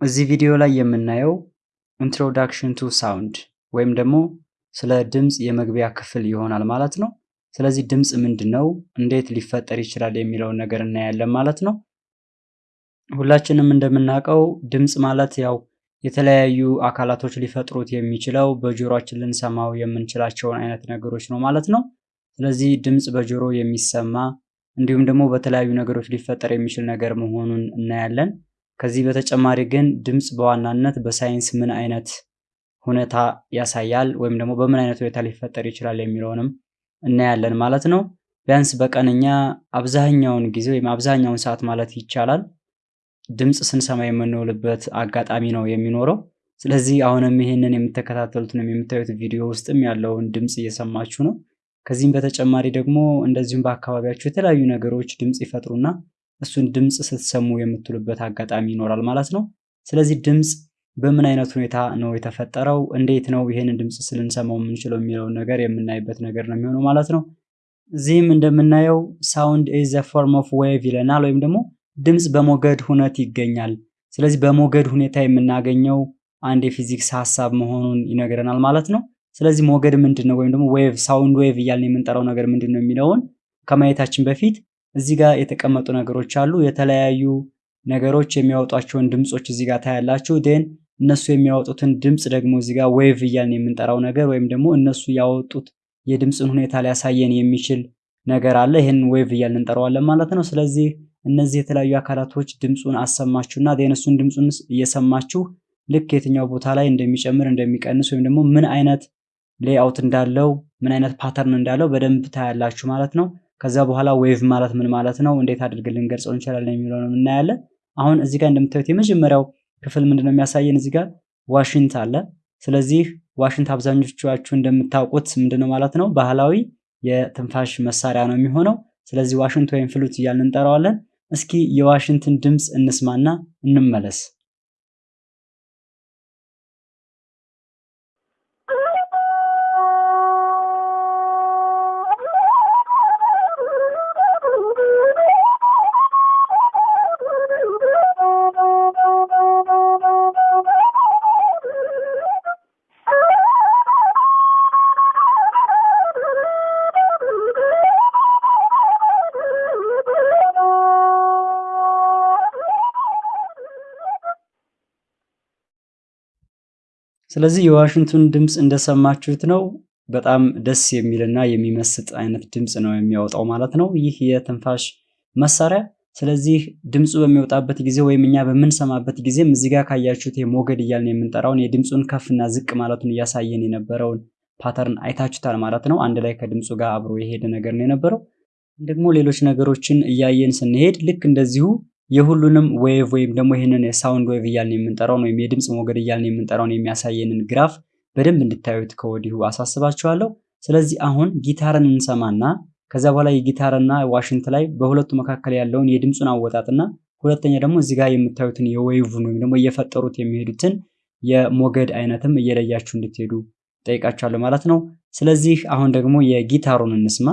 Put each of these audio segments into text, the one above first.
እዚህ ቪዲዮ ላይ የምናየው introduction to sound ወይም ደግሞ ስለ ድምፅ የመግቢያ ክፍል ይሆናል ማለት ነው። ስለዚህ ድምፅ ምንድን ነው፣ እንዴት ሊፈጠር ይችላል የሚለውን ነገር እናያለን ማለት ነው። ሁላችንም እንደምናውቀው ድምፅ ማለት ያው የተለያዩ አካላቶች ሊፈጥሩት የሚችለው በጆሮአችን ልንሰማው የምንችላቸውን አይነት ነገሮች ነው ማለት ነው። ስለዚህ ድምፅ በጆሮ የሚሰማ እንዲሁም ደግሞ በተለያዩ ነገሮች ሊፈጠር የሚችል ነገር መሆኑን እናያለን። ከዚህ በተጨማሪ ግን ድምፅ በዋናነት በሳይንስ ምን አይነት ሁኔታ ያሳያል ወይም ደግሞ በምን አይነት ሁኔታ ሊፈጠር ይችላል የሚለውንም እናያለን ማለት ነው። ቢያንስ በቀንኛ አብዛኛውን ጊዜ ወይም አብዛኛውን ሰዓት ማለት ይቻላል ድምፅ ስንሰማ የምንውልበት አጋጣሚ ነው የሚኖረው። ስለዚህ አሁንም ይህንን የምትከታተሉትንም የምታዩት ቪዲዮ ውስጥም ያለውን ድምፅ እየሰማችሁ ነው። ከዚህም በተጨማሪ ደግሞ እንደዚሁም በአካባቢያችሁ የተለያዩ ነገሮች ድምፅ ይፈጥሩና እሱን ድምፅ ስትሰሙ የምትሉበት አጋጣሚ ይኖራል ማለት ነው። ስለዚህ ድምፅ በምን አይነት ሁኔታ ነው የተፈጠረው፣ እንዴት ነው ይህንን ድምፅ ልንሰማው የምንችለው የሚለውን ነገር የምናይበት ነገር ነው የሚሆነው ማለት ነው። እዚህም እንደምናየው sound is form of wave ይለናል፣ ወይም ደግሞ ድምፅ በሞገድ ሁነት ይገኛል። ስለዚህ በሞገድ ሁኔታ የምናገኘው አንድ የፊዚክስ ሀሳብ መሆኑን ይነግረናል ማለት ነው። ስለዚህ ሞገድ ምንድን ነው ወይም ደግሞ wave sound wave እያልን የምንጠራው ነገር ምንድን ነው የሚለውን ከማየታችን በፊት እዚህ ጋር የተቀመጡ ነገሮች አሉ። የተለያዩ ነገሮች የሚያወጧቸውን ድምፆች እዚህ ጋር ታያላችሁ። then እነሱ የሚያወጡትን ድምፅ ደግሞ እዚህ ጋር wave እያልን የምንጠራው ነገር ወይም ደግሞ እነሱ ያወጡት የድምፅን ሁኔታ ሊያሳየን የሚችል ነገር አለ። ይህን wave እያልን እንጠራዋለን ማለት ነው። ስለዚህ እነዚህ የተለያዩ አካላቶች ድምፁን አሰማችሁና then እሱን ድምፁን እየሰማችሁ ልክ የትኛው ቦታ ላይ እንደሚጨምር እንደሚቀንስ ወይም ደግሞ ምን አይነት layout እንዳለው ምን አይነት pattern እንዳለው በደንብ ታያላችሁ ማለት ነው። ከዛ በኋላ wave ማለት ምን ማለት ነው፣ እንዴት አድርገን ልንገልጸው እንችላለን የሚለውን እናያለን። አሁን እዚህ ጋር እንደምታዩት የመጀመሪያው ክፍል ምንድነው የሚያሳየን? እዚህ ጋር ዋሽንት አለ። ስለዚህ ዋሽንት አብዛኞቻችሁ እንደምታውቁት ምንድነው ማለት ነው ባህላዊ የትንፋሽ መሳሪያ ነው የሚሆነው። ስለዚህ ዋሽንት ወይም flute እያልን እንጠራዋለን። እስኪ የዋሽንትን ድምፅ እንስማና እንመለስ። ስለዚህ የዋሽንቱን ድምፅ እንደሰማችሁት ነው። በጣም ደስ የሚልና የሚመስጥ አይነት ድምፅ ነው የሚያወጣው ማለት ነው ይህ የትንፋሽ መሳሪያ። ስለዚህ ድምፁ በሚወጣበት ጊዜ ወይም እኛ በምንሰማበት ጊዜም እዚህ ጋር ካያችሁት የሞገድ እያልን የምንጠራውን የድምፁን ከፍና ዝቅ ማለቱን እያሳየን የነበረውን pattern አይታችሁታል ማለት ነው። አንድ ላይ ከድምፁ ጋር አብሮ የሄደ ነገር ነው የነበረው። ደግሞ ሌሎች ነገሮችን እያየን ስንሄድ ልክ እንደዚሁ የሁሉንም wave ወይም ደግሞ ይህንን የ sound wave እያልን የምንጠራውን ወይም የድምፅ ሞገድ እያልን የምንጠራውን የሚያሳየንን graph በደንብ እንድታዩት ከወዲሁ አሳስባችኋለሁ። ስለዚህ አሁን ጊታርን እንሰማና ከዛ በኋላ የጊታርና ዋሽንት ላይ በሁለቱ መካከል ያለውን የድምፁን አወጣጥና ሁለተኛ ደግሞ እዚህ ጋር የምታዩትን የዌቭን ወይም ደግሞ እየፈጠሩት የሚሄዱትን የሞገድ አይነትም እየለያችሁ እንድትሄዱ ጠይቃችኋለሁ ማለት ነው። ስለዚህ አሁን ደግሞ የጊታሩን እንስማ።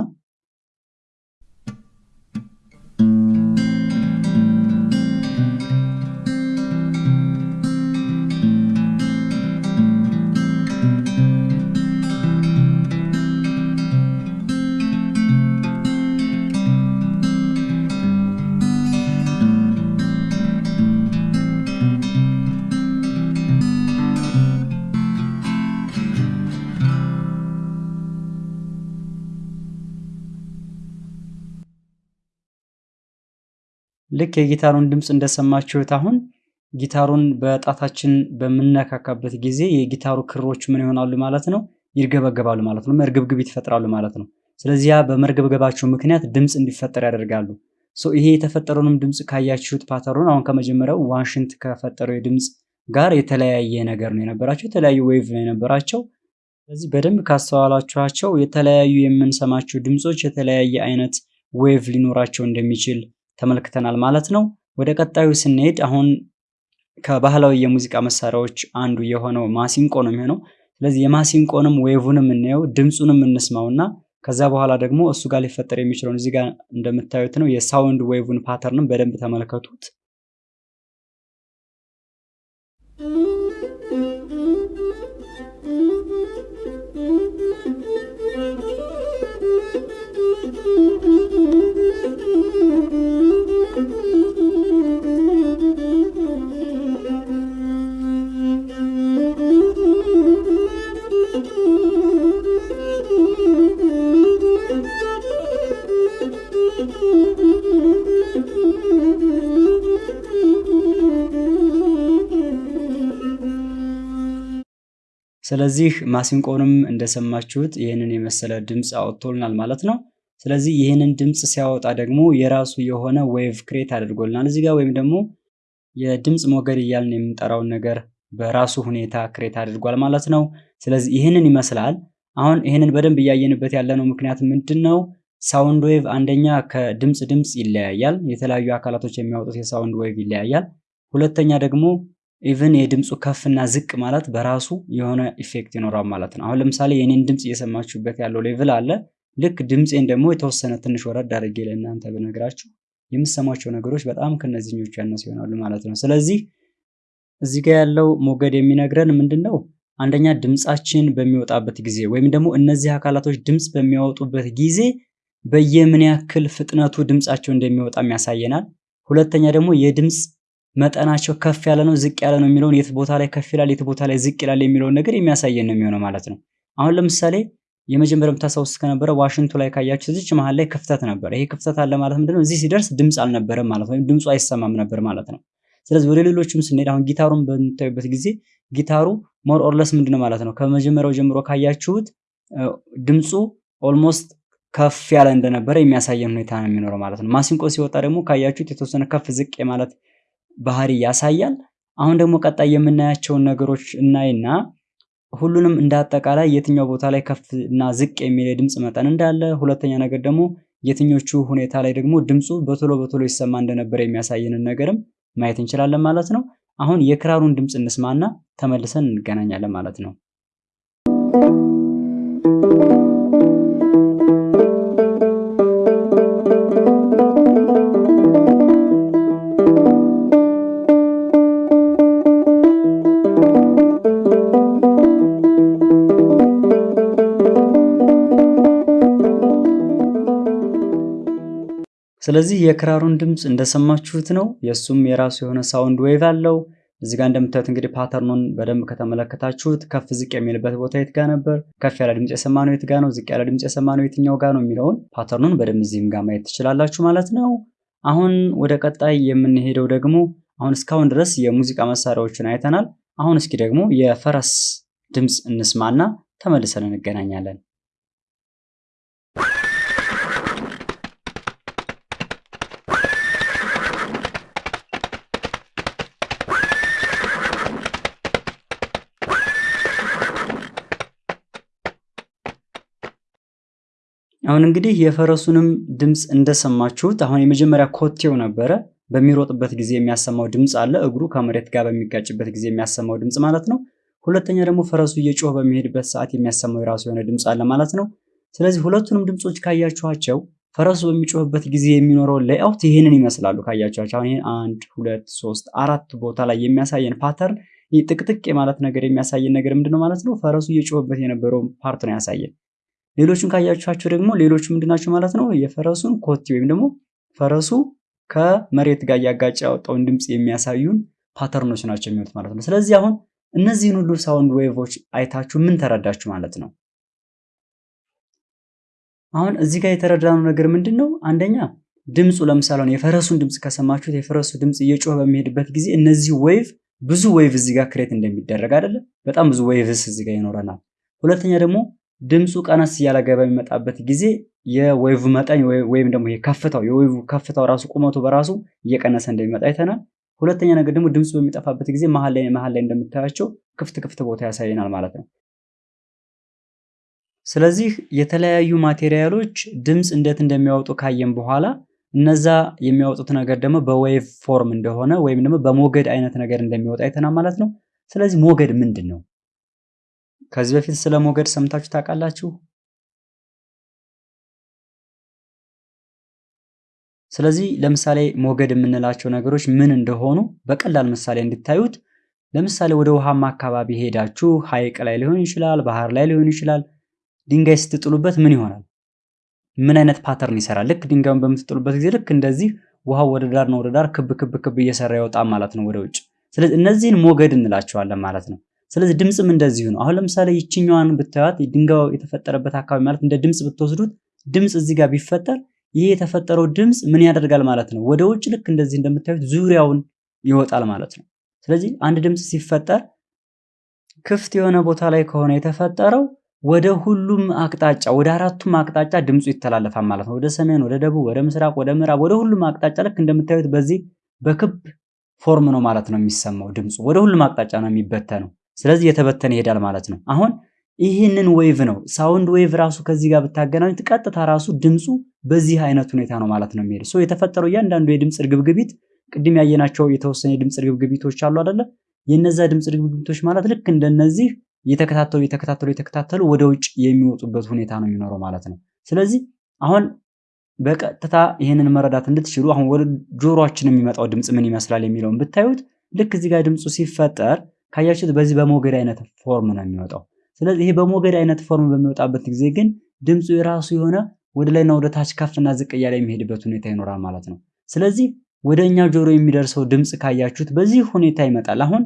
ልክ የጊታሩን ድምፅ እንደሰማችሁት አሁን ጊታሩን በጣታችን በምነካካበት ጊዜ የጊታሩ ክሮች ምን ይሆናሉ ማለት ነው? ይርገበገባሉ ማለት ነው። መርገብግቢት ይፈጥራሉ ማለት ነው። ስለዚህ ያ በመርገብገባቸው ምክንያት ድምፅ እንዲፈጠር ያደርጋሉ። ይሄ የተፈጠረውንም ድምፅ ካያችሁት pattern ኡን አሁን ከመጀመሪያው ዋሽንት ከፈጠረው የድምፅ ጋር የተለያየ ነገር ነው የነበራቸው፣ የተለያዩ wave ነው የነበራቸው። ስለዚህ በደንብ ካስተዋላችኋቸው የተለያዩ የምንሰማቸው ድምፆች የተለያየ አይነት wave ሊኖራቸው እንደሚችል ተመልክተናል ማለት ነው። ወደ ቀጣዩ ስንሄድ አሁን ከባህላዊ የሙዚቃ መሳሪያዎች አንዱ የሆነው ማሲንቆ ነው የሚሆነው። ስለዚህ የማሲንቆንም wave ንም እንየው ድምፁንም እንስማውና ከዛ በኋላ ደግሞ እሱ ጋር ሊፈጠር የሚችለውን እዚህ ጋር እንደምታዩት ነው የ sound wave ን pattern ንም በደንብ ተመልከቱት። ስለዚህ ማሲንቆንም እንደሰማችሁት ይህንን የመሰለ ድምፅ አወጥቶልናል ማለት ነው። ስለዚህ ይህንን ድምፅ ሲያወጣ ደግሞ የራሱ የሆነ wave create አድርጎልናል እዚህ ጋር ወይም ደግሞ የድምፅ ሞገድ እያልን የምንጠራውን ነገር በራሱ ሁኔታ create አድርጓል ማለት ነው። ስለዚህ ይህንን ይመስላል። አሁን ይህንን በደንብ እያየንበት ያለነው ምክንያት ምንድን ነው? sound wave አንደኛ ከድምፅ ድምፅ ይለያያል። የተለያዩ አካላቶች የሚያወጡት የ sound wave ይለያያል። ሁለተኛ ደግሞ even የድምፁ ከፍና ዝቅ ማለት በራሱ የሆነ effect ይኖራል ማለት ነው። አሁን ለምሳሌ የኔን ድምፅ እየሰማችሁበት ያለው level አለ። ልክ ድምፄን ደግሞ የተወሰነ ትንሽ ወረድ አድርጌ ለእናንተ ብነግራችሁ የምሰማቸው ነገሮች በጣም ከነዚህኞቹ ያነሱ ይሆናሉ ማለት ነው። ስለዚህ እዚህ ጋር ያለው ሞገድ የሚነግረን ምንድን ነው? አንደኛ ድምፃችን በሚወጣበት ጊዜ ወይም ደግሞ እነዚህ አካላቶች ድምፅ በሚያወጡበት ጊዜ በየምን ያክል ፍጥነቱ ድምፃቸው እንደሚወጣም ያሳየናል። ሁለተኛ ደግሞ የድምፅ መጠናቸው ከፍ ያለ ነው ዝቅ ያለ ነው የሚለውን የት ቦታ ላይ ከፍ ይላል የት ቦታ ላይ ዝቅ ይላል የሚለውን ነገር የሚያሳየን ነው የሚሆነው ማለት ነው። አሁን ለምሳሌ የመጀመሪያው የምታስታውስ ከነበረ ዋሽንቱ ላይ ካያችሁ እዚች መሀል ላይ ክፍተት ነበር። ይሄ ክፍተት አለ ማለት ምንድነው? እዚህ ሲደርስ ድምፅ አልነበረም ማለት ወይም ድምፁ አይሰማም ነበር ማለት ነው። ስለዚህ ወደ ሌሎችም ስንሄድ አሁን ጊታሩን በምታዩበት ጊዜ ጊታሩ more or less ምንድነው ማለት ነው ከመጀመሪያው ጀምሮ ካያችሁት ድምፁ almost ከፍ ያለ እንደነበረ የሚያሳየን ሁኔታ ነው የሚኖረው ማለት ነው። ማሲንቆ ሲወጣ ደግሞ ካያችሁት የተወሰነ ከፍ ዝቅ የማለት ባህሪ ያሳያል። አሁን ደግሞ ቀጣይ የምናያቸውን ነገሮች እናይና ሁሉንም እንደ የትኛው ቦታ ላይ ከፍ እና ዝቅ የሚል የድምፅ መጠን እንዳለ፣ ሁለተኛ ነገር ደግሞ የትኞቹ ሁኔታ ላይ ደግሞ ድምፁ በቶሎ በቶሎ ይሰማ እንደነበረ የሚያሳየንን ነገርም ማየት እንችላለን ማለት ነው። አሁን የክራሩን ድምፅ እንስማና ተመልሰን እንገናኛለን ማለት ነው። ስለዚህ የክራሩን ድምፅ እንደሰማችሁት ነው። የእሱም የራሱ የሆነ sound wave አለው። እዚህ ጋር እንደምታዩት እንግዲህ pattern ኑን በደንብ ከተመለከታችሁት ከፍ ዝቅ የሚልበት ቦታ የት ጋ ነበር፣ ከፍ ያለ ድምፅ የሰማነው የት ጋ ነው፣ ዝቅ ያለ ድምፅ የሰማነው የትኛው ጋ ነው የሚለውን pattern ኑን በደንብ እዚህም ጋር ማየት ትችላላችሁ ማለት ነው። አሁን ወደ ቀጣይ የምንሄደው ደግሞ አሁን እስካሁን ድረስ የሙዚቃ መሳሪያዎችን አይተናል። አሁን እስኪ ደግሞ የፈረስ ድምፅ እንስማና ተመልሰን እንገናኛለን። አሁን እንግዲህ የፈረሱንም ድምፅ እንደሰማችሁት አሁን የመጀመሪያ ኮቴው ነበረ። በሚሮጥበት ጊዜ የሚያሰማው ድምፅ አለ። እግሩ ከመሬት ጋር በሚጋጭበት ጊዜ የሚያሰማው ድምፅ ማለት ነው። ሁለተኛ ደግሞ ፈረሱ እየጮህ በሚሄድበት ሰዓት የሚያሰማው የራሱ የሆነ ድምፅ አለ ማለት ነው። ስለዚህ ሁለቱንም ድምፆች ካያችኋቸው ፈረሱ በሚጮህበት ጊዜ የሚኖረው layout ይህንን ይመስላሉ። ካያችኋቸው አሁን ይህን አንድ ሁለት ሶስት አራት ቦታ ላይ የሚያሳየን pattern ጥቅጥቅ የማለት ነገር የሚያሳየን ነገር ምንድነው ማለት ነው? ፈረሱ እየጮህበት የነበረው part ነው ያሳየን። ሌሎቹን ካያችኋቸው ደግሞ ሌሎቹ ምንድናቸው ማለት ነው? የፈረሱን ኮቴ ወይም ደግሞ ፈረሱ ከመሬት ጋር እያጋጨ ያወጣውን ድምፅ የሚያሳዩን pattern ኖች ናቸው የሚሆኑት ማለት ነው። ስለዚህ አሁን እነዚህን ሁሉ sound wave ኦች አይታችሁ ምን ተረዳችሁ ማለት ነው? አሁን እዚህ ጋር የተረዳነው ነገር ምንድን ነው? አንደኛ ድምፁ ለምሳሌ የፈረሱን ድምፅ ከሰማችሁት የፈረሱ ድምፅ እየጮኸ በሚሄድበት ጊዜ እነዚህ wave ብዙ wave እዚህ ጋር create እንደሚደረግ አይደለም፣ በጣም ብዙ waves እዚህ ጋር ይኖረናል። ሁለተኛ ደግሞ ድምፁ ቀነስ እያለ በሚመጣበት ጊዜ የ wave መጠን ወይም ደግሞ ከፍታው የ wave ከፍታው ራሱ ቁመቱ በራሱ እየቀነሰ እንደሚመጣ አይተናል። ሁለተኛ ነገር ደግሞ ድምፁ በሚጠፋበት ጊዜ መሀል ላይ መሀል ላይ እንደምታያቸው ክፍት ክፍት ቦታ ያሳየናል ማለት ነው። ስለዚህ የተለያዩ material ኦች ድምፅ እንዴት እንደሚያወጡ ካየን በኋላ እነዛ የሚያወጡት ነገር ደግሞ በ wave form እንደሆነ ወይም ደግሞ በሞገድ አይነት ነገር እንደሚወጣ አይተናል ማለት ነው። ስለዚህ ሞገድ ምንድን ነው? ከዚህ በፊት ስለ ሞገድ ሰምታችሁ ታውቃላችሁ? ስለዚህ ለምሳሌ ሞገድ የምንላቸው ነገሮች ምን እንደሆኑ በቀላል ምሳሌ እንድታዩት፣ ለምሳሌ ወደ ውሃማ አካባቢ ሄዳችሁ ሐይቅ ላይ ሊሆን ይችላል፣ ባህር ላይ ሊሆን ይችላል። ድንጋይ ስትጥሉበት ምን ይሆናል? ምን አይነት pattern ይሰራል? ልክ ድንጋዩን በምትጥሉበት ጊዜ ልክ እንደዚህ ውሃው ወደ ዳር ነው ወደ ዳር ክብ ክብ ክብ እየሰራ ይወጣል ማለት ነው ወደ ውጭ። ስለዚህ እነዚህን ሞገድ እንላቸዋለን ማለት ነው። ስለዚህ ድምፅም እንደዚሁ ነው። አሁን ለምሳሌ ይችኛዋን ብታዩት ድንጋዩ የተፈጠረበት አካባቢ ማለት እንደ ድምፅ ብትወስዱት ድምፅ እዚህ ጋር ቢፈጠር ይህ የተፈጠረው ድምፅ ምን ያደርጋል ማለት ነው? ወደ ውጭ ልክ እንደዚህ እንደምታዩት ዙሪያውን ይወጣል ማለት ነው። ስለዚህ አንድ ድምፅ ሲፈጠር ክፍት የሆነ ቦታ ላይ ከሆነ የተፈጠረው ወደ ሁሉም አቅጣጫ ወደ አራቱም አቅጣጫ ድምፁ ይተላለፋል ማለት ነው። ወደ ሰሜን፣ ወደ ደቡብ፣ ወደ ምስራቅ፣ ወደ ምዕራብ፣ ወደ ሁሉም አቅጣጫ ልክ እንደምታዩት በዚህ በክብ form ነው ማለት ነው የሚሰማው ድምፁ ወደ ሁሉም አቅጣጫ ነው የሚበተነው። ስለዚህ የተበተነ ይሄዳል ማለት ነው። አሁን ይህንን wave ነው sound wave ራሱ ከዚህ ጋር ብታገናኙት ቀጥታ ራሱ ድምፁ በዚህ አይነት ሁኔታ ነው ማለት ነው የሚሄድ so የተፈጠረው እያንዳንዱ የድምፅ እርግብግቢት ቅድም ያየናቸው የተወሰኑ የድምፅ እርግብግቢቶች አሉ አይደለ? የነዛ ድምፅ እርግብግቢቶች ማለት ልክ እንደነዚህ እየተከታተሉ እየተከታተሉ እየተከታተሉ ወደ ውጭ የሚወጡበት ሁኔታ ነው የሚኖረው ማለት ነው። ስለዚህ አሁን በቀጥታ ይህንን መረዳት እንድትችሉ አሁን ወደ ጆሮአችን የሚመጣው ድምፅ ምን ይመስላል የሚለውን ብታዩት ልክ እዚህ ጋር ድምፁ ሲፈጠር ካያችሁት በዚህ በሞገድ አይነት form ነው የሚወጣው። ስለዚህ ይሄ በሞገድ አይነት form በሚወጣበት ጊዜ ግን ድምፁ የራሱ የሆነ ወደ ላይና ወደ ታች ከፍና ዝቅ እያለ የሚሄድበት ሁኔታ ይኖራል ማለት ነው። ስለዚህ ወደ እኛ ጆሮ የሚደርሰው ድምፅ ካያችሁት በዚህ ሁኔታ ይመጣል። አሁን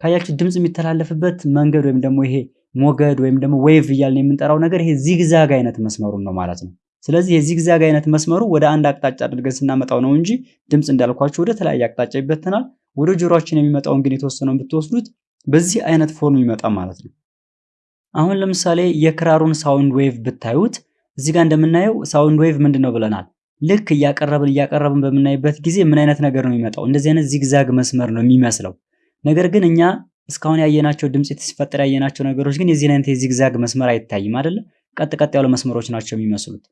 ካያችሁት ድምፅ የሚተላለፍበት መንገድ ወይም ደግሞ ይሄ ሞገድ ወይም ደግሞ wave እያልን የምንጠራው ነገር ይሄ zigzag አይነት መስመሩን ነው ማለት ነው። ስለዚህ የ zigzag አይነት መስመሩ ወደ አንድ አቅጣጫ አድርገን ስናመጣው ነው እንጂ ድምፅ እንዳልኳችሁ ወደ ተለያየ አቅጣጫ ይበተናል። ወደ ጆሮአችን የሚመጣውን ግን የተወሰነውን ብትወስዱት በዚህ አይነት form ይመጣ ማለት ነው። አሁን ለምሳሌ የክራሩን sound wave ብታዩት እዚህ ጋር እንደምናየው sound wave ምንድን ነው ብለናል? ልክ እያቀረብን እያቀረብን በምናይበት ጊዜ ምን አይነት ነገር ነው የሚመጣው? እንደዚህ አይነት zigzag መስመር ነው የሚመስለው። ነገር ግን እኛ እስካሁን ያየናቸው ድምፅ ሲፈጠር ያየናቸው ነገሮች ግን የዚህን አይነት የ zigzag መስመር አይታይም አይደለ? ቀጥ ቀጥ ያሉ መስመሮች ናቸው የሚመስሉት።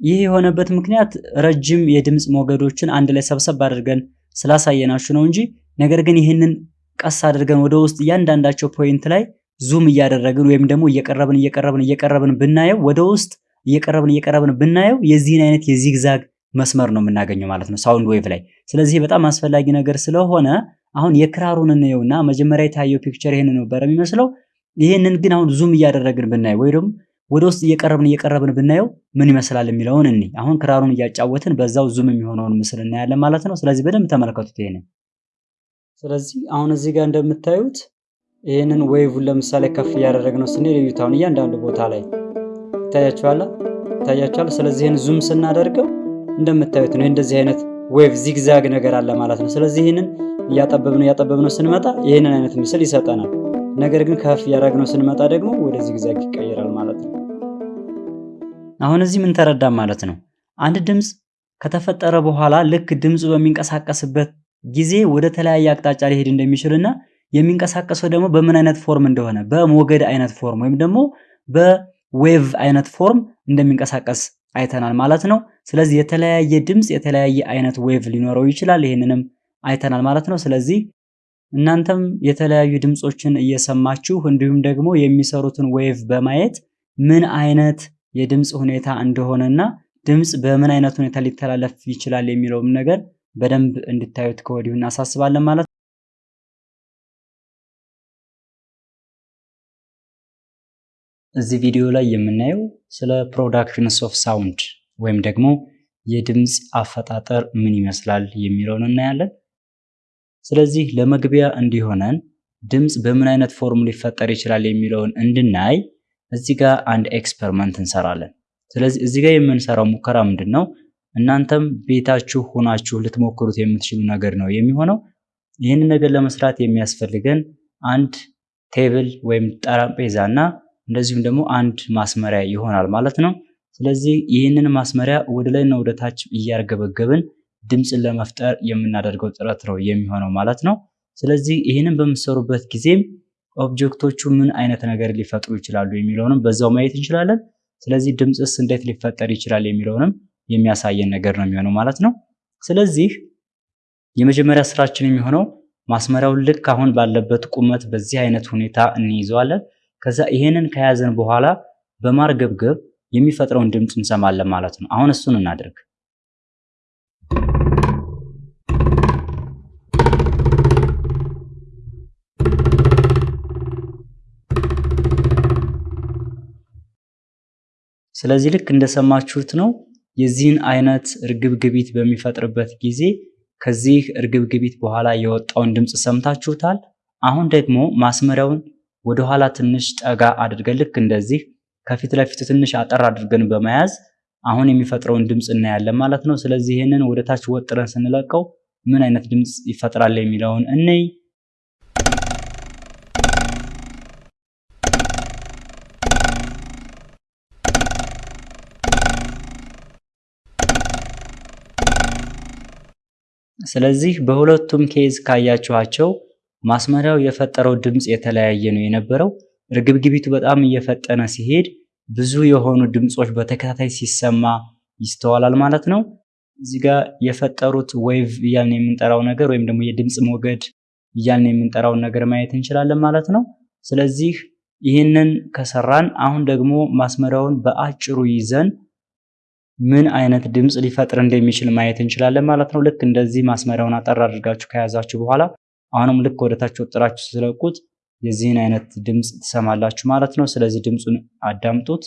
ይህ የሆነበት ምክንያት ረጅም የድምፅ ሞገዶችን አንድ ላይ ሰብሰብ አድርገን ስላሳየናችሁ ነው እንጂ ነገር ግን ይህንን ቀስ አድርገን ወደ ውስጥ እያንዳንዳቸው point ላይ zoom እያደረግን ወይም ደግሞ እየቀረብን እየቀረብን እየቀረብን ብናየው ወደ ውስጥ እየቀረብን እየቀረብን ብናየው የዚህን አይነት የ zigzag መስመር ነው የምናገኘው ማለት ነው sound wave ላይ። ስለዚህ በጣም አስፈላጊ ነገር ስለሆነ አሁን የክራሩን እንየውና መጀመሪያ የታየው picture ይሄን ነበር የሚመስለው። ይሄንን ግን አሁን zoom እያደረግን ብናየው ወይ ደግሞ ወደ ውስጥ እየቀረብን እየቀረብን ብናየው ምን ይመስላል የሚለውን እኛ አሁን ክራሩን እያጫወትን በዛው zoom የሚሆነውን ምስል እናያለን ማለት ነው። ስለዚህ በደንብ ተመልከቱት ይሄንን። ስለዚህ አሁን እዚህ ጋር እንደምታዩት ይህንን wave ን ለምሳሌ ከፍ እያደረግነው ስንሄድ እዩት። አሁን እያንዳንዱ ቦታ ላይ ይታያችኋል ይታያችኋል። ስለዚህ ይህን zoom ስናደርገው እንደምታዩት ነው እንደዚህ አይነት wave zigzag ነገር አለ ማለት ነው። ስለዚህ ይህንን እያጠበብነው እያጠበብነው ስንመጣ ይህንን አይነት ምስል ይሰጠናል። ነገር ግን ከፍ እያደረግነው ስንመጣ ደግሞ ወደ zigzag ይቀየራል አሁን እዚህ ምን ተረዳን ማለት ነው? አንድ ድምፅ ከተፈጠረ በኋላ ልክ ድምፁ በሚንቀሳቀስበት ጊዜ ወደ ተለያየ አቅጣጫ ሊሄድ እንደሚችልና የሚንቀሳቀሰው ደግሞ በምን አይነት form እንደሆነ በሞገድ አይነት form ወይም ደግሞ በ wave አይነት form እንደሚንቀሳቀስ አይተናል ማለት ነው። ስለዚህ የተለያየ ድምፅ የተለያየ አይነት wave ሊኖረው ይችላል። ይህንንም አይተናል ማለት ነው። ስለዚህ እናንተም የተለያዩ ድምፆችን እየሰማችሁ እንዲሁም ደግሞ የሚሰሩትን wave በማየት ምን አይነት የድምፅ ሁኔታ እንደሆነና ድምፅ በምን አይነት ሁኔታ ሊተላለፍ ይችላል የሚለውም ነገር በደንብ እንድታዩት ከወዲሁ እናሳስባለን ማለት ነው። እዚህ ቪዲዮ ላይ የምናየው ስለ productions of sound ወይም ደግሞ የድምፅ አፈጣጠር ምን ይመስላል የሚለውን እናያለን። ስለዚህ ለመግቢያ እንዲሆነን ድምፅ በምን አይነት form ሊፈጠር ይችላል የሚለውን እንድናይ እዚህ ጋር አንድ experiment እንሰራለን። ስለዚህ እዚህ ጋር የምንሰራው ሙከራ ምንድን ነው? እናንተም ቤታችሁ ሆናችሁ ልትሞክሩት የምትችሉ ነገር ነው የሚሆነው። ይህንን ነገር ለመስራት የሚያስፈልገን አንድ table ወይም ጠረጴዛ እና እንደዚሁም ደግሞ አንድ ማስመሪያ ይሆናል ማለት ነው። ስለዚህ ይህንን ማስመሪያ ወደ ላይና ወደ ታች እያርገበገብን ድምፅን ለመፍጠር የምናደርገው ጥረት ነው የሚሆነው ማለት ነው። ስለዚህ ይህንን በምትሰሩበት ጊዜም object ኦቹ ምን አይነት ነገር ሊፈጥሩ ይችላሉ የሚለውንም በዛው ማየት እንችላለን። ስለዚህ ድምፅስ እንዴት ሊፈጠር ይችላል የሚለውንም የሚያሳየን ነገር ነው የሚሆነው ማለት ነው። ስለዚህ የመጀመሪያ ስራችን የሚሆነው ማስመሪያውን ልክ አሁን ባለበት ቁመት በዚህ አይነት ሁኔታ እንይዘዋለን። ከዛ ይሄንን ከያዘን በኋላ በማርገብገብ የሚፈጥረውን ድምፅ እንሰማለን ማለት ነው። አሁን እሱን እናድርግ። ስለዚህ ልክ እንደሰማችሁት ነው። የዚህን አይነት እርግብግቢት በሚፈጥርበት ጊዜ ከዚህ እርግብግቢት በኋላ የወጣውን ድምፅ ሰምታችሁታል። አሁን ደግሞ ማስመሪያውን ወደኋላ ትንሽ ጠጋ አድርገን ልክ እንደዚህ ከፊት ለፊቱ ትንሽ አጠር አድርገን በመያዝ አሁን የሚፈጥረውን ድምፅ እናያለን ማለት ነው። ስለዚህ ይህንን ወደ ታች ወጥረን ስንለቀው ምን አይነት ድምፅ ይፈጥራል የሚለውን እንይ። ስለዚህ በሁለቱም case ካያችኋቸው ማስመሪያው የፈጠረው ድምፅ የተለያየ ነው የነበረው። እርግብግቢቱ በጣም እየፈጠነ ሲሄድ ብዙ የሆኑ ድምፆች በተከታታይ ሲሰማ ይስተዋላል ማለት ነው። እዚህ ጋር የፈጠሩት wave እያልን የምንጠራው ነገር ወይም ደግሞ የድምፅ ሞገድ እያልን የምንጠራውን ነገር ማየት እንችላለን ማለት ነው። ስለዚህ ይህንን ከሰራን አሁን ደግሞ ማስመሪያውን በአጭሩ ይዘን ምን አይነት ድምፅ ሊፈጥር እንደሚችል ማየት እንችላለን ማለት ነው። ልክ እንደዚህ ማስመሪያውን አጠር አድርጋችሁ ከያዛችሁ በኋላ አሁንም ልክ ወደታች ወጥራችሁ ስለቁት የዚህን አይነት ድምፅ ትሰማላችሁ ማለት ነው። ስለዚህ ድምፁን አዳምጡት።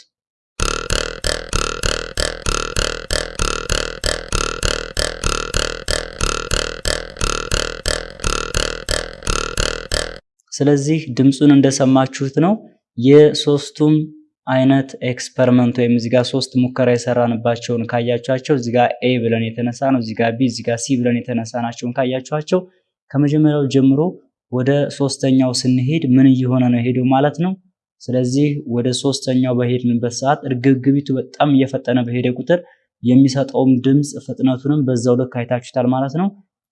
ስለዚህ ድምፁን እንደሰማችሁት ነው። የሶስቱም አይነት experiment ወይም እዚጋ ሶስት ሙከራ የሰራንባቸውን ካያችኋቸው እዚጋ A ብለን የተነሳ ነው፣ እዚጋ B፣ እዚጋ C ብለን የተነሳ ናቸውን ካያችኋቸው ከመጀመሪያው ጀምሮ ወደ ሶስተኛው ስንሄድ ምን እየሆነ ነው የሄደው ማለት ነው። ስለዚህ ወደ ሶስተኛው በሄድንበት ሰዓት እርግብግቢቱ በጣም እየፈጠነ በሄደ ቁጥር የሚሰጠውም ድምፅ ፍጥነቱንም በዛው ልክ አይታችሁታል ማለት ነው።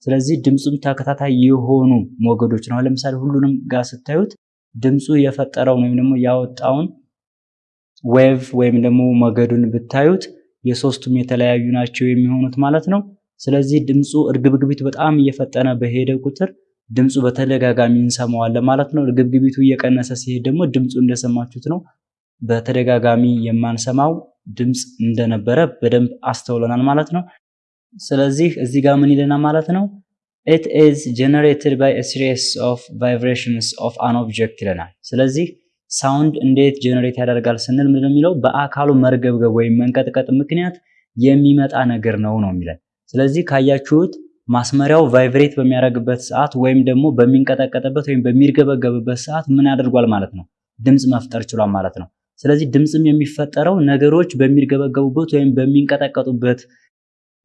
ስለዚህ ድምፁም ተከታታይ የሆኑ ሞገዶች ነው። ለምሳሌ ሁሉንም ጋር ስታዩት ድምፁ የፈጠረውን ወይም ደግሞ ያወጣውን wave ወይም ደግሞ ሞገዱን ብታዩት የሶስቱም የተለያዩ ናቸው የሚሆኑት ማለት ነው። ስለዚህ ድምፁ እርግብግቢቱ በጣም እየፈጠነ በሄደ ቁጥር ድምፁ በተደጋጋሚ እንሰማዋለን ማለት ነው። እርግብግቢቱ እየቀነሰ ሲሄድ ደግሞ ድምፁ እንደሰማችሁት ነው። በተደጋጋሚ የማንሰማው ድምፅ እንደነበረ በደንብ አስተውለናል ማለት ነው። ስለዚህ እዚህ ጋር ምን ይለናል ማለት ነው? it is generated by a series of vibrations of an object ይለናል። ስለዚህ sound እንዴት generate ያደርጋል ስንል ምንድን የሚለው በአካሉ መርገብገብ ወይም መንቀጥቀጥ ምክንያት የሚመጣ ነገር ነው ነው የሚለን። ስለዚህ ካያችሁት ማስመሪያው vibrate በሚያደርግበት ሰዓት ወይም ደግሞ በሚንቀጠቀጥበት ወይም በሚርገበገብበት ሰዓት ምን አድርጓል ማለት ነው? ድምፅ መፍጠር ችሏል ማለት ነው። ስለዚህ ድምፅም የሚፈጠረው ነገሮች በሚርገበገቡበት ወይም በሚንቀጠቀጡበት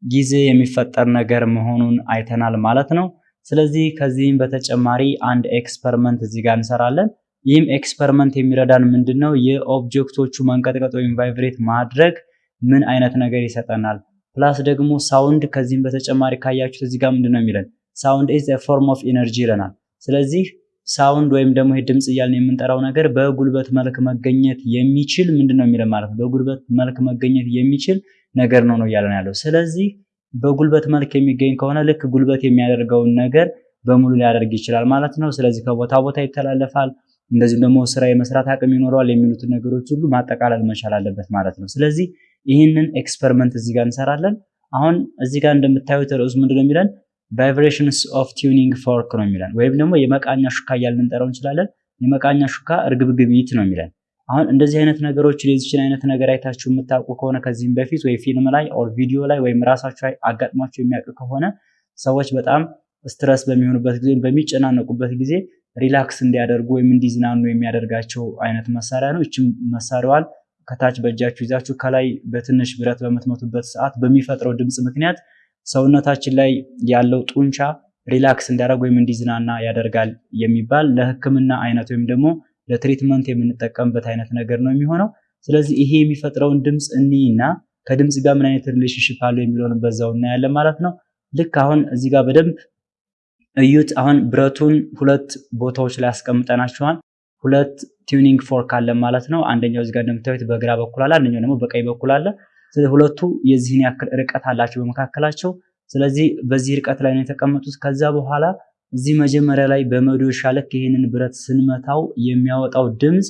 ጊዜ የሚፈጠር ነገር መሆኑን አይተናል ማለት ነው። ስለዚህ ከዚህም በተጨማሪ አንድ experiment እዚህ ጋር እንሰራለን። ይህም experiment የሚረዳን ምንድን ነው? የ object ኦቹ መንቀጥቀጥ ወይም vibrate ማድረግ ምን አይነት ነገር ይሰጠናል? plus ደግሞ sound ከዚህም በተጨማሪ ካያችሁት እዚህ ጋር ምንድን ነው የሚለን? sound is form of energy ይለናል። ስለዚህ sound ወይም ደግሞ ይሄ ድምፅ እያልን የምንጠራው ነገር በጉልበት መልክ መገኘት የሚችል ምንድን ነው የሚለን ማለት ነው። በጉልበት መልክ መገኘት የሚችል ነገር ነው ነው እያለን ያለው። ስለዚህ በጉልበት መልክ የሚገኝ ከሆነ ልክ ጉልበት የሚያደርገውን ነገር በሙሉ ሊያደርግ ይችላል ማለት ነው። ስለዚህ ከቦታ ቦታ ይተላለፋል፣ እንደዚሁም ደግሞ ስራ የመስራት አቅም ይኖረዋል የሚሉትን ነገሮች ሁሉ ማጠቃለል መቻል አለበት ማለት ነው። ስለዚህ ይህንን experiment እዚህ ጋር እንሰራለን። አሁን እዚህ ጋር እንደምታዩት ርዕሱ ምንድን ነው የሚለን vibrations of tuning fork ነው የሚለን ወይም ደግሞ የመቃኛ ሹካ እያልን ልንጠራው እንችላለን። የመቃኛ ሹካ እርግብግቢት ነው የሚለን። አሁን እንደዚህ አይነት ነገሮች የዚችን አይነት ነገር አይታችሁ የምታውቁ ከሆነ ከዚህም በፊት ወይ ፊልም ላይ or ቪዲዮ ላይ ወይም ራሳቸው አጋጥሟቸው የሚያውቅ ከሆነ ሰዎች በጣም stress በሚሆኑበት ጊዜ በሚጨናነቁበት ጊዜ relax እንዲያደርጉ ወይም እንዲዝናኑ የሚያደርጋቸው አይነት መሳሪያ ነው። ይችም መሳሪያዋን ከታች በእጃችሁ ይዛችሁ ከላይ በትንሽ ብረት በምትመቱበት ሰዓት በሚፈጥረው ድምፅ ምክንያት ሰውነታችን ላይ ያለው ጡንቻ relax እንዲያደርግ ወይም እንዲዝናና ያደርጋል የሚባል ለሕክምና አይነት ወይም ደግሞ ለ treatment የምንጠቀምበት አይነት ነገር ነው የሚሆነው። ስለዚህ ይሄ የሚፈጥረውን ድምፅ እና ከድምፅ ጋር ምን አይነት relationship አለው የሚለውን በዛው እናያለን ማለት ነው። ልክ አሁን እዚህ ጋር በደንብ እዩት። አሁን ብረቱን ሁለት ቦታዎች ላይ አስቀምጠናቸዋል። ሁለት tuning fork አለ ማለት ነው። አንደኛው እዚህ እንደምታዩት በግራ በኩል አለ፣ አንደኛው ደግሞ በቀኝ በኩል አለ። ሁለቱ የዚህን ያክል ርቀት አላቸው በመካከላቸው። ስለዚህ በዚህ ርቀት ላይ ነው የተቀመጡት። ከዛ በኋላ እዚህ መጀመሪያ ላይ በመዶሻ ልክ ይህንን ብረት ስንመታው የሚያወጣው ድምፅ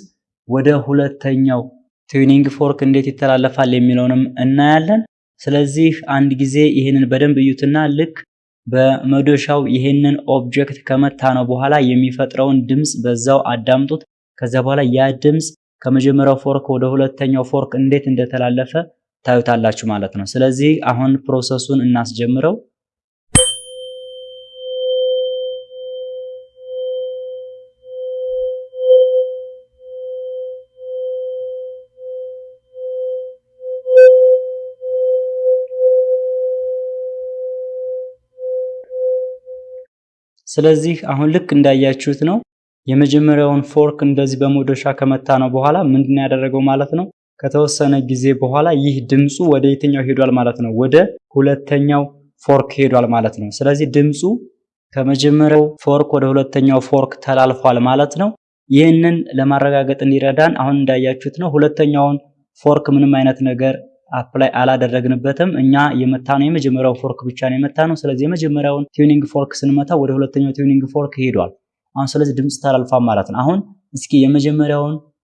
ወደ ሁለተኛው tuning fork እንዴት ይተላለፋል የሚለውንም እናያለን። ስለዚህ አንድ ጊዜ ይህንን በደንብ እዩትና ልክ በመዶሻው ይህንን object ከመታነው በኋላ የሚፈጥረውን ድምፅ በዛው አዳምጡት። ከዛ በኋላ ያ ድምፅ ከመጀመሪያው fork ወደ ሁለተኛው fork እንዴት እንደተላለፈ ታዩታላችሁ ማለት ነው። ስለዚህ አሁን process ኡን እናስጀምረው። ስለዚህ አሁን ልክ እንዳያችሁት ነው። የመጀመሪያውን fork እንደዚህ በመዶሻ ከመታነው በኋላ ምንድን ያደረገው ማለት ነው። ከተወሰነ ጊዜ በኋላ ይህ ድምፁ ወደ የትኛው ሄዷል ማለት ነው? ወደ ሁለተኛው fork ሄዷል ማለት ነው። ስለዚህ ድምፁ ከመጀመሪያው fork ወደ ሁለተኛው fork ተላልፏል ማለት ነው። ይህንን ለማረጋገጥ እንዲረዳን አሁን እንዳያችሁት ነው ሁለተኛውን fork ምንም አይነት ነገር apply አላደረግንበትም። እኛ የመታነው የመጀመሪያው fork ብቻ ነው የመታነው። ስለዚህ የመጀመሪያውን tuning fork ስንመታ ወደ ሁለተኛው tuning fork ሄዷል። አሁን ስለዚህ ድምፅ ተላልፏል ማለት ነው። አሁን እስኪ የመጀመሪያውን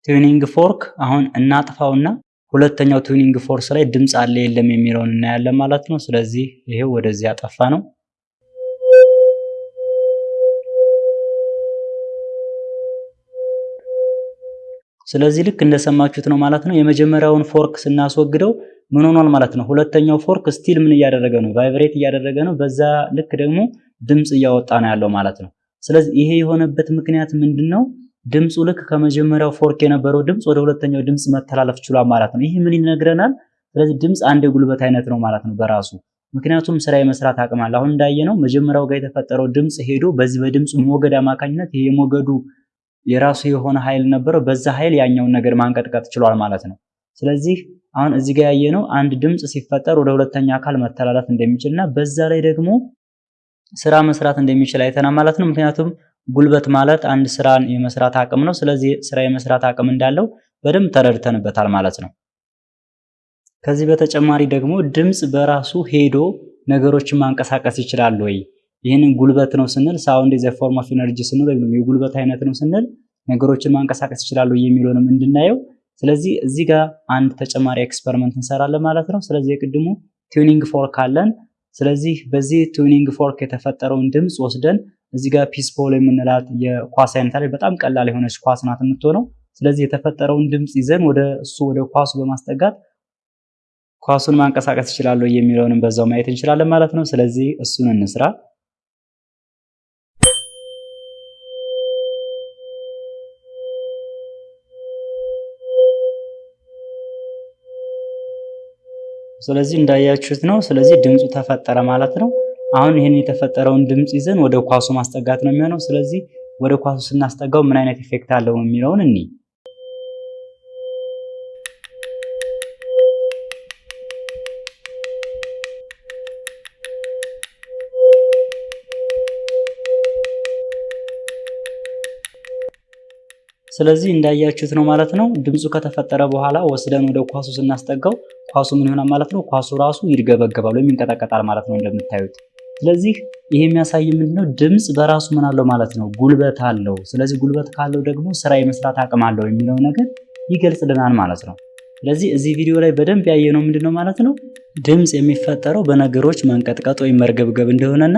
tuning fork አሁን እናጥፋውና ሁለተኛው tuning fork ላይ ድምፅ አለ የለም የሚለውን እናያለን ማለት ነው። ስለዚህ ይሄው ወደዚህ ያጠፋነው። ስለዚህ ልክ እንደሰማችሁት ነው ማለት ነው። የመጀመሪያውን fork ስናስወግደው ምን ሆኗል ማለት ነው። ሁለተኛው fork still ምን እያደረገ ነው? vibrate እያደረገ ነው። በዛ ልክ ደግሞ ድምፅ እያወጣ ነው ያለው ማለት ነው። ስለዚህ ይሄ የሆነበት ምክንያት ምንድን ነው? ድምፁ ልክ ከመጀመሪያው fork የነበረው ድምፅ ወደ ሁለተኛው ድምፅ መተላለፍ ችሏል ማለት ነው። ይህ ምን ይነግረናል? ስለዚህ ድምፅ አንድ የጉልበት አይነት ነው ማለት ነው በራሱ ምክንያቱም ስራ የመስራት አቅም አለ። አሁን እንዳየነው መጀመሪያው ጋር የተፈጠረው ድምፅ ሄዶ በዚህ በድምፁ ሞገድ አማካኝነት የሞገዱ የራሱ የሆነ ኃይል ነበረው። በዛ ኃይል ያኛውን ነገር ማንቀጥቀጥ ችሏል ማለት ነው። ስለዚህ አሁን እዚህ ጋር ያየነው አንድ ድምፅ ሲፈጠር ወደ ሁለተኛ አካል መተላለፍ እንደሚችል እና በዛ ላይ ደግሞ ስራ መስራት እንደሚችል አይተናል ማለት ነው። ምክንያቱም ጉልበት ማለት አንድ ስራን የመስራት አቅም ነው። ስለዚህ ስራ የመስራት አቅም እንዳለው በደንብ ተረድተንበታል ማለት ነው። ከዚህ በተጨማሪ ደግሞ ድምፅ በራሱ ሄዶ ነገሮችን ማንቀሳቀስ ይችላል ወይ? ይህንን ጉልበት ነው ስንል sound a form of energy ስንል ወይም የጉልበት አይነት ነው ስንል ነገሮችን ማንቀሳቀስ ይችላሉ የሚለውንም እንድናየው። ስለዚህ እዚህ ጋር አንድ ተጨማሪ experiment እንሰራለን ማለት ነው። ስለዚህ የቅድሙ tuning fork አለን። ስለዚህ በዚህ tuning fork የተፈጠረውን ድምፅ ወስደን እዚህ ጋር ping pong ball የምንላት የኳስ አይነት አለች። በጣም ቀላል የሆነች ኳስ ናት የምትሆነው። ስለዚህ የተፈጠረውን ድምፅ ይዘን ወደ እሱ ወደ ኳሱ በማስጠጋት ኳሱን ማንቀሳቀስ ይችላሉ የሚለውንም በዛው ማየት እንችላለን ማለት ነው። ስለዚህ እሱን እንስራ። ስለዚህ እንዳያችሁት ነው። ስለዚህ ድምፁ ተፈጠረ ማለት ነው። አሁን ይህን የተፈጠረውን ድምፅ ይዘን ወደ ኳሱ ማስጠጋት ነው የሚሆነው። ስለዚህ ወደ ኳሱ ስናስጠጋው ምን አይነት effect አለው የሚለውን እኒ ስለዚህ እንዳያችሁት ነው ማለት ነው። ድምፁ ከተፈጠረ በኋላ ወስደን ወደ ኳሱ ስናስጠጋው ኳሱ ምን ይሆናል ማለት ነው? ኳሱ ራሱ ይርገበገባል ወይም ይንቀጠቀጣል ማለት ነው እንደምታዩት። ስለዚህ ይሄ የሚያሳይ ምንድነው? ድምፅ በራሱ ምን አለው ማለት ነው? ጉልበት አለው። ስለዚህ ጉልበት ካለው ደግሞ ስራ የመስራት አቅም አለው የሚለው ነገር ይገልጽልናል ማለት ነው። ስለዚህ እዚህ ቪዲዮ ላይ በደንብ ያየነው ምንድነው ማለት ነው? ድምፅ የሚፈጠረው በነገሮች መንቀጥቀጥ ወይም መርገብገብ እንደሆነና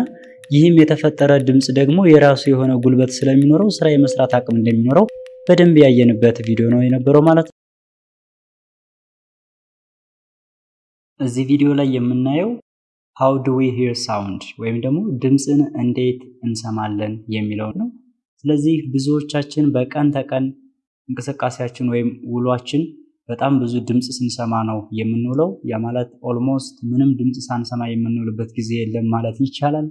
ይህም የተፈጠረ ድምፅ ደግሞ የራሱ የሆነ ጉልበት ስለሚኖረው ስራ የመስራት አቅም እንደሚኖረው በደንብ ያየንበት ቪዲዮ ነው የነበረው ማለት ነው። እዚህ ቪዲዮ ላይ የምናየው how do we hear sound ወይም ደግሞ ድምፅን እንዴት እንሰማለን የሚለው ነው። ስለዚህ ብዙዎቻችን በቀን ተቀን እንቅስቃሴያችን ወይም ውሏችን በጣም ብዙ ድምፅ ስንሰማ ነው የምንውለው። ያ ማለት almost ምንም ድምፅ ሳንሰማ የምንውልበት ጊዜ የለም ማለት ይቻላል።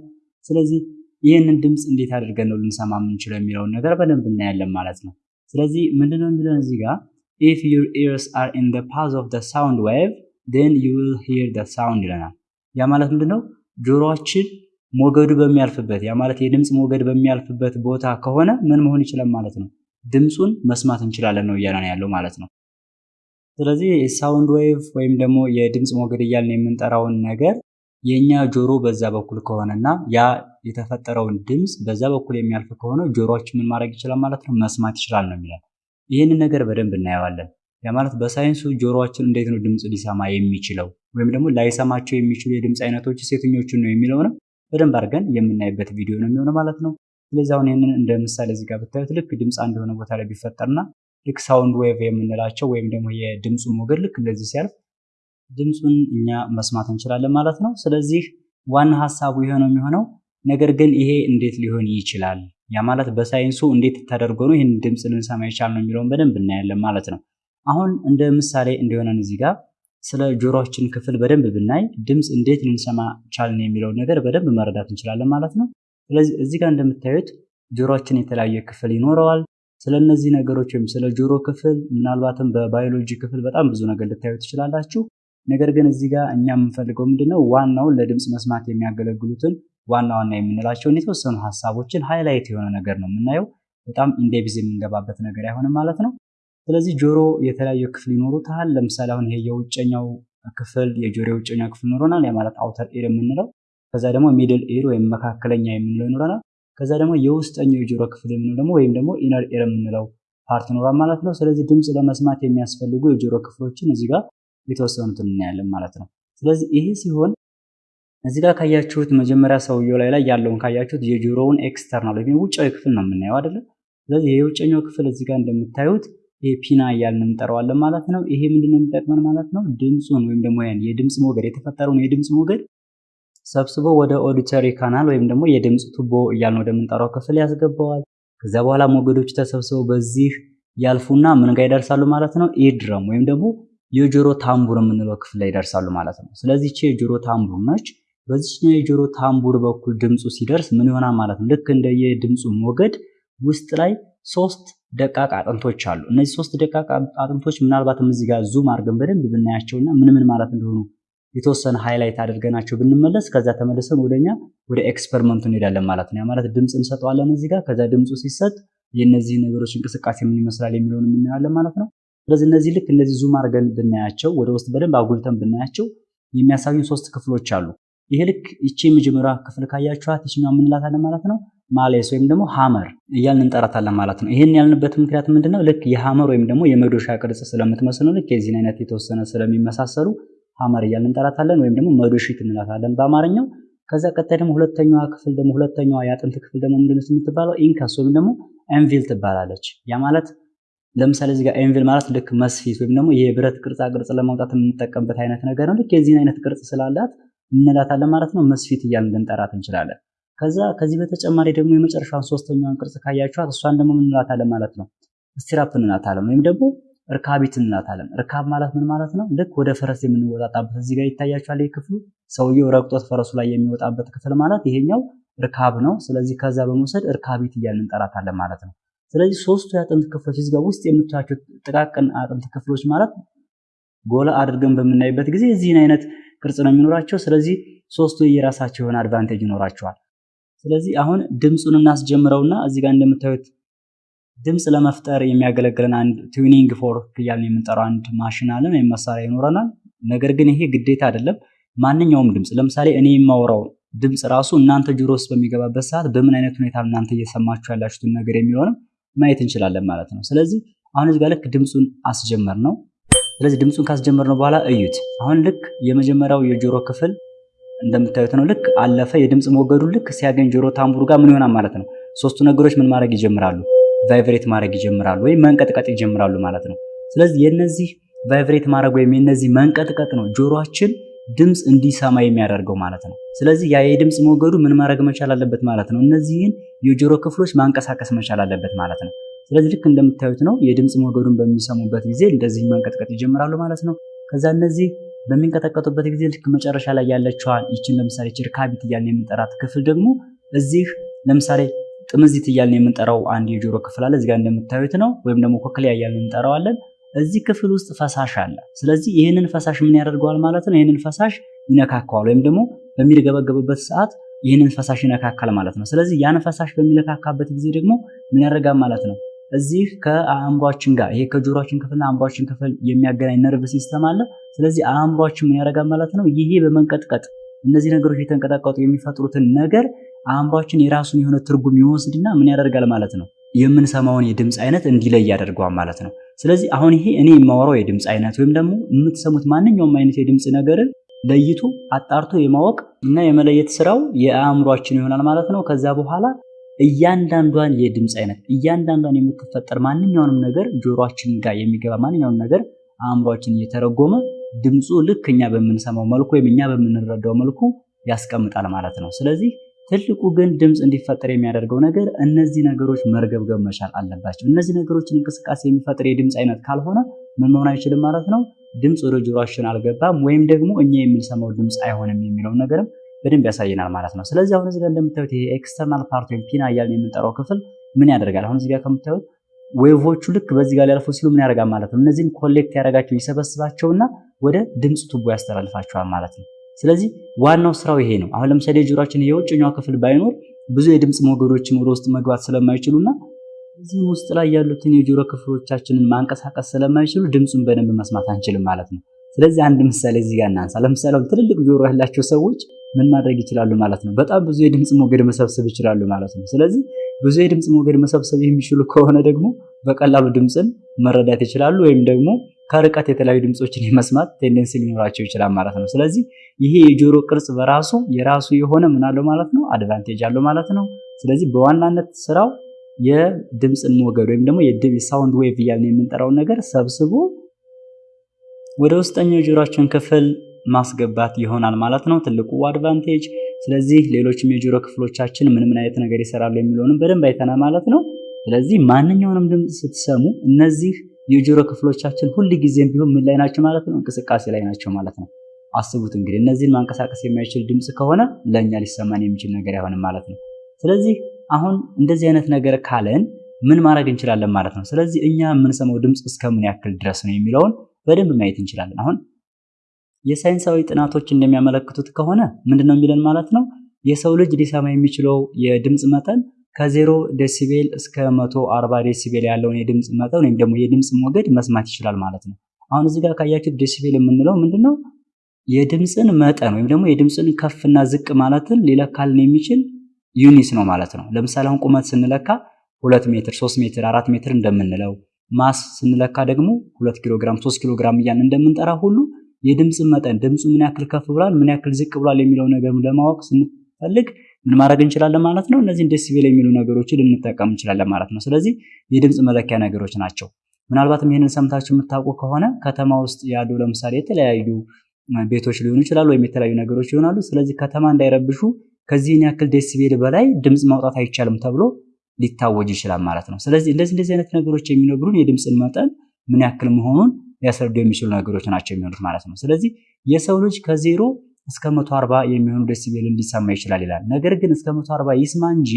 ስለዚህ ይህንን ድምፅ እንዴት አድርገን ነው ልንሰማ የምንችለው የሚለውን ነገር በደንብ እናያለን ማለት ነው። ስለዚህ ምንድነው የሚለን እዚህ ጋር if your ears are in path of sound wave then you will hear the sound ይለናል። ያ ማለት ምንድነው ጆሮአችን ሞገዱ በሚያልፍበት ያ ማለት የድምፅ ሞገድ በሚያልፍበት ቦታ ከሆነ ምን መሆን ይችላል ማለት ነው ድምፁን መስማት እንችላለን ነው እያለን ያለው ማለት ነው። ስለዚህ የ sound wave ወይም ደግሞ የድምፅ ሞገድ እያልን የምንጠራውን ነገር የኛ ጆሮ በዛ በኩል ከሆነና ያ የተፈጠረውን ድምፅ በዛ በኩል የሚያልፍ ከሆነ ጆሮአችን ምን ማድረግ ይችላል ማለት ነው መስማት ይችላል ነው የሚለን። ይህንን ነገር በደንብ እናየዋለን። ያ ማለት በሳይንሱ ጆሮአችን እንዴት ነው ድምፅ ሊሰማ የሚችለው ወይም ደግሞ ላይሰማቸው የሚችሉ የድምፅ አይነቶች የትኞቹን ነው የሚለውንም በደንብ አድርገን የምናይበት ቪዲዮ ነው የሚሆነው ማለት ነው። ስለዚህ አሁን ይህንን እንደ ምሳሌ እዚህ ጋር ብታዩት ልክ ድምፅ አንድ የሆነ ቦታ ላይ ቢፈጠርና ልክ sound wave የምንላቸው ወይም ደግሞ የድምፁ ሞገድ ልክ እንደዚህ ሲያልፍ ድምፁን እኛ መስማት እንችላለን ማለት ነው። ስለዚህ ዋና ሀሳቡ ይሄ ነው የሚሆነው። ነገር ግን ይሄ እንዴት ሊሆን ይችላል? ያ ማለት በሳይንሱ እንዴት ተደርጎ ነው ይህን ድምፅ ልንሰማ የቻልነው የሚለውን በደንብ እናያለን ማለት ነው። አሁን እንደ ምሳሌ እንዲሆነን እዚህ ጋር ስለ ጆሮአችን ክፍል በደንብ ብናይ ድምፅ እንዴት ልንሰማ ቻልን የሚለውን ነገር በደንብ መረዳት እንችላለን ማለት ነው። ስለዚህ እዚህ ጋር እንደምታዩት ጆሮአችን የተለያየ ክፍል ይኖረዋል። ስለ እነዚህ ነገሮች ወይም ስለ ጆሮ ክፍል ምናልባትም በባዮሎጂ ክፍል በጣም ብዙ ነገር ልታዩ ትችላላችሁ። ነገር ግን እዚህ ጋር እኛ የምንፈልገው ምንድነው ዋናውን ለድምፅ መስማት የሚያገለግሉትን ዋና ዋና የምንላቸውን የተወሰኑ ሀሳቦችን highlight የሆነ ነገር ነው የምናየው። በጣም in depth የምንገባበት ነገር አይሆንም ማለት ነው። ስለዚህ ጆሮ የተለያዩ ክፍል ይኖሩታል። ለምሳሌ አሁን ይሄ የውጨኛው ክፍል የጆሮ የውጨኛው ክፍል ይኖረናል። ያ ማለት outer ear የምንለው ከዛ ደግሞ middle ear ወይም መካከለኛ የምንለው ይኖረናል። ከዛ ደግሞ የውስጠኛው የጆሮ ክፍል የምንለው ደግሞ ወይም ደግሞ inner ear የምንለው part ይኖራል ማለት ነው። ስለዚህ ድምፅ ለመስማት የሚያስፈልጉ የጆሮ ክፍሎችን እዚህ ጋር የተወሰኑትን እናያለን ማለት ነው። ስለዚህ ይሄ ሲሆን እዚህ ጋር ካያችሁት መጀመሪያ ሰውየው ላይ ላይ ያለውን ካያችሁት የጆሮውን external ወይም ውጫዊ ክፍል ነው የምናየው አይደለ? ስለዚህ የውጨኛው ክፍል እዚህ ጋር እንደምታዩት pinna እያልን እንጠራዋለን ማለት ነው። ይሄ ምንድነው የሚጠቅመን ማለት ነው? ድምፁን ወይም ደግሞ ያን የድምፅ ሞገድ የተፈጠረውን የድምፅ ሞገድ ሰብስቦ ወደ auditory canal ወይም ደግሞ የድምፅ ቱቦ እያልን ወደምንጠራው ክፍል ያስገባዋል። ከዚያ በኋላ ሞገዶች ተሰብስበው በዚህ ያልፉና ምን ጋር ይደርሳሉ ማለት ነው? eardrum ወይም ደግሞ የጆሮ ታምቡር የምንለው ክፍል ላይ ይደርሳሉ ማለት ነው። ስለዚህ ይቺ የጆሮ ታምቡር ነች። በዚች የጆሮ ታምቡር በኩል ድምፁ ሲደርስ ምን ይሆናል ማለት ነው? ልክ እንደ የድምፁ ሞገድ ውስጥ ላይ ሶስት ደቃቅ አጥንቶች አሉ። እነዚህ ሶስት ደቃቅ አጥንቶች ምናልባትም እዚህ ጋር zoom አድርገን በደንብ ብናያቸውና ምን ምን ማለት እንደሆኑ የተወሰነ highlight አድርገናቸው ብንመለስ ከዛ ተመልሰን ወደኛ ወደ experiment ኡ እንሄዳለን ማለት ነው። ያ ማለት ድምፅ እንሰጠዋለን እዚህ ጋር ከዛ ድምፁ ሲሰጥ የእነዚህ ነገሮች እንቅስቃሴ ምን ይመስላል የሚለውን የምናያለን ማለት ነው። ስለዚህ እነዚህ ልክ እንደዚህ zoom አድርገን ብናያቸው ወደ ውስጥ በደንብ አጉልተን ብናያቸው የሚያሳዩን ሶስት ክፍሎች አሉ። ይሄ ልክ ይቺ የመጀመሪያ ክፍል ካያችኋት ይችኛው የምንላታለን ማለት ነው malleus ወይም ደግሞ hammer እያልን እንጠራታለን ማለት ነው። ይህን ያልንበት ምክንያት ምንድነው? ልክ የ hammer ወይም ደግሞ የመዶሻ ቅርጽ ስለምትመስል ነው። ልክ የዚህን አይነት የተወሰነ ስለሚመሳሰሉ hammer እያልን እንጠራታለን ወይም ደግሞ መዶሺት እንላታለን በአማርኛው። ከዛ ቀጣይ ደግሞ ሁለተኛዋ ክፍል ደግሞ ሁለተኛዋ የአጥንት ክፍል ደግሞ ምንድነው የምትባለው? incus ወይም ደግሞ anvil ትባላለች። ያ ማለት ለምሳሌ እዚህ ጋር anvil ማለት ልክ መስፊት ወይም ደግሞ የብረት ቅርጻ ቅርጽ ለማውጣት የምንጠቀምበት አይነት ነገር ነው። ልክ የዚህን አይነት ቅርጽ ስላላት እንላታለን ማለት ነው። መስፊት እያልን ልንጠራት እንችላለን። ከዛ ከዚህ በተጨማሪ ደግሞ የመጨረሻውን ሶስተኛውን ቅርጽ ካያችኋት እሷን ደግሞ ምን እንላታለን ማለት ነው? stirrup እንላታለን ወይም ደግሞ እርካቢት እንላታለን። እርካብ ማለት ምን ማለት ነው? ልክ ወደ ፈረስ የምንወጣጣበት እዚህ ጋር ይታያችኋል። ይህ ክፍሉ ሰውየው ረግጦት ፈረሱ ላይ የሚወጣበት ክፍል ማለት ይሄኛው እርካብ ነው። ስለዚህ ከዛ በመውሰድ እርካቢት እያልን እንጠራታለን ማለት ነው። ስለዚህ ሶስቱ የአጥንት ክፍሎች እዚህ ጋር ውስጥ የምታዩቸው ጥቃቅን አጥንት ክፍሎች ማለት ጎላ አድርገን በምናይበት ጊዜ እዚህን አይነት ቅርጽ ነው የሚኖራቸው። ስለዚህ ሶስቱ የራሳቸው የሆነ advantage ይኖራቸዋል። ስለዚህ አሁን ድምፁን እናስጀምረውና እዚህ ጋር እንደምታዩት ድምፅ ለመፍጠር የሚያገለግለን አንድ tuning fork እያልን የምንጠራው አንድ ማሽን አለን ወይም መሳሪያ ይኖረናል። ነገር ግን ይሄ ግዴታ አይደለም። ማንኛውም ድምፅ ለምሳሌ እኔ የማወራው ድምፅ ራሱ እናንተ ጆሮ ውስጥ በሚገባበት ሰዓት በምን አይነት ሁኔታ እናንተ እየሰማችሁ ያላችሁትን ነገር የሚሆንም ማየት እንችላለን ማለት ነው። ስለዚህ አሁን እዚህ ጋር ልክ ድምፁን አስጀመር ነው። ስለዚህ ድምፁን ካስጀመር ነው በኋላ እዩት። አሁን ልክ የመጀመሪያው የጆሮ ክፍል እንደምታዩት ነው። ልክ አለፈ። የድምፅ ሞገዱ ልክ ሲያገኝ ጆሮ ታምቡሩ ጋር ምን ይሆናል ማለት ነው? ሶስቱ ነገሮች ምን ማድረግ ይጀምራሉ? ቫይብሬት ማድረግ ይጀምራሉ ወይም መንቀጥቀጥ ይጀምራሉ ማለት ነው። ስለዚህ የነዚህ ቫይብሬት ማድረግ ወይም የነዚህ መንቀጥቀጥ ነው ጆሮአችን ድምፅ እንዲሰማ የሚያደርገው ማለት ነው። ስለዚህ ያ የድምፅ ሞገዱ ምን ማድረግ መቻል አለበት ማለት ነው? እነዚህን የጆሮ ክፍሎች ማንቀሳቀስ መቻል አለበት ማለት ነው። ስለዚህ ልክ እንደምታዩት ነው የድምፅ ሞገዱን በሚሰሙበት ጊዜ እንደዚህ መንቀጥቀጥ ይጀምራሉ ማለት ነው። ከዛ እነዚህ በሚንቀጠቀጡበት ጊዜ ልክ መጨረሻ ላይ ያለችዋን ይችን ለምሳሌ ችርካቢት እያልን የምንጠራት ክፍል ደግሞ እዚህ ለምሳሌ ጥምዚት እያልን የምንጠራው አንድ የጆሮ ክፍል አለ። እዚጋ እንደምታዩት ነው። ወይም ደግሞ ኮክሊያ እያልን እንጠራዋለን። እዚህ ክፍል ውስጥ ፈሳሽ አለ። ስለዚህ ይህንን ፈሳሽ ምን ያደርገዋል ማለት ነው? ይህንን ፈሳሽ ይነካከዋል ወይም ደግሞ በሚርገበገብበት ሰዓት ይህንን ፈሳሽ ይነካካል ማለት ነው። ስለዚህ ያን ፈሳሽ በሚነካካበት ጊዜ ደግሞ ምን ያደርጋል ማለት ነው? እዚህ ከአእምሯችን ጋር ይሄ ከጆሮችን ክፍልና አእምሯችን ክፍል የሚያገናኝ nerve system አለ። ስለዚህ አእምሯችን ምን ያደርጋል ማለት ነው? ይሄ በመንቀጥቀጥ እነዚህ ነገሮች የተንቀጠቀጡ የሚፈጥሩትን ነገር አእምሯችን የራሱን የሆነ ትርጉም ይወስድና ምን ያደርጋል ማለት ነው? የምንሰማውን የድምፅ አይነት እንዲለይ ያደርገዋል ማለት ነው። ስለዚህ አሁን ይሄ እኔ የማወራው የድምፅ አይነት ወይም ደግሞ የምትሰሙት ማንኛውም አይነት የድምፅ ነገርን ለይቶ አጣርቶ የማወቅ እና የመለየት ስራው የአእምሯችን ይሆናል ማለት ነው። ከዛ በኋላ እያንዳንዷን የድምፅ አይነት እያንዳንዷን የምትፈጠር ማንኛውንም ነገር ጆሮአችን ጋር የሚገባ ማንኛውንም ነገር አእምሯችን እየተረጎመ ድምፁ ልክ እኛ በምንሰማው መልኩ ወይም እኛ በምንረዳው መልኩ ያስቀምጣል ማለት ነው። ስለዚህ ትልቁ ግን ድምፅ እንዲፈጠር የሚያደርገው ነገር እነዚህ ነገሮች መርገብገብ መቻል አለባቸው። እነዚህ ነገሮችን እንቅስቃሴ የሚፈጥር የድምፅ አይነት ካልሆነ ምን መሆን አይችልም ማለት ነው። ድምፅ ወደ ጆሮአችን አልገባም ወይም ደግሞ እኛ የምንሰማው ድምፅ አይሆንም የሚለውን ነገርም በደንብ ያሳየናል ማለት ነው። ስለዚህ አሁን እዚህ ጋር እንደምታዩት ይሄ external part ወይም pinna እያልን የምንጠራው ክፍል ምን ያደርጋል? አሁን እዚህ ጋር ከምታዩት wave ኦቹ ልክ በዚህ ጋር ሊያልፉ ሲሉ ምን ያደርጋል ማለት ነው። እነዚህን collect ያደርጋቸው ይሰበስባቸውና ወደ ድምፅ ቱቦ ያስተላልፋቸዋል ማለት ነው። ስለዚህ ዋናው ስራው ይሄ ነው። አሁን ለምሳሌ የጆሮአችን የውጭኛው ክፍል ባይኖር ብዙ የድምፅ ሞገዶችን ወደ ውስጥ መግባት ስለማይችሉና እዚህም ውስጥ ላይ ያሉትን የጆሮ ክፍሎቻችንን ማንቀሳቀስ ስለማይችሉ ድምፁን በደንብ መስማት አንችልም ማለት ነው። ስለዚህ አንድ ምሳሌ እዚህ ጋር እናንሳ። ለምሳሌ ትልልቅ ጆሮ ያላቸው ሰዎች ምን ማድረግ ይችላሉ ማለት ነው? በጣም ብዙ የድምፅ ሞገድ መሰብሰብ ይችላሉ ማለት ነው። ስለዚህ ብዙ የድምፅ ሞገድ መሰብሰብ የሚችሉ ከሆነ ደግሞ በቀላሉ ድምፅን መረዳት ይችላሉ ወይም ደግሞ ከርቀት የተለያዩ ድምፆችን የመስማት tendency ሊኖራቸው ይችላል ማለት ነው። ስለዚህ ይሄ የጆሮ ቅርጽ በራሱ የራሱ የሆነ ምን አለው ማለት ነው advantage አለው ማለት ነው። ስለዚህ በዋናነት ስራው የድምፅን ሞገድ ወይም ደግሞ የ sound wave እያልን የምንጠራውን ነገር ሰብስቦ ወደ ውስጠኛው የጆሮአችን ክፍል ማስገባት ይሆናል ማለት ነው ትልቁ advantage። ስለዚህ ሌሎችም የጆሮ ክፍሎቻችን ምን ምን አይነት ነገር ይሰራሉ የሚለውንም በደንብ አይተናል ማለት ነው። ስለዚህ ማንኛውንም ድምፅ ስትሰሙ እነዚህ የጆሮ ክፍሎቻችን ሁል ጊዜም ቢሆን ምን ላይ ናቸው ማለት ነው? እንቅስቃሴ ላይ ናቸው ማለት ነው። አስቡት እንግዲህ እነዚህን ማንቀሳቀስ የማይችል ድምፅ ከሆነ ለእኛ ሊሰማን የሚችል ነገር አይሆንም ማለት ነው። ስለዚህ አሁን እንደዚህ አይነት ነገር ካለን ምን ማድረግ እንችላለን ማለት ነው። ስለዚህ እኛ የምንሰማው ድምፅ እስከምን ያክል ድረስ ነው የሚለውን በደንብ ማየት እንችላለን። አሁን የሳይንሳዊ ጥናቶች እንደሚያመለክቱት ከሆነ ምንድን ነው የሚለን ማለት ነው የሰው ልጅ ሊሰማ የሚችለው የድምፅ መጠን ከዜሮ decibel እስከ መቶ አርባ decibel ያለውን የድምፅ መጠን ወይም ደግሞ የድምፅ ሞገድ መስማት ይችላል ማለት ነው። አሁን እዚህ ጋር ካያችሁት decibel የምንለው ምንድነው የድምፅን መጠን ወይም ደግሞ የድምፅን ከፍና ዝቅ ማለትን ሊለካልን የሚችል unit ነው ማለት ነው። ለምሳሌ አሁን ቁመት ስንለካ ሁለት ሜትር፣ ሶስት ሜትር፣ አራት ሜትር እንደምንለው mass ስንለካ ደግሞ ሁለት ኪሎ ግራም፣ ሶስት ኪሎ ግራም እያልን እንደምንጠራ ሁሉ የድምፅ መጠን ድምፁ ምን ያክል ከፍ ብሏል፣ ምን ያክል ዝቅ ብሏል የሚለው ነገር ለማወቅ ስንፈልግ ምን ማድረግ እንችላለን ማለት ነው። እነዚህን ዴሲቤል የሚሉ ነገሮችን ልንጠቀም እንችላለን ማለት ነው። ስለዚህ የድምፅ መለኪያ ነገሮች ናቸው። ምናልባትም ይህንን ሰምታችሁ የምታውቁ ከሆነ ከተማ ውስጥ ያሉ ለምሳሌ የተለያዩ ቤቶች ሊሆኑ ይችላሉ፣ ወይም የተለያዩ ነገሮች ይሆናሉ። ስለዚህ ከተማ እንዳይረብሹ ከዚህን ያክል ዴሲቤል በላይ ድምፅ ማውጣት አይቻልም ተብሎ ሊታወጅ ይችላል ማለት ነው። ስለዚህ እንደዚህ እንደዚህ አይነት ነገሮች የሚነግሩን የድምፅን መጠን ምን ያክል መሆኑን ሊያስረዱ የሚችሉ ነገሮች ናቸው የሚሆኑት ማለት ነው። ስለዚህ የሰው ልጅ ከዜሮ እስከ 140 የሚሆኑ decibel እንዲሰማ ይችላል ይላል። ነገር ግን እስከ 140 ይስማ እንጂ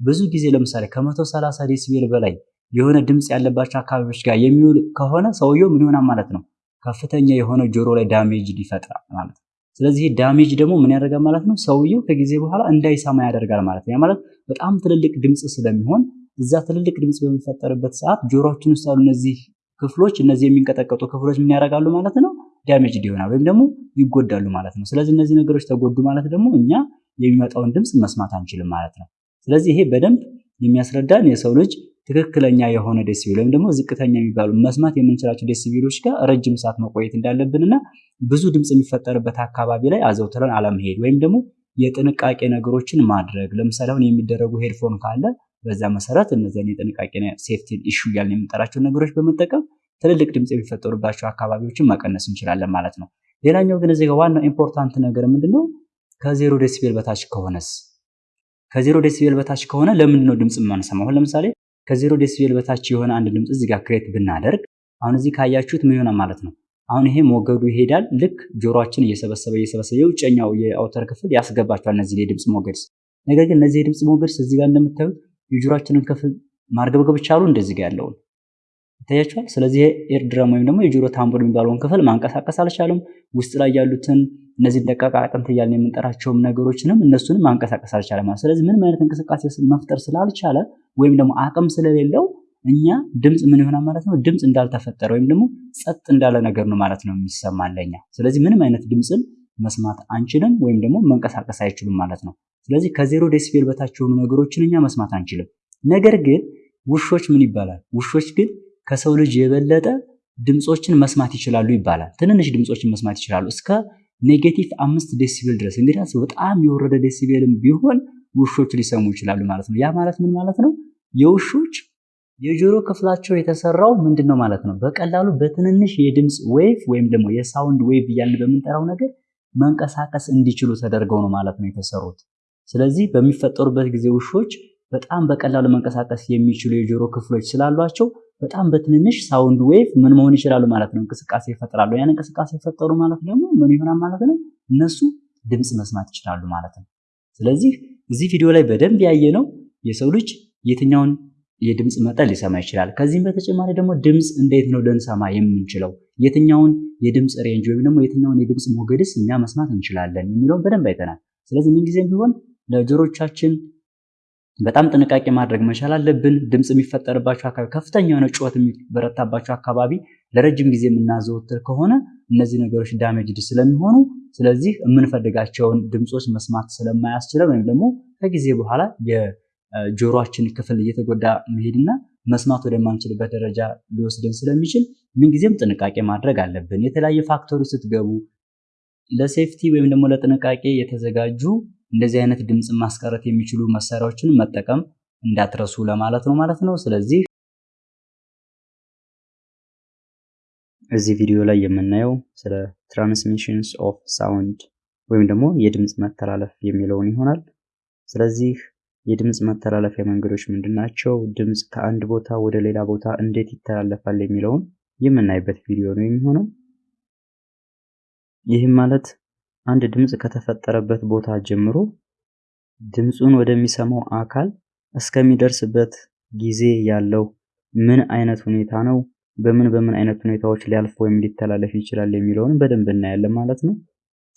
ብዙ ጊዜ ለምሳሌ ከ130 decibel በላይ የሆነ ድምፅ ያለባቸው አካባቢዎች ጋር የሚውል ከሆነ ሰውየው ምን ይሆናል ማለት ነው? ከፍተኛ የሆነ ጆሮ ላይ damage ይፈጥራል ማለት ነው። ስለዚህ damage ደግሞ ምን ያደርጋል ማለት ነው? ሰውየው ከጊዜ በኋላ እንዳይሰማ ያደርጋል ማለት ነው። ማለት በጣም ትልልቅ ድምፅ ስለሚሆን እዛ ትልልቅ ድምፅ በሚፈጠርበት ሰዓት ጆሮችን ውስጥ ያሉ እነዚህ ክፍሎች እነዚህ የሚንቀጠቀጡ ክፍሎች ምን ያደርጋሉ ማለት ነው? damage ይሆናል ወይም ደግሞ ይጎዳሉ ማለት ነው። ስለዚህ እነዚህ ነገሮች ተጎዱ ማለት ደግሞ እኛ የሚመጣውን ድምፅ መስማት አንችልም ማለት ነው። ስለዚህ ይሄ በደንብ የሚያስረዳን የሰው ልጅ ትክክለኛ የሆነ decibel ወይም ደግሞ ዝቅተኛ የሚባሉ መስማት የምንችላቸው decibel ኦች ጋር ረጅም ሰዓት መቆየት እንዳለብንና ብዙ ድምፅ የሚፈጠርበት አካባቢ ላይ አዘውትረን አለመሄድ ወይም ደግሞ የጥንቃቄ ነገሮችን ማድረግ። ለምሳሌ አሁን የሚደረጉ headphone ካለ በዛ መሰረት እነዚያን የጥንቃቄ safety issue እያልን የምንጠራቸው ነገሮች በመጠቀም ትልልቅ ድምፅ የሚፈጠሩባቸው አካባቢዎችን መቀነስ እንችላለን ማለት ነው። ሌላኛው ግን እዚህ ዋናው important ነገር ምንድነው? ከዜሮ decibel በታች ከሆነስ ከዜሮ decibel በታች ከሆነ ለምንድን ነው ድምፅ የማንሰማው? አሁን ለምሳሌ ከዜሮ decibel በታች የሆነ አንድ ድምፅ እዚህ ጋር create ብናደርግ አሁን እዚህ ካያችሁት ምን ይሆናል ማለት ነው። አሁን ይሄ ሞገዱ ይሄዳል። ልክ ጆሮአችን እየሰበሰበ እየሰበሰበ የውጨኛው የ outer ክፍል ያስገባቸዋል እነዚህ የድምፅ ሞገድስ። ነገር ግን እነዚህ የድምፅ ሞገድስ እዚህ ጋር እንደምታዩት የጆሮአችንን ክፍል ማርገብገብ ቻሉ። እንደዚህ ጋር ያለውን ይታያችኋል። ስለዚህ ear drum ወይም ደግሞ የጆሮ ታምቡር የሚባለውን ክፍል ማንቀሳቀስ አልቻለም። ውስጥ ላይ ያሉትን እነዚህ ደቃቃ አጥንት እያልን የምንጠራቸውም ነገሮችንም እነሱንም ማንቀሳቀስ አልቻለም ስለዚህ ምንም አይነት እንቅስቃሴ መፍጠር ስላልቻለ ወይም ደግሞ አቅም ስለሌለው እኛ ድምፅ ምን ይሆናል ማለት ነው? ድምፅ እንዳልተፈጠረ ወይም ደግሞ ጸጥ እንዳለ ነገር ነው ማለት ነው የሚሰማን ለኛ። ስለዚህ ምንም አይነት ድምፅን መስማት አንችልም ወይም ደግሞ መንቀሳቀስ አይችሉም ማለት ነው። ስለዚህ ከዜሮ decibel በታች የሆኑ ነገሮችን እኛ መስማት አንችልም። ነገር ግን ውሾች ምን ይባላል? ውሾች ግን ከሰው ልጅ የበለጠ ድምፆችን መስማት ይችላሉ ይባላል። ትንንሽ ድምፆችን መስማት ይችላሉ እስከ negative አምስት decibel ድረስ። እንግዲህ በጣም የወረደ decibel ም ቢሆን ውሾች ሊሰሙ ይችላሉ ማለት ነው። ያ ማለት ምን ማለት ነው? የውሾች የጆሮ ክፍላቸው የተሰራው ምንድን ነው ማለት ነው? በቀላሉ በትንንሽ የድምፅ wave ወይም ደግሞ የ sound wave እያልን በምንጠራው ነገር መንቀሳቀስ እንዲችሉ ተደርገው ነው ማለት ነው የተሰሩት። ስለዚህ በሚፈጠሩበት ጊዜ ውሾች በጣም በቀላሉ መንቀሳቀስ የሚችሉ የጆሮ ክፍሎች ስላሏቸው በጣም በትንንሽ sound wave ምን መሆን ይችላሉ ማለት ነው? እንቅስቃሴ ይፈጥራሉ። ያን እንቅስቃሴ የፈጠሩ ማለት ደግሞ ምን ይሆናል ማለት ነው? እነሱ ድምፅ መስማት ይችላሉ ማለት ነው። ስለዚህ እዚህ ቪዲዮ ላይ በደንብ ያየ ነው የሰው ልጅ የትኛውን የድምፅ መጠን ሊሰማ ይችላል። ከዚህም በተጨማሪ ደግሞ ድምፅ እንዴት ነው ልንሰማ የምንችለው? የትኛውን የድምፅ ሬንጅ ወይም ደግሞ የትኛውን የድምፅ ሞገድስ እኛ መስማት እንችላለን የሚለውን በደንብ አይተናል። ስለዚህ ምንጊዜም ቢሆን ለጆሮቻችን በጣም ጥንቃቄ ማድረግ መቻል አለብን። ድምፅ የሚፈጠርባቸው አካባቢ ከፍተኛ የሆነ ጩኸት የሚበረታባቸው አካባቢ ለረጅም ጊዜ የምናዘወትር ከሆነ እነዚህ ነገሮች ዳሜጅድ ስለሚሆኑ ስለዚህ የምንፈልጋቸውን ድምፆች መስማት ስለማያስችለን ወይም ደግሞ ከጊዜ በኋላ የጆሮአችን ክፍል እየተጎዳ መሄድና መስማት ወደማንችልበት ደረጃ ሊወስደን ስለሚችል ምንጊዜም ጥንቃቄ ማድረግ አለብን። የተለያዩ ፋክተሮች ስትገቡ ለሴፍቲ ወይም ደግሞ ለጥንቃቄ የተዘጋጁ እንደዚህ አይነት ድምፅ ማስቀረት የሚችሉ መሳሪያዎችን መጠቀም እንዳትረሱ ለማለት ነው ማለት ነው። ስለዚህ እዚህ ቪዲዮ ላይ የምናየው ስለ transmissions of sound ወይም ደግሞ የድምፅ መተላለፍ የሚለውን ይሆናል። ስለዚህ የድምፅ መተላለፊያ መንገዶች ምንድን ናቸው? ድምፅ ከአንድ ቦታ ወደ ሌላ ቦታ እንዴት ይተላለፋል የሚለውን የምናይበት ቪዲዮ ነው የሚሆነው። ይህም ማለት አንድ ድምፅ ከተፈጠረበት ቦታ ጀምሮ ድምፁን ወደሚሰማው አካል እስከሚደርስበት ጊዜ ያለው ምን አይነት ሁኔታ ነው፣ በምን በምን አይነት ሁኔታዎች ሊያልፍ ወይም ሊተላለፍ ይችላል የሚለውን በደንብ እናያለን ማለት ነው።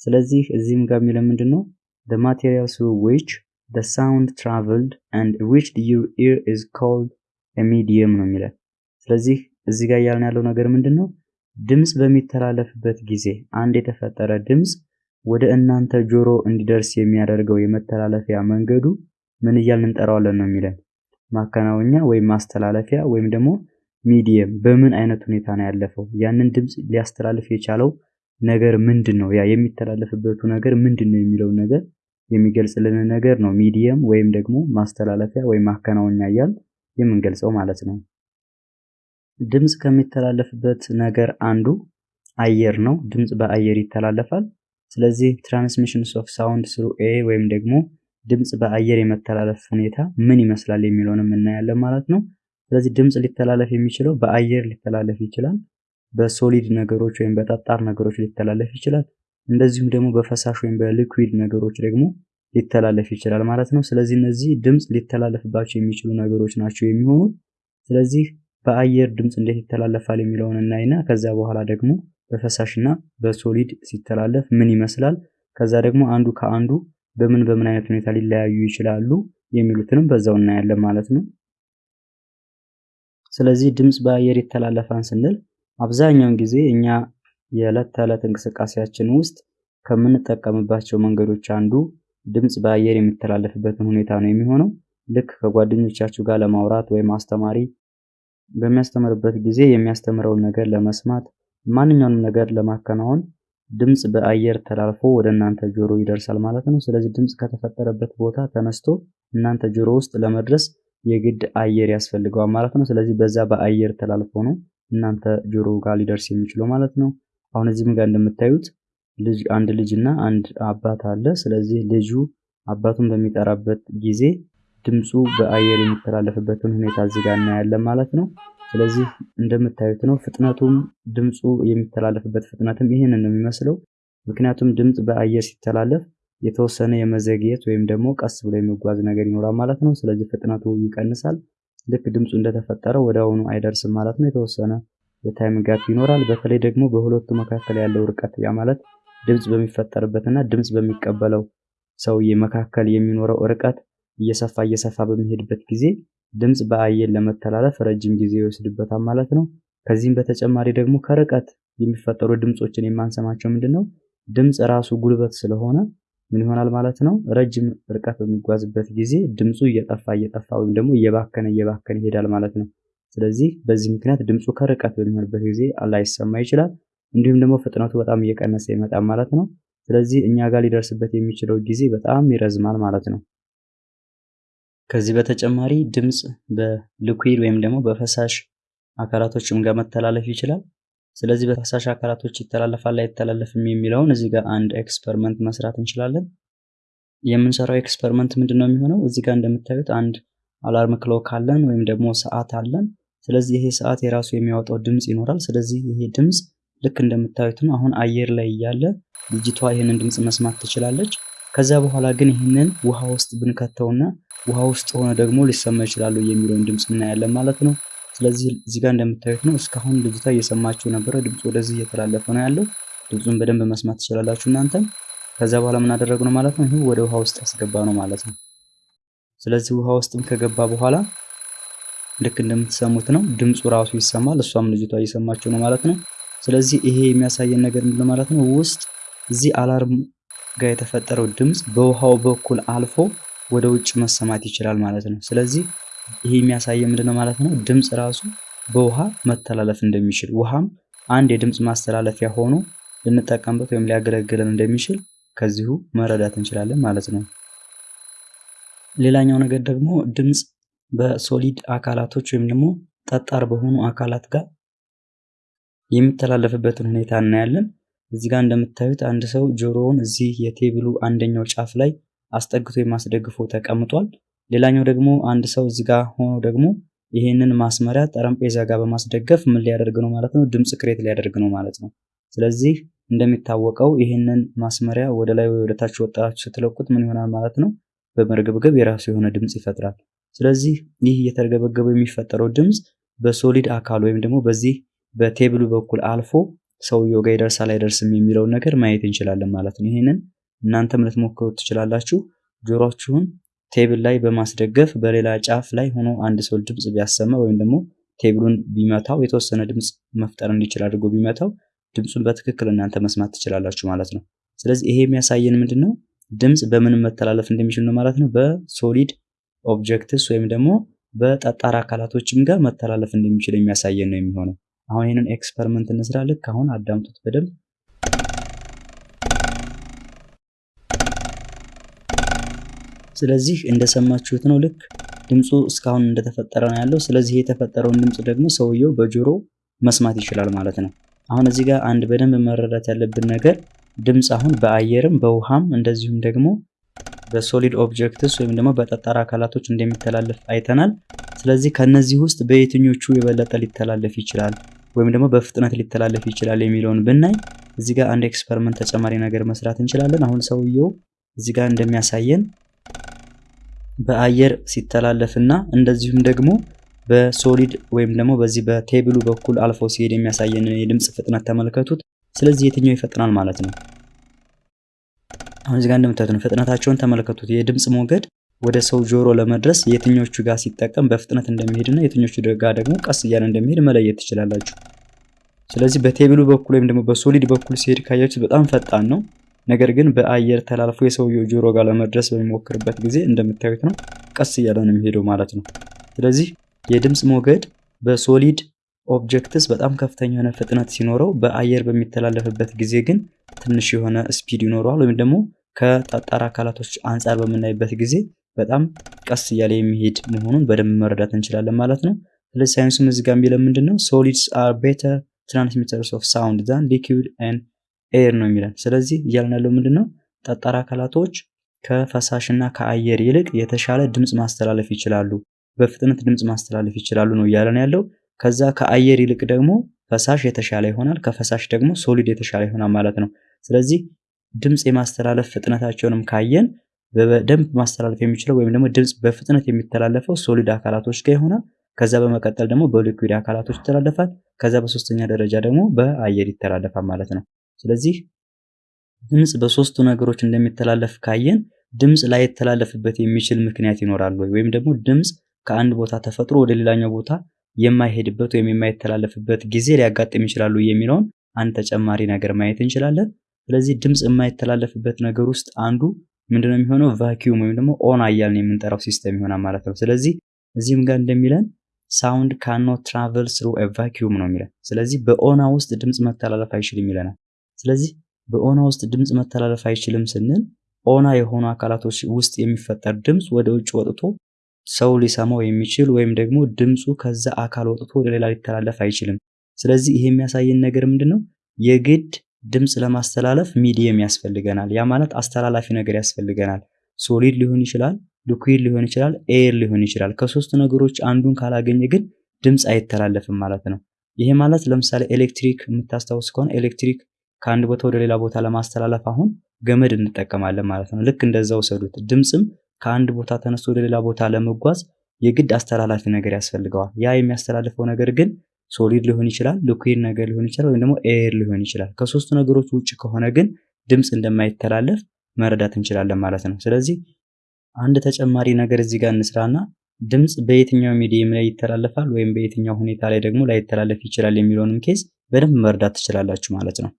ስለዚህ እዚህም ጋር የሚለው ምንድን ነው the material through which the sound traveled and reached your ear is called a medium ነው የሚለን። ስለዚህ እዚህ ጋር እያልን ያለው ነገር ምንድን ነው? ድምፅ በሚተላለፍበት ጊዜ አንድ የተፈጠረ ድምፅ ወደ እናንተ ጆሮ እንዲደርስ የሚያደርገው የመተላለፊያ መንገዱ ምን እያልን እንጠራዋለን ነው የሚለን። ማከናወኛ ወይም ማስተላለፊያ ወይም ደግሞ ሚዲየም በምን አይነት ሁኔታ ነው ያለፈው? ያንን ድምፅ ሊያስተላልፍ የቻለው ነገር ምንድን ነው? ያ የሚተላለፍበቱ ነገር ምንድን ነው የሚለውን ነገር የሚገልጽልን ነገር ነው ሚዲየም ወይም ደግሞ ማስተላለፊያ ወይም ማከናወኛ እያል የምንገልጸው ማለት ነው። ድምፅ ከሚተላለፍበት ነገር አንዱ አየር ነው። ድምፅ በአየር ይተላለፋል። ስለዚህ transmissions of sound through air ወይም ደግሞ ድምፅ በአየር የመተላለፍ ሁኔታ ምን ይመስላል የሚለውንም እናያለን ማለት ነው። ስለዚህ ድምፅ ሊተላለፍ የሚችለው በአየር ሊተላለፍ ይችላል። በ solid ነገሮች ወይም በጠጣር ነገሮች ሊተላለፍ ይችላል። እንደዚሁም ደግሞ በፈሳሽ ወይም በ liquid ነገሮች ደግሞ ሊተላለፍ ይችላል ማለት ነው። ስለዚህ እነዚህ ድምፅ ሊተላለፍባቸው የሚችሉ ነገሮች ናቸው የሚሆኑት። ስለዚህ በአየር ድምፅ እንዴት ይተላለፋል የሚለውን እናይና ከዛ በኋላ ደግሞ በፈሳሽና በሶሊድ ሲተላለፍ ምን ይመስላል፣ ከዛ ደግሞ አንዱ ከአንዱ በምን በምን አይነት ሁኔታ ሊለያዩ ይችላሉ የሚሉትንም በዛው እናያለን ማለት ነው። ስለዚህ ድምፅ በአየር ይተላለፋን ስንል አብዛኛውን ጊዜ እኛ የዕለት ተዕለት እንቅስቃሴያችን ውስጥ ከምንጠቀምባቸው መንገዶች አንዱ ድምፅ በአየር የሚተላለፍበትን ሁኔታ ነው የሚሆነው። ልክ ከጓደኞቻችሁ ጋር ለማውራት ወይም አስተማሪ በሚያስተምርበት ጊዜ የሚያስተምረውን ነገር ለመስማት ማንኛውንም ነገር ለማከናወን ድምፅ በአየር ተላልፎ ወደ እናንተ ጆሮ ይደርሳል ማለት ነው። ስለዚህ ድምፅ ከተፈጠረበት ቦታ ተነስቶ እናንተ ጆሮ ውስጥ ለመድረስ የግድ አየር ያስፈልገዋል ማለት ነው። ስለዚህ በዛ በአየር ተላልፎ ነው እናንተ ጆሮ ጋር ሊደርስ የሚችለው ማለት ነው። አሁን እዚህም ጋር እንደምታዩት ልጅ አንድ ልጅ እና አንድ አባት አለ። ስለዚህ ልጁ አባቱን በሚጠራበት ጊዜ ድምፁ በአየር የሚተላለፍበትን ሁኔታ እዚህ ጋር እናያለን ማለት ነው። ስለዚህ እንደምታዩት ነው ፍጥነቱም ድምፁ የሚተላለፍበት ፍጥነትም ይህንን ነው የሚመስለው። ምክንያቱም ድምፅ በአየር ሲተላለፍ የተወሰነ የመዘግየት ወይም ደግሞ ቀስ ብሎ የመጓዝ ነገር ይኖራል ማለት ነው። ስለዚህ ፍጥነቱ ይቀንሳል። ልክ ድምፁ እንደተፈጠረ ወደ አሁኑ አይደርስም ማለት ነው። የተወሰነ የ time gap ይኖራል። በተለይ ደግሞ በሁለቱ መካከል ያለው ርቀት ያ ማለት ድምፅ በሚፈጠርበትና ድምፅ በሚቀበለው ሰውዬ መካከል የሚኖረው ርቀት እየሰፋ እየሰፋ በሚሄድበት ጊዜ ድምፅ በአየር ለመተላለፍ ረጅም ጊዜ ይወስድበታል ማለት ነው። ከዚህም በተጨማሪ ደግሞ ከርቀት የሚፈጠሩ ድምፆችን የማንሰማቸው ምንድን ነው? ድምፅ ራሱ ጉልበት ስለሆነ ምን ይሆናል ማለት ነው። ረጅም ርቀት በሚጓዝበት ጊዜ ድምፁ እየጠፋ እየጠፋ ወይም ደግሞ እየባከነ እየባከነ ይሄዳል ማለት ነው። ስለዚህ በዚህ ምክንያት ድምፁ ከርቀት በሚሆንበት ጊዜ ላይሰማ ይችላል። እንዲሁም ደግሞ ፍጥነቱ በጣም እየቀነሰ ይመጣል ማለት ነው። ስለዚህ እኛ ጋር ሊደርስበት የሚችለው ጊዜ በጣም ይረዝማል ማለት ነው። ከዚህ በተጨማሪ ድምፅ በ liquid ወይም ደግሞ በፈሳሽ አካላቶችም ጋር መተላለፍ ይችላል። ስለዚህ በፈሳሽ አካላቶች ይተላለፋል አይተላለፍም የሚለውን እዚህ ጋር አንድ experiment መስራት እንችላለን። የምንሰራው experiment ምንድን ነው የሚሆነው? እዚህ ጋር እንደምታዩት አንድ alarm clock አለን ወይም ደግሞ ሰዓት አለን። ስለዚህ ይሄ ሰዓት የራሱ የሚያወጣው ድምፅ ይኖራል። ስለዚህ ይሄ ድምፅ ልክ እንደምታዩት ነው። አሁን አየር ላይ እያለ ልጅቷ ይህንን ድምፅ መስማት ትችላለች። ከዛ በኋላ ግን ይህንን ውሃ ውስጥ ብንከተውና ውሃ ውስጥ ሆነ ደግሞ ሊሰማ ይችላሉ የሚለውን ድምፅ እናያለን ማለት ነው። ስለዚህ እዚህ እንደምታዩት ነው። እስካሁን ልጅቷ እየሰማችሁ ነበረ። ድምፁ ወደዚህ እየተላለፈ ነው ያለው። ድምፁን በደንብ መስማት ትችላላችሁ እናንተም። ከዛ በኋላ ምን አደረግነው ማለት ነው? ይህ ወደ ውሃ ውስጥ ያስገባ ነው ማለት ነው። ስለዚህ ውሃ ውስጥም ከገባ በኋላ ልክ እንደምትሰሙት ነው። ድምፁ ራሱ ይሰማል። እሷም ልጅቷ እየሰማችሁ ነው ማለት ነው። ስለዚህ ይሄ የሚያሳየን ነገር ምንድነው ማለት ነው? ውስጥ እዚህ አላርም ጋር የተፈጠረው ድምፅ በውሃው በኩል አልፎ ወደ ውጭ መሰማት ይችላል ማለት ነው። ስለዚህ ይሄ የሚያሳየን ምንድነው ማለት ነው? ድምፅ ራሱ በውሃ መተላለፍ እንደሚችል ውሃም አንድ የድምፅ ማስተላለፊያ ሆኖ ልንጠቀምበት ወይም ሊያገለግለን እንደሚችል ከዚሁ መረዳት እንችላለን ማለት ነው። ሌላኛው ነገር ደግሞ ድምፅ በ solid አካላቶች ወይም ደግሞ ጠጣር በሆኑ አካላት ጋር የሚተላለፍበትን ሁኔታ እናያለን። እዚህ ጋር እንደምታዩት አንድ ሰው ጆሮውን እዚህ የ table ኡ አንደኛው ጫፍ ላይ አስጠግቶ የማስደግፎ ተቀምጧል። ሌላኛው ደግሞ አንድ ሰው እዚህ ጋር ሆኖ ደግሞ ይህንን ማስመሪያ ጠረጴዛ ጋር በማስደገፍ ምን ሊያደርግ ነው ማለት ነው? ድምፅ create ሊያደርግ ነው ማለት ነው። ስለዚህ እንደሚታወቀው ይህንን ማስመሪያ ወደ ላይ ወይ ወደ ታች ወጣችሁ ስትለቁት ምን ይሆናል ማለት ነው? በመርገብገብ የራሱ የሆነ ድምፅ ይፈጥራል። ስለዚህ ይህ እየተርገበገበ የሚፈጠረው ድምፅ በ solid አካል ወይም ደግሞ በዚህ በ table ኡ በኩል አልፎ ሰውየው ጋር ይደርሳል አይደርስም የሚለውን ነገር ማየት እንችላለን ማለት ነው። ይህንን እናንተም ልትሞክሩት ትችላላችሁ። ጆሮችሁን table ላይ በማስደገፍ በሌላ ጫፍ ላይ ሆኖ አንድ ሰው ድምፅ ቢያሰማ ወይም ደግሞ table ኡን ቢመታው የተወሰነ ድምፅ መፍጠር እንዲችል አድርጎ ቢመታው ድምፁን በትክክል እናንተ መስማት ትችላላችሁ ማለት ነው። ስለዚህ ይሄ የሚያሳየን ምንድን ነው? ድምፅ በምን መተላለፍ እንደሚችል ነው ማለት ነው። በ solid objects ወይም ደግሞ በጠጣር አካላቶችም ጋር መተላለፍ እንደሚችል የሚያሳየን ነው የሚሆነው። አሁን ይህንን experiment እንስራ። ልክ አሁን አዳምጡት በደንብ ስለዚህ እንደሰማችሁት ነው። ልክ ድምፁ እስካሁን እንደተፈጠረ ነው ያለው። ስለዚህ የተፈጠረውን ድምፅ ደግሞ ሰውየው በጆሮ መስማት ይችላል ማለት ነው። አሁን እዚህ ጋር አንድ በደንብ መረዳት ያለብን ነገር ድምፅ አሁን በአየርም በውሃም እንደዚሁም ደግሞ በ solid objects ወይም ደግሞ በጠጣር አካላቶች እንደሚተላለፍ አይተናል። ስለዚህ ከነዚህ ውስጥ በየትኞቹ የበለጠ ሊተላለፍ ይችላል ወይም ደግሞ በፍጥነት ሊተላለፍ ይችላል የሚለውን ብናይ እዚህ ጋር አንድ experiment ተጨማሪ ነገር መስራት እንችላለን። አሁን ሰውየው እዚህ ጋር እንደሚያሳየን በአየር ሲተላለፍና እንደዚሁም ደግሞ በሶሊድ ወይም ደግሞ በዚህ በቴብሉ በኩል አልፎ ሲሄድ የሚያሳየንን የድምፅ ፍጥነት ተመልከቱት። ስለዚህ የትኛው ይፈጥናል ማለት ነው? አሁን እዚህ ጋር እንደምታዩት ነው። ፍጥነታቸውን ተመልከቱት። የድምፅ ሞገድ ወደ ሰው ጆሮ ለመድረስ የትኞቹ ጋር ሲጠቀም በፍጥነት እንደሚሄድና የትኞቹ ጋር ደግሞ ቀስ እያለ እንደሚሄድ መለየት ትችላላችሁ። ስለዚህ በቴብሉ በኩል ወይም ደግሞ በሶሊድ በኩል ሲሄድ ካያችሁ በጣም ፈጣን ነው። ነገር ግን በአየር ተላልፎ የሰውየው ጆሮ ጋር ለመድረስ በሚሞክርበት ጊዜ እንደምታዩት ነው ቀስ እያለ ነው የሚሄደው ማለት ነው። ስለዚህ የድምፅ ሞገድ በ solid objects በጣም ከፍተኛ የሆነ ፍጥነት ሲኖረው በአየር በሚተላለፍበት ጊዜ ግን ትንሽ የሆነ speed ይኖረዋል። ወይም ደግሞ ከጠጣር አካላቶች አንጻር በምናይበት ጊዜ በጣም ቀስ እያለ የሚሄድ መሆኑን በደንብ መረዳት እንችላለን ማለት ነው። ስለዚህ ሳይንሱም እዚህ ጋር የሚለን ምንድን ነው? solids are better transmitters of sound than liquid and air ነው የሚለን። ስለዚህ እያልን ያለው ምንድን ነው? ጠጣር አካላቶች ከፈሳሽና ከአየር ይልቅ የተሻለ ድምፅ ማስተላለፍ ይችላሉ፣ በፍጥነት ድምፅ ማስተላለፍ ይችላሉ ነው እያለን ያለው። ከዛ ከአየር ይልቅ ደግሞ ፈሳሽ የተሻለ ይሆናል፣ ከፈሳሽ ደግሞ solid የተሻለ ይሆናል ማለት ነው። ስለዚህ ድምፅ የማስተላለፍ ፍጥነታቸውንም ካየን በደንብ ማስተላለፍ የሚችለው ወይም ደግሞ ድምፅ በፍጥነት የሚተላለፈው solid አካላቶች ጋር ይሆናል። ከዛ በመቀጠል ደግሞ በ liquid አካላቶች ይተላለፋል። ከዛ በሶስተኛ ደረጃ ደግሞ በአየር ይተላለፋል ማለት ነው። ስለዚህ ድምፅ በሶስቱ ነገሮች እንደሚተላለፍ ካየን ድምፅ ላይተላለፍበት የሚችል ምክንያት ይኖራል ወይ ወይም ደግሞ ድምፅ ከአንድ ቦታ ተፈጥሮ ወደ ሌላኛው ቦታ የማይሄድበት ወይም የማይተላለፍበት ጊዜ ሊያጋጥም ይችላሉ የሚለውን አንድ ተጨማሪ ነገር ማየት እንችላለን። ስለዚህ ድምፅ የማይተላለፍበት ነገር ውስጥ አንዱ ምንድነው የሚሆነው? vacuum ወይም ደግሞ ኦና እያልን የምንጠራው system ይሆናል ማለት ነው። ስለዚህ እዚህም ጋር እንደሚለን ሳውንድ ካኖት ትራቨል ስሩ ቫኪዩም ነው የሚለን። ስለዚህ በኦና ውስጥ ድምፅ መተላለፍ አይችልም ይለናል። ስለዚህ በኦና ውስጥ ድምፅ መተላለፍ አይችልም ስንል ኦና የሆኑ አካላቶች ውስጥ የሚፈጠር ድምፅ ወደ ውጭ ወጥቶ ሰው ሊሰማው የሚችል ወይም ደግሞ ድምፁ ከዛ አካል ወጥቶ ወደ ሌላ ሊተላለፍ አይችልም። ስለዚህ ይሄ የሚያሳየን ነገር ምንድን ነው? የግድ ድምፅ ለማስተላለፍ medium ያስፈልገናል። ያ ማለት አስተላላፊ ነገር ያስፈልገናል። solid ሊሆን ይችላል፣ liquid ሊሆን ይችላል፣ air ሊሆን ይችላል። ከሶስት ነገሮች አንዱን ካላገኘ ግን ድምፅ አይተላለፍም ማለት ነው። ይሄ ማለት ለምሳሌ ኤሌክትሪክ የምታስታውስ ከሆነ ኤሌክትሪክ ከአንድ ቦታ ወደ ሌላ ቦታ ለማስተላለፍ አሁን ገመድ እንጠቀማለን ማለት ነው። ልክ እንደዛ ውሰዱት። ድምፅም ከአንድ ቦታ ተነስቶ ወደ ሌላ ቦታ ለመጓዝ የግድ አስተላላፊ ነገር ያስፈልገዋል። ያ የሚያስተላልፈው ነገር ግን solid ሊሆን ይችላል፣ liquid ነገር ሊሆን ይችላል፣ ወይም ደግሞ air ሊሆን ይችላል። ከሶስቱ ነገሮች ውጭ ከሆነ ግን ድምፅ እንደማይተላለፍ መረዳት እንችላለን ማለት ነው። ስለዚህ አንድ ተጨማሪ ነገር እዚህ ጋር እንስራና ድምፅ በየትኛው medium ላይ ይተላለፋል ወይም በየትኛው ሁኔታ ላይ ደግሞ ላይተላለፍ ይችላል የሚለውንም case በደንብ መረዳት ትችላላችሁ ማለት ነው።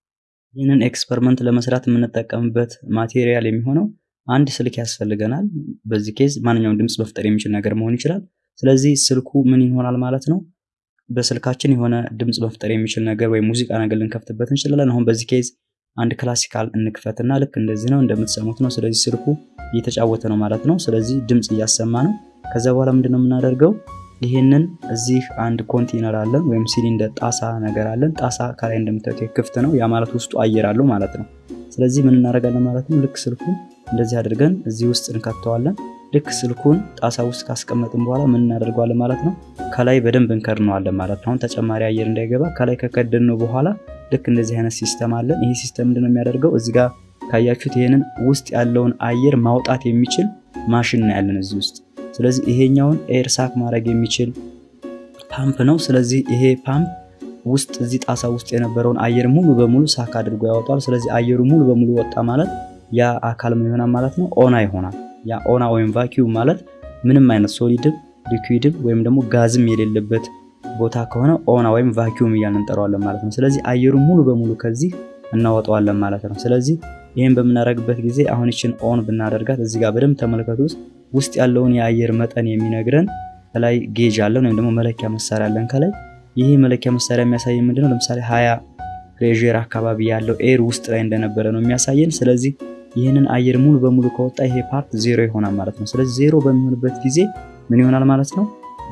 ይህንን experiment ለመስራት የምንጠቀምበት material የሚሆነው አንድ ስልክ ያስፈልገናል። በዚህ case ማንኛውም ድምፅ መፍጠር የሚችል ነገር መሆን ይችላል። ስለዚህ ስልኩ ምን ይሆናል ማለት ነው በስልካችን የሆነ ድምፅ መፍጠር የሚችል ነገር ወይም ሙዚቃ ነገር ልንከፍትበት እንችላለን። አሁን በዚህ case አንድ classical እንክፈትና ልክ እንደዚህ ነው እንደምትሰሙት ነው። ስለዚህ ስልኩ እየተጫወተ ነው ማለት ነው። ስለዚህ ድምፅ እያሰማ ነው። ከዛ በኋላ ምንድነው የምናደርገው? ይህንን እዚህ አንድ ኮንቴነር አለን ወይም ሲሊንደር ጣሳ ነገር አለን። ጣሳ ከላይ እንደምታዩት ክፍት ነው። ያ ማለት ውስጡ አየር አለው ማለት ነው። ስለዚህ ምን እናደርጋለን ማለት ነው? ልክ ስልኩን እንደዚህ አድርገን እዚህ ውስጥ እንከተዋለን። ልክ ስልኩን ጣሳ ውስጥ ካስቀመጥን በኋላ ምን እናደርገዋለን ማለት ነው? ከላይ በደንብ እንከድነዋለን ማለት ነው። አሁን ተጨማሪ አየር እንዳይገባ ከላይ ከከደነው በኋላ ልክ እንደዚህ አይነት system አለን። ይሄ system ምንድነው የሚያደርገው? እዚህ ጋር ካያችሁት ይሄንን ውስጥ ያለውን አየር ማውጣት የሚችል ማሽን ነው ያለን እዚህ ውስጥ። ስለዚህ ይሄኛውን air suck ማድረግ የሚችል ፓምፕ ነው። ስለዚህ ይሄ ፓምፕ ውስጥ እዚህ ጣሳ ውስጥ የነበረውን አየር ሙሉ በሙሉ suck አድርጎ ያወጣል። ስለዚህ አየሩ ሙሉ በሙሉ ወጣ ማለት ያ አካል ምን ይሆናል ማለት ነው? ኦና ይሆናል። ያ ኦና ወይም vacuum ማለት ምንም አይነት solid ም liquid ም ወይም ደግሞ ጋዝም የሌለበት ቦታ ከሆነ ኦና ወይም vacuum እያልን እንጠራዋለን ማለት ነው። ስለዚህ አየሩ ሙሉ በሙሉ ከዚህ እናወጣዋለን ማለት ነው። ስለዚህ ይህን በምናደርግበት ጊዜ አሁን ይችን on ብናደርጋት እዚህ ጋር በደንብ ተመልከቱት። ውስጥ ያለውን የአየር መጠን የሚነግረን ከላይ gauge አለን ወይም ደግሞ መለኪያ መሳሪያ አለን ከላይ። ይህ መለኪያ መሳሪያ የሚያሳየን ምንድነው? ለምሳሌ ሀያ pressure አካባቢ ያለው air ውስጥ ላይ እንደነበረ ነው የሚያሳየን። ስለዚህ ይህንን አየር ሙሉ በሙሉ ከወጣ ይሄ part zero ይሆናል ማለት ነው። ስለዚህ ዜሮ በሚሆንበት ጊዜ ምን ይሆናል ማለት ነው?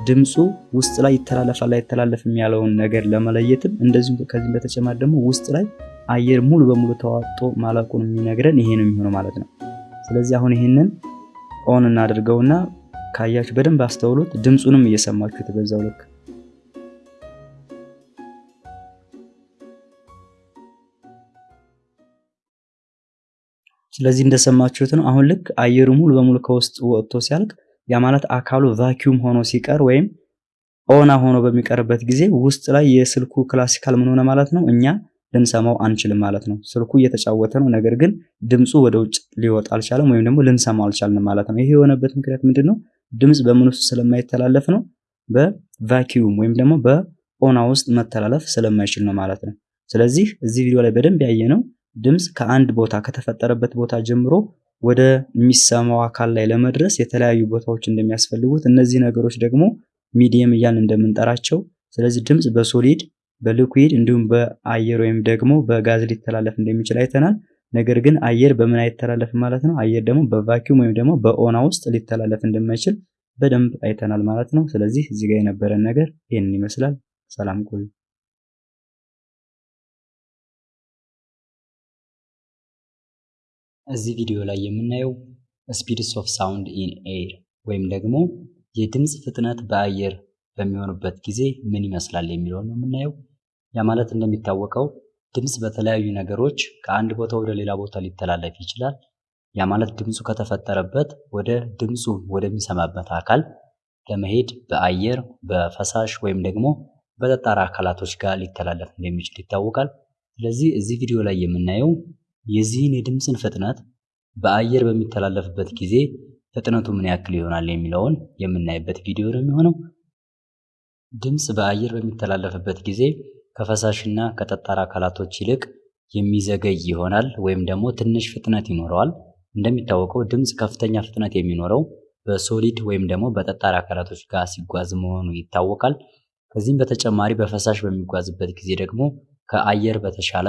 ድምፁ ውስጥ ላይ ይተላለፋል ላይተላለፍም ያለውን ነገር ለመለየትም እንደዚሁም ከዚህም በተጨማሪ ደግሞ ውስጥ ላይ አየር ሙሉ በሙሉ ተመጦ ማለቁን የሚነግረን ይሄ ነው የሚሆነው ማለት ነው። ስለዚህ አሁን ይህንን on እናድርገውና ካያችሁ በደንብ አስተውሉት። ድምፁንም እየሰማችሁት በዛው ልክ ስለዚህ እንደሰማችሁት ነው። አሁን ልክ አየሩ ሙሉ በሙሉ ከውስጥ ወጥቶ ሲያልቅ ያ ማለት አካሉ vacuum ሆኖ ሲቀር ወይም ኦና ሆኖ በሚቀርበት ጊዜ ውስጥ ላይ የስልኩ classical ምን ሆነ ማለት ነው እኛ ልንሰማው አንችልም ማለት ነው። ስልኩ እየተጫወተ ነው፣ ነገር ግን ድምፁ ወደ ውጭ ሊወጣ አልቻለም ወይም ደግሞ ልንሰማው አልቻልንም ማለት ነው። ይሄ የሆነበት ምክንያት ምንድን ነው? ድምፅ በምን ውስጥ ስለማይተላለፍ ነው። በ vacuum ወይም ደግሞ በኦና ውስጥ መተላለፍ ስለማይችል ነው ማለት ነው። ስለዚህ እዚህ ቪዲዮ ላይ በደንብ ያየነው ድምፅ ከአንድ ቦታ ከተፈጠረበት ቦታ ጀምሮ ወደ የሚሰማው አካል ላይ ለመድረስ የተለያዩ ቦታዎች እንደሚያስፈልጉት እነዚህ ነገሮች ደግሞ ሚዲየም እያልን እንደምንጠራቸው ስለዚህ ድምፅ በሶሊድ በሊኩዊድ እንዲሁም በአየር ወይም ደግሞ በጋዝ ሊተላለፍ እንደሚችል አይተናል። ነገር ግን አየር በምን አይተላለፍም ማለት ነው። አየር ደግሞ በቫኪዩም ወይም ደግሞ በኦና ውስጥ ሊተላለፍ እንደማይችል በደንብ አይተናል ማለት ነው። ስለዚህ እዚህ ጋር የነበረን ነገር ይህንን ይመስላል። ሰላም ቆዩ። እዚህ ቪዲዮ ላይ የምናየው speeds of sound in air ወይም ደግሞ የድምፅ ፍጥነት በአየር በሚሆኑበት ጊዜ ምን ይመስላል የሚለውን ነው የምናየው። ያ ማለት እንደሚታወቀው ድምፅ በተለያዩ ነገሮች ከአንድ ቦታ ወደ ሌላ ቦታ ሊተላለፍ ይችላል። ያ ማለት ድምፁ ከተፈጠረበት ወደ ድምፁ ወደሚሰማበት አካል ለመሄድ በአየር በፈሳሽ ወይም ደግሞ በጠጣር አካላቶች ጋር ሊተላለፍ እንደሚችል ይታወቃል። ስለዚህ እዚህ ቪዲዮ ላይ የምናየው የዚህን የድምፅን ፍጥነት በአየር በሚተላለፍበት ጊዜ ፍጥነቱ ምን ያክል ይሆናል የሚለውን የምናይበት ቪዲዮ ነው የሚሆነው። ድምፅ በአየር በሚተላለፍበት ጊዜ ከፈሳሽና ከጠጣር አካላቶች ይልቅ የሚዘገይ ይሆናል ወይም ደግሞ ትንሽ ፍጥነት ይኖረዋል። እንደሚታወቀው ድምፅ ከፍተኛ ፍጥነት የሚኖረው በሶሊድ ወይም ደግሞ በጠጣር አካላቶች ጋር ሲጓዝ መሆኑ ይታወቃል። ከዚህም በተጨማሪ በፈሳሽ በሚጓዝበት ጊዜ ደግሞ ከአየር በተሻለ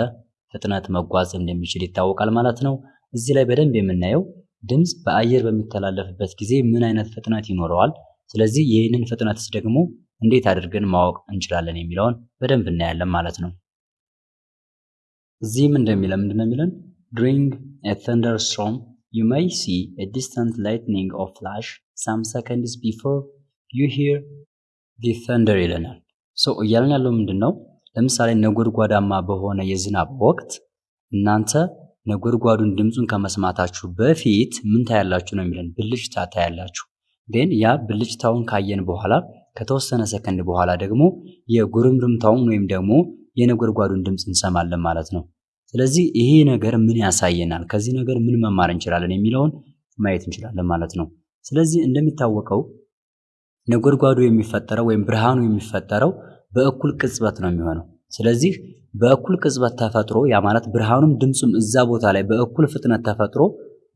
ፍጥነት መጓዝ እንደሚችል ይታወቃል ማለት ነው። እዚህ ላይ በደንብ የምናየው ድምፅ በአየር በሚተላለፍበት ጊዜ ምን አይነት ፍጥነት ይኖረዋል፣ ስለዚህ ይህንን ፍጥነትስ ደግሞ እንዴት አድርገን ማወቅ እንችላለን የሚለውን በደንብ እናያለን ማለት ነው። እዚህም እንደሚለን ምንድን ነው የሚለን during a thunderstorm you may see a distant lightning or flash some seconds before you hear the thunder ይለናል። so እያለን ያለው ምንድን ነው? ለምሳሌ ነጎድጓዳማ በሆነ የዝናብ ወቅት እናንተ ነጎድጓዱን ድምፁን ከመስማታችሁ በፊት ምን ታያላችሁ ነው የሚለን ብልጭታ ታያላችሁ። ግን ያ ብልጭታውን ካየን በኋላ ከተወሰነ ሰከንድ በኋላ ደግሞ የጉርምርምታውን ወይም ደግሞ የነጎድጓዱን ድምፅ እንሰማለን ማለት ነው። ስለዚህ ይሄ ነገር ምን ያሳየናል፣ ከዚህ ነገር ምን መማር እንችላለን የሚለውን ማየት እንችላለን ማለት ነው። ስለዚህ እንደሚታወቀው ነጎድጓዱ የሚፈጠረው ወይም ብርሃኑ የሚፈጠረው በእኩል ቅጽበት ነው የሚሆነው። ስለዚህ በእኩል ቅጽበት ተፈጥሮ ያ ማለት ብርሃኑም ድምፁም እዛ ቦታ ላይ በእኩል ፍጥነት ተፈጥሮ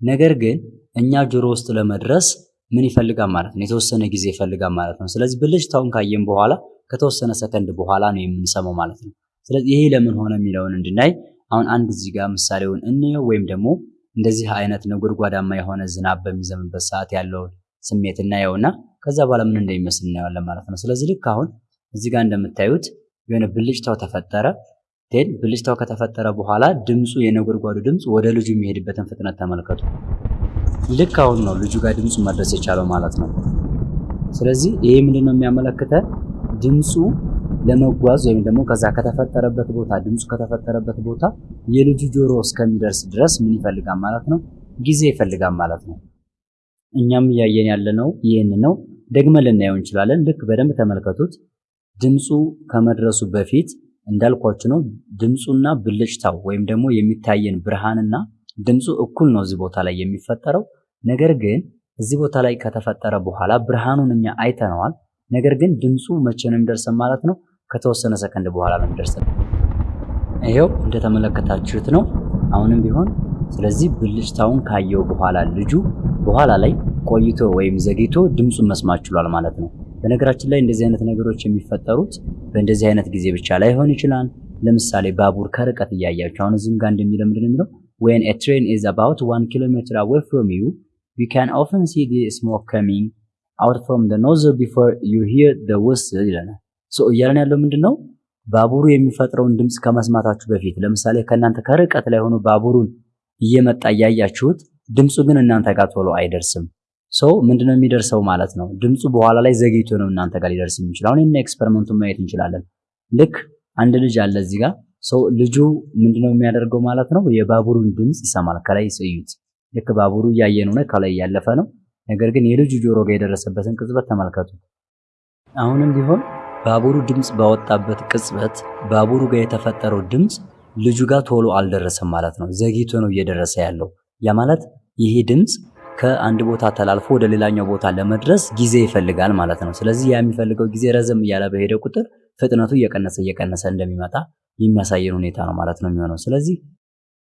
ነገር ግን እኛ ጆሮ ውስጥ ለመድረስ ምን ይፈልጋል ማለት ነው? የተወሰነ ጊዜ ይፈልጋል ማለት ነው። ስለዚህ ብልጭታውን ካየን በኋላ ከተወሰነ ሰከንድ በኋላ ነው የምንሰማው ማለት ነው። ስለዚህ ይሄ ለምን ሆነ የሚለውን እንድናይ አሁን አንድ እዚህ ጋር ምሳሌውን እንየው ወይም ደግሞ እንደዚህ አይነት ነጎድጓዳማ የሆነ ዝናብ በሚዘንምበት ሰዓት ያለውን ስሜት እናየውና ከዛ በኋላ ምን እንደሚመስል እናየዋለን ማለት ነው። ስለዚህ ልክ አሁን እዚህ ጋር እንደምታዩት የሆነ ብልጭታው ተፈጠረ። then ብልጭታው ከተፈጠረ በኋላ ድምፁ የነጎድጓዱ ድምፅ ወደ ልጁ የሚሄድበትን ፍጥነት ተመልከቱ። ልክ አሁን ነው ልጁ ጋር ድምፁ መድረስ የቻለው ማለት ነው። ስለዚህ ይሄ ምንድን ነው የሚያመለክተን ድምፁ ለመጓዝ ወይም ደግሞ ከዛ ከተፈጠረበት ቦታ ድምፁ ከተፈጠረበት ቦታ የልጁ ጆሮ እስከሚደርስ ድረስ ምን ይፈልጋል ማለት ነው? ጊዜ ይፈልጋል ማለት ነው። እኛም እያየን ያለነው ይህን ነው። ደግመን ልናየው እንችላለን። ልክ በደንብ ተመልከቱት። ድምፁ ከመድረሱ በፊት እንዳልኳችሁ ነው። ድምፁና ብልጭታው ወይም ደግሞ የሚታየን ብርሃንና ድምፁ እኩል ነው እዚህ ቦታ ላይ የሚፈጠረው። ነገር ግን እዚህ ቦታ ላይ ከተፈጠረ በኋላ ብርሃኑን እኛ አይተነዋል። ነገር ግን ድምፁ መቼ ነው የሚደርሰን ማለት ነው? ከተወሰነ ሰከንድ በኋላ ነው የሚደርሰን። ይሄው እንደተመለከታችሁት ነው አሁንም ቢሆን ስለዚህ ብልጭታውን ካየው በኋላ ልጁ በኋላ ላይ ቆይቶ ወይም ዘግይቶ ድምፁን መስማት ችሏል ማለት ነው። በነገራችን ላይ እንደዚህ አይነት ነገሮች የሚፈጠሩት በእንደዚህ አይነት ጊዜ ብቻ ላይሆን ይችላል። ለምሳሌ ባቡር ከርቀት እያያችሁ አሁን እዚህም ጋር እንደሚለው ምንድን የሚለው when a train is about one kilometer away from you you can often see the smoke coming out from the nozzle before you hear the whistle ይለናል። so እያለን ያለው ምንድን ነው ባቡሩ የሚፈጥረውን ድምፅ ከመስማታችሁ በፊት ለምሳሌ ከእናንተ ከርቀት ላይ ሆኖ ባቡሩን እየመጣ እያያችሁት ድምፁ ግን እናንተ ጋር ቶሎ አይደርስም። so ምንድነው የሚደርሰው ማለት ነው። ድምፁ በኋላ ላይ ዘግይቶ ነው እናንተ ጋር ሊደርስ የሚችል። አሁን ይህን experiment ኡን ማየት እንችላለን። ልክ አንድ ልጅ አለ እዚህ ጋር ሰው ልጁ ምንድነው የሚያደርገው ማለት ነው የባቡሩን ድምፅ ይሰማል። ከላይ እዩት። ልክ ባቡሩ እያየን ነው፣ ከላይ እያለፈ ነው። ነገር ግን የልጁ ጆሮ ጋር የደረሰበትን ቅጽበት ተመልከቱ። አሁንም ቢሆን ባቡሩ ድምፅ ባወጣበት ቅጽበት ባቡሩ ጋር የተፈጠረው ድምፅ ልጁ ጋር ቶሎ አልደረሰም ማለት ነው። ዘግይቶ ነው እየደረሰ ያለው። ያ ማለት ይሄ ድምፅ ከአንድ ቦታ ተላልፎ ወደ ሌላኛው ቦታ ለመድረስ ጊዜ ይፈልጋል ማለት ነው። ስለዚህ ያ የሚፈልገው ጊዜ ረዘም እያለ በሄደ ቁጥር ፍጥነቱ እየቀነሰ እየቀነሰ እንደሚመጣ የሚያሳየን ሁኔታ ነው ማለት ነው የሚሆነው። ስለዚህ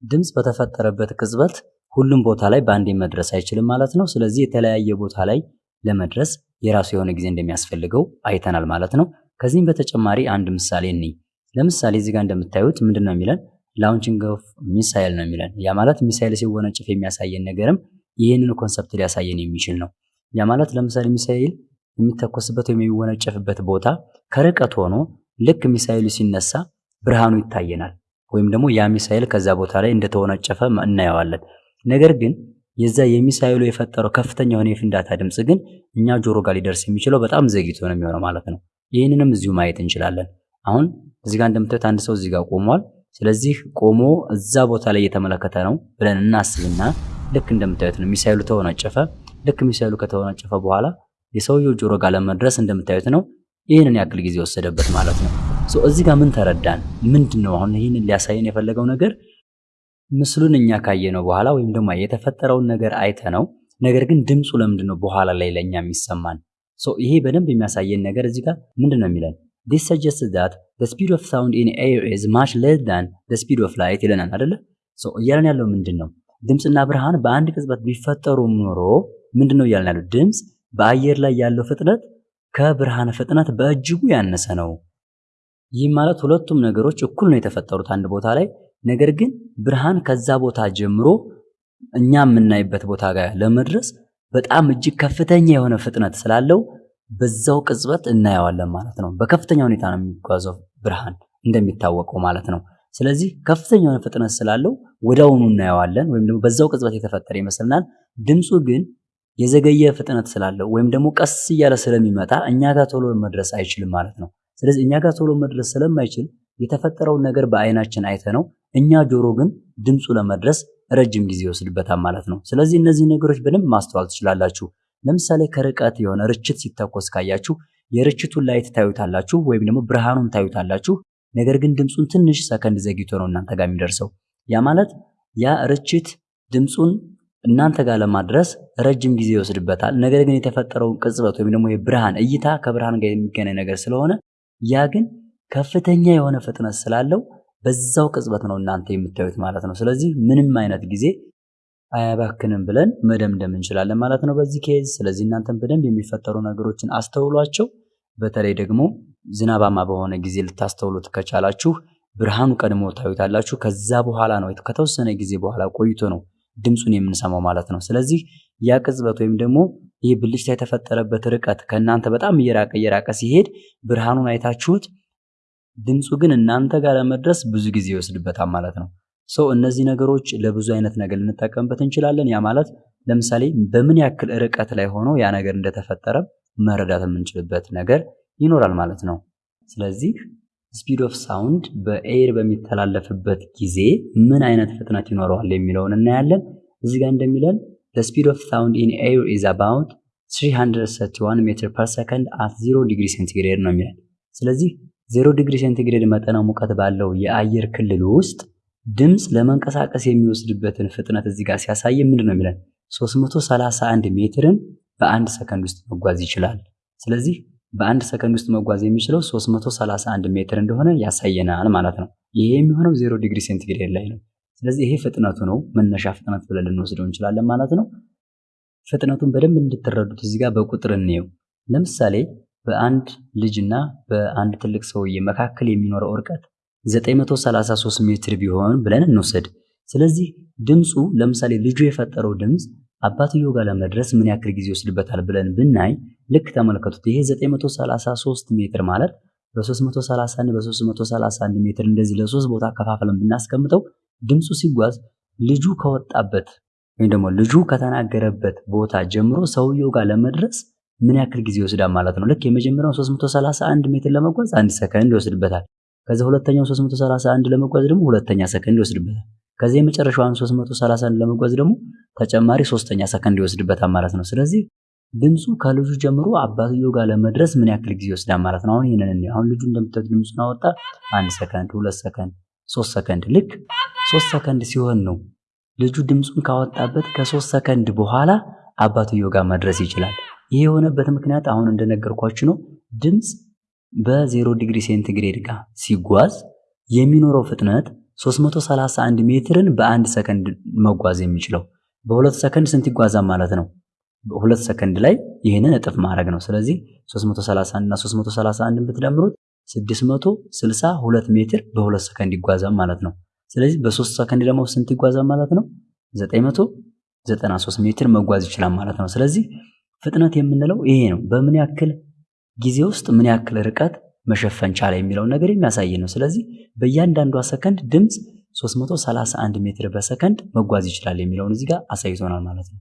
ድምፅ በተፈጠረበት ቅጽበት ሁሉም ቦታ ላይ በአንዴ መድረስ አይችልም ማለት ነው። ስለዚህ የተለያየ ቦታ ላይ ለመድረስ የራሱ የሆነ ጊዜ እንደሚያስፈልገው አይተናል ማለት ነው። ከዚህም በተጨማሪ አንድ ምሳሌ እንይ። ለምሳሌ እዚህ ጋር እንደምታዩት ምንድን ነው የሚለን launching of missile ነው የሚለን። ያ ማለት ሚሳይል ሲወነጭፍ የሚያሳየን ነገርም ይህንን concept ሊያሳየን የሚችል ነው። ያ ማለት ለምሳሌ ሚሳይል የሚተኮስበት ወይም የሚወነጨፍበት ቦታ ከርቀት ሆኖ ልክ ሚሳይሉ ሲነሳ ብርሃኑ ይታየናል፣ ወይም ደግሞ ያ ሚሳይል ከዛ ቦታ ላይ እንደተወነጨፈ እናየዋለን። ነገር ግን የዛ የሚሳይሉ የፈጠረው ከፍተኛ የሆነ የፍንዳታ ድምፅ ግን እኛ ጆሮ ጋር ሊደርስ የሚችለው በጣም ዘግይቶ ነው የሚሆነው ማለት ነው። ይህንንም እዚሁ ማየት እንችላለን። አሁን እዚህ ጋር እንደምታዩት አንድ ሰው እዚህ ጋር ቆሟል። ስለዚህ ቆሞ እዛ ቦታ ላይ እየተመለከተ ነው ብለን እናስብና ልክ እንደምታዩት ነው ሚሳይሉ ተወነጨፈ። ልክ ሚሳይሉ ከተወነጨፈ በኋላ የሰውየው ጆሮ ጋር ለመድረስ እንደምታዩት ነው ይህንን ያክል ጊዜ ወሰደበት ማለት ነው። እዚህ ጋር ምን ተረዳን? ምንድን ነው አሁን ይህንን ሊያሳየን የፈለገው ነገር? ምስሉን እኛ ካየነው በኋላ ወይም ደግሞ የተፈጠረውን ነገር አይተ ነው። ነገር ግን ድምፁ ለምንድን ነው በኋላ ላይ ለእኛ የሚሰማን? ይሄ በደንብ የሚያሳየን ነገር እዚህ ጋር ምንድን ነው የሚለን? this suggests that the speed of sound in air is much less than the speed of light ይለናል አይደለ? እያለን ያለው ምንድን ነው? ድምፅና ብርሃን በአንድ ቅጽበት ቢፈጠሩ ኖሮ ምንድን ነው እያለን ያለው? ድምፅ በአየር ላይ ያለው ፍጥነት ከብርሃን ፍጥነት በእጅጉ ያነሰ ነው። ይህ ማለት ሁለቱም ነገሮች እኩል ነው የተፈጠሩት አንድ ቦታ ላይ። ነገር ግን ብርሃን ከዛ ቦታ ጀምሮ እኛ የምናይበት ቦታ ጋር ለመድረስ በጣም እጅግ ከፍተኛ የሆነ ፍጥነት ስላለው በዛው ቅጽበት እናየዋለን ማለት ነው። በከፍተኛ ሁኔታ ነው የሚጓዘው ብርሃን እንደሚታወቀው ማለት ነው። ስለዚህ ከፍተኛ የሆነ ፍጥነት ስላለው ወዲያውኑ እናየዋለን፣ ወይም ደግሞ በዛው ቅጽበት የተፈጠረ ይመስልናል። ድምፁ ግን የዘገየ ፍጥነት ስላለው ወይም ደግሞ ቀስ እያለ ስለሚመጣ እኛ ጋር ቶሎ መድረስ አይችልም ማለት ነው። ስለዚህ እኛ ጋር ቶሎ መድረስ ስለማይችል የተፈጠረውን ነገር በአይናችን አይተ ነው እኛ ጆሮ ግን ድምፁ ለመድረስ ረጅም ጊዜ ይወስድበታል ማለት ነው። ስለዚህ እነዚህ ነገሮች በደንብ ማስተዋል ትችላላችሁ። ለምሳሌ ከርቀት የሆነ ርችት ሲተኮስ ካያችሁ የርችቱን light ታዩታላችሁ ወይም ደግሞ ብርሃኑን ታዩታላችሁ። ነገር ግን ድምፁን ትንሽ ሰከንድ ዘግይቶ ነው እናንተ ጋር የሚደርሰው። ያ ማለት ያ ርችት ድምፁን እናንተ ጋር ለማድረስ ረጅም ጊዜ ይወስድበታል። ነገር ግን የተፈጠረውን ቅጽበት ወይም ደግሞ የብርሃን እይታ ከብርሃን ጋር የሚገናኝ ነገር ስለሆነ ያ ግን ከፍተኛ የሆነ ፍጥነት ስላለው በዛው ቅጽበት ነው እናንተ የምታዩት ማለት ነው። ስለዚህ ምንም አይነት ጊዜ አያባክንም ብለን መደምደም እንችላለን ማለት ነው በዚህ case። ስለዚህ እናንተም በደንብ የሚፈጠሩ ነገሮችን አስተውሏቸው። በተለይ ደግሞ ዝናባማ በሆነ ጊዜ ልታስተውሉት ከቻላችሁ ብርሃኑ ቀድሞ ታዩታላችሁ። ከዛ በኋላ ነው ከተወሰነ ጊዜ በኋላ ቆይቶ ነው ድምፁን የምንሰማው ማለት ነው። ስለዚህ ያ ቅጽበት ወይም ደግሞ ይህ ብልጭታ የተፈጠረበት ርቀት ከእናንተ በጣም እየራቀ እየራቀ ሲሄድ ብርሃኑን አይታችሁት ድምፁ ግን እናንተ ጋር ለመድረስ ብዙ ጊዜ ይወስድበታል ማለት ነው። ሰው እነዚህ ነገሮች ለብዙ አይነት ነገር ልንጠቀምበት እንችላለን። ያ ማለት ለምሳሌ በምን ያክል ርቀት ላይ ሆኖ ያ ነገር እንደተፈጠረ መረዳት የምንችልበት ነገር ይኖራል ማለት ነው። ስለዚህ speed of sound በ air በሚተላለፍበት ጊዜ ምን አይነት ፍጥነት ይኖረዋል የሚለውን እናያለን። እዚህ ጋር እንደሚለን speed of sound in air is about 331 meter per second at 0 degree centigrade ነው የሚለን። ስለዚህ 0 ዲግሪ ሴንቲግሬድ መጠነ ሙቀት ባለው የአየር ክልል ውስጥ ድምፅ ለመንቀሳቀስ የሚወስድበትን ፍጥነት እዚህ ጋር ሲያሳይ ምንድን ነው የሚለን? 331 ሜትርን በአንድ ሰከንድ ውስጥ መጓዝ ይችላል። ስለዚህ በአንድ ሰከንድ ውስጥ መጓዝ የሚችለው 331 ሜትር እንደሆነ ያሳየናል ማለት ነው። ይሄ የሚሆነው 0 ዲግሪ ሴንቲግሬድ ላይ ነው። ስለዚህ ይሄ ፍጥነቱ ነው፣ መነሻ ፍጥነት ብለን ልንወስደው እንችላለን ማለት ነው። ፍጥነቱን በደንብ እንድትረዱት እዚህ ጋር በቁጥር እንየው። ለምሳሌ በአንድ ልጅና በአንድ ትልቅ ሰውዬ መካከል የሚኖረው እርቀት 933 ሜትር ቢሆን ብለን እንውሰድ። ስለዚህ ድምፁ ለምሳሌ ልጁ የፈጠረው ድምፅ አባትየው ጋር ለመድረስ ምን ያክል ጊዜ ይወስድበታል ብለን ብናይ፣ ልክ ተመልከቱት። ይሄ 933 ሜትር ማለት በ331 በ331 ሜትር እንደዚህ ለሶስት ቦታ ከፋፍለን ብናስቀምጠው ድምፁ ሲጓዝ ልጁ ከወጣበት ወይም ደግሞ ልጁ ከተናገረበት ቦታ ጀምሮ ሰውየው ጋር ለመድረስ ምን ያክል ጊዜ ይወስዳል ማለት ነው። ልክ የመጀመሪያው 331 ሜትር ለመጓዝ አንድ ሰከንድ ይወስድበታል። ከዚ ሁለተኛው 331 ለመጓዝ ደግሞ ሁለተኛ ሰከንድ ይወስድበታል። ከዚህ የመጨረሻውን 331 ለመጓዝ ደግሞ ተጨማሪ ሶስተኛ ሰከንድ ይወስድበታል ማለት ነው። ስለዚህ ድምፁ ከልጁ ጀምሮ አባትየው ጋር ለመድረስ ምን ያክል ጊዜ ይወስዳል ማለት ነው። አሁን ይህንን አሁን ልጁ እንደምታዩት ድምፁን አወጣ። አንድ ሰከንድ፣ ሁለት ሰከንድ፣ ሶስት ሰከንድ። ልክ ሶስት ሰከንድ ሲሆን ነው ልጁ ድምፁን ካወጣበት ከሶስት ሰከንድ በኋላ አባትየው ጋር መድረስ ይችላል። ይህ የሆነበት ምክንያት አሁን እንደነገርኳችሁ ነው። ድምፅ በዜሮ ዲግሪ ሴንቲግሬድ ጋር ሲጓዝ የሚኖረው ፍጥነት 331 ሜትርን በአንድ ሰከንድ መጓዝ የሚችለው በሁለት ሰከንድ ስንት ይጓዛል ማለት ነው? በሁለት ሰከንድ ላይ ይህንን እጥፍ ማድረግ ነው። ስለዚህ 331 እና 331 ብትደምሩት 662 ሜትር በሁለት ሰከንድ ይጓዛል ማለት ነው። ስለዚህ በሶስት ሰከንድ ደግሞ ስንት ይጓዛል ማለት ነው? 993 ሜትር መጓዝ ይችላል ማለት ነው። ስለዚህ ፍጥነት የምንለው ይሄ ነው። በምን ያክል ጊዜ ውስጥ ምን ያክል ርቀት መሸፈን ቻለ የሚለውን ነገር የሚያሳይ ነው። ስለዚህ በእያንዳንዷ ሰከንድ ድምፅ 331 ሜትር በሰከንድ መጓዝ ይችላል የሚለውን እዚህ ጋር አሳይቶናል ማለት ነው።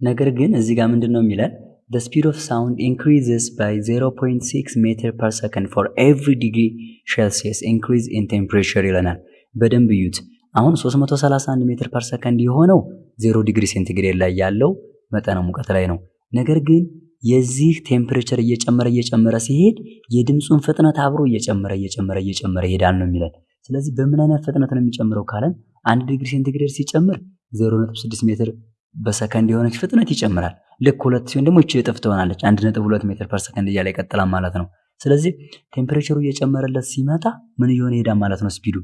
ነገር ግን እዚህ ጋር ምንድን ነው የሚለን? the speed of sound increases by 0.6 ሜትር per second for every degree Celsius increase in temperature ይለናል። በደንብ እዩት። አሁን 331 meter per second የሆነው 0 ዲግሪ ሴንቲግሬድ ላይ ያለው መጠነ ሙቀት ላይ ነው። ነገር ግን የዚህ temperature እየጨመረ እየጨመረ ሲሄድ የድምፁን ፍጥነት አብሮ እየጨመረ እየጨመረ እየጨመረ ይሄዳል ነው የሚለን። ስለዚህ በምን አይነት ፍጥነት ነው የሚጨምረው ካለን አንድ ዲግሪ ሴንቲግሬድ ሲጨምር 0.6 ሜትር በሰከንድ የሆነች ፍጥነት ይጨምራል። ልክ ሁለት ሲሆን ደግሞ ይቺ እጥፍ ትሆናለች። 1.2 meter per second እያለ ይቀጥላል ማለት ነው። ስለዚህ temperature ኡ እየጨመረለት ሲመጣ ምን እየሆነ ይሄዳል ማለት ነው speed ኡ።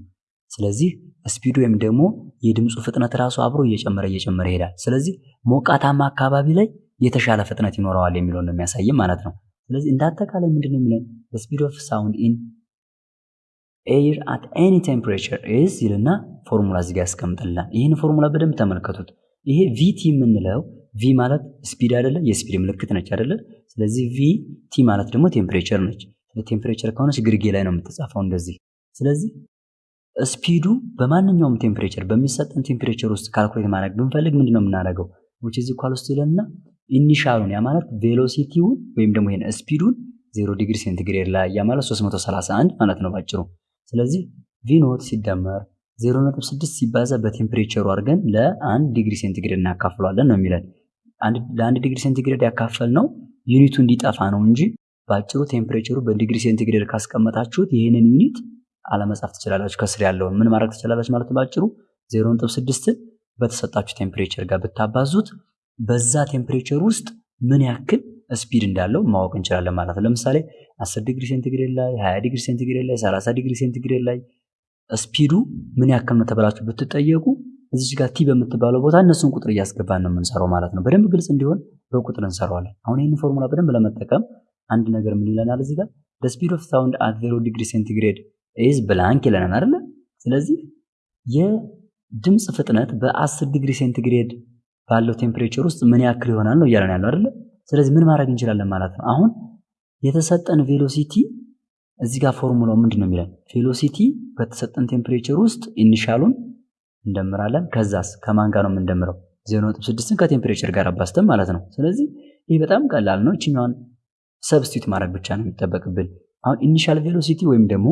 ስለዚህ speed ኡ ወይም ደግሞ የድምፁ ፍጥነት ራሱ አብሮ እየጨመረ እየጨመረ ይሄዳል። ስለዚህ ሞቃታማ አካባቢ ላይ የተሻለ ፍጥነት ይኖረዋል የሚለውን ነው የሚያሳይም ማለት ነው። ስለዚህ እንደ አጠቃላይ ምንድን ነው የሚለን speed of sound in air at any temperature is ይልና ፎርሙላ እዚህ ያስቀምጥልናል። ይህን ፎርሙላ በደንብ ተመልከቱት። ይሄ VT የምንለው V ማለት speed አይደለ? የ speed ምልክት ነች አይደለ? ስለዚህ V T ማለት ደግሞ temperature ነች። temperature ከሆነች ግርጌ ላይ ነው የምትጻፈው እንደዚህ። ስለዚህ speed ኡ በማንኛውም temperature በሚሰጠን temperature ውስጥ calculate ማድረግ ብንፈልግ ምንድን ነው የምናደርገው? which is equals ይለንና initial ኡን ያ ማለት velocity ውን ወይም ደግሞ ይሄን speed ኡን ዜሮ ዲግሪ ሴንቲግሬድ ላይ ያ ማለት 331 ማለት ነው ባጭሩ። ስለዚህ V naught ሲደመር 0.6 ሲባዛ በ temperature ኡ አድርገን ለአንድ ዲግሪ ሴንቲግሬድ እናካፍለዋለን ነው የሚለን። ለአንድ ዲግሪ ሴንቲግሬድ ማካፈል ነው unit ኡ እንዲጠፋ ነው እንጂ በአጭሩ temperature ኡ በዲግሪ ሴንቲግሬድ ካስቀመጣችሁት ይህንን unit አለመጻፍ ትችላላችሁ። ከስር ያለውን ምን ማድረግ ትችላላችሁ ማለት በአጭሩ 0.6 በተሰጣችሁ temperature ጋር ብታባዙት በዛ temperature ውስጥ ምን ያክል speed እንዳለው ማወቅ እንችላለን ማለት ነው። ለምሳሌ 10 ዲግሪ ሴንቲግሬድ ላይ፣ 20 ዲግሪ ሴንቲግሬድ ላይ፣ 30 ዲግሪ ሴንቲግሬድ ላይ speed ኡ ምን ያክል ነው ተብላችሁ ብትጠየቁ እዚች ጋር T በምትባለው ቦታ እነሱን ቁጥር እያስገባን ነው የምንሰራው ማለት ነው። በደንብ ግልጽ እንዲሆን በቁጥር እንሰራዋለን። አሁን ይህን ፎርሙላ በደንብ ለመጠቀም አንድ ነገር ምን ይለናል እዚህ ጋር speed of sound at zero degree centigrade is blank ይለናል አይደለ? ስለዚህ የድምፅ ፍጥነት በ10 ዲግሪ ሴንቲግሬድ ባለው temperature ውስጥ ምን ያክል ይሆናል ነው እያለን ያለው አይደለ? ስለዚህ ምን ማድረግ እንችላለን ማለት ነው። አሁን የተሰጠን velocity እዚህ ጋር ፎርሙላው ምንድን ነው የሚለን? velocity በተሰጠን temperature ውስጥ initial ኡን እንደምራለን። ከዛስ ከማን ጋር ነው የምንደምረው? 0.6ን ከ temperature ጋር አባዝተን ማለት ነው። ስለዚህ ይህ በጣም ቀላል ነው። እችኛዋን substitute ማድረግ ብቻ ነው የሚጠበቅብን። አሁን initial velocity ወይም ደግሞ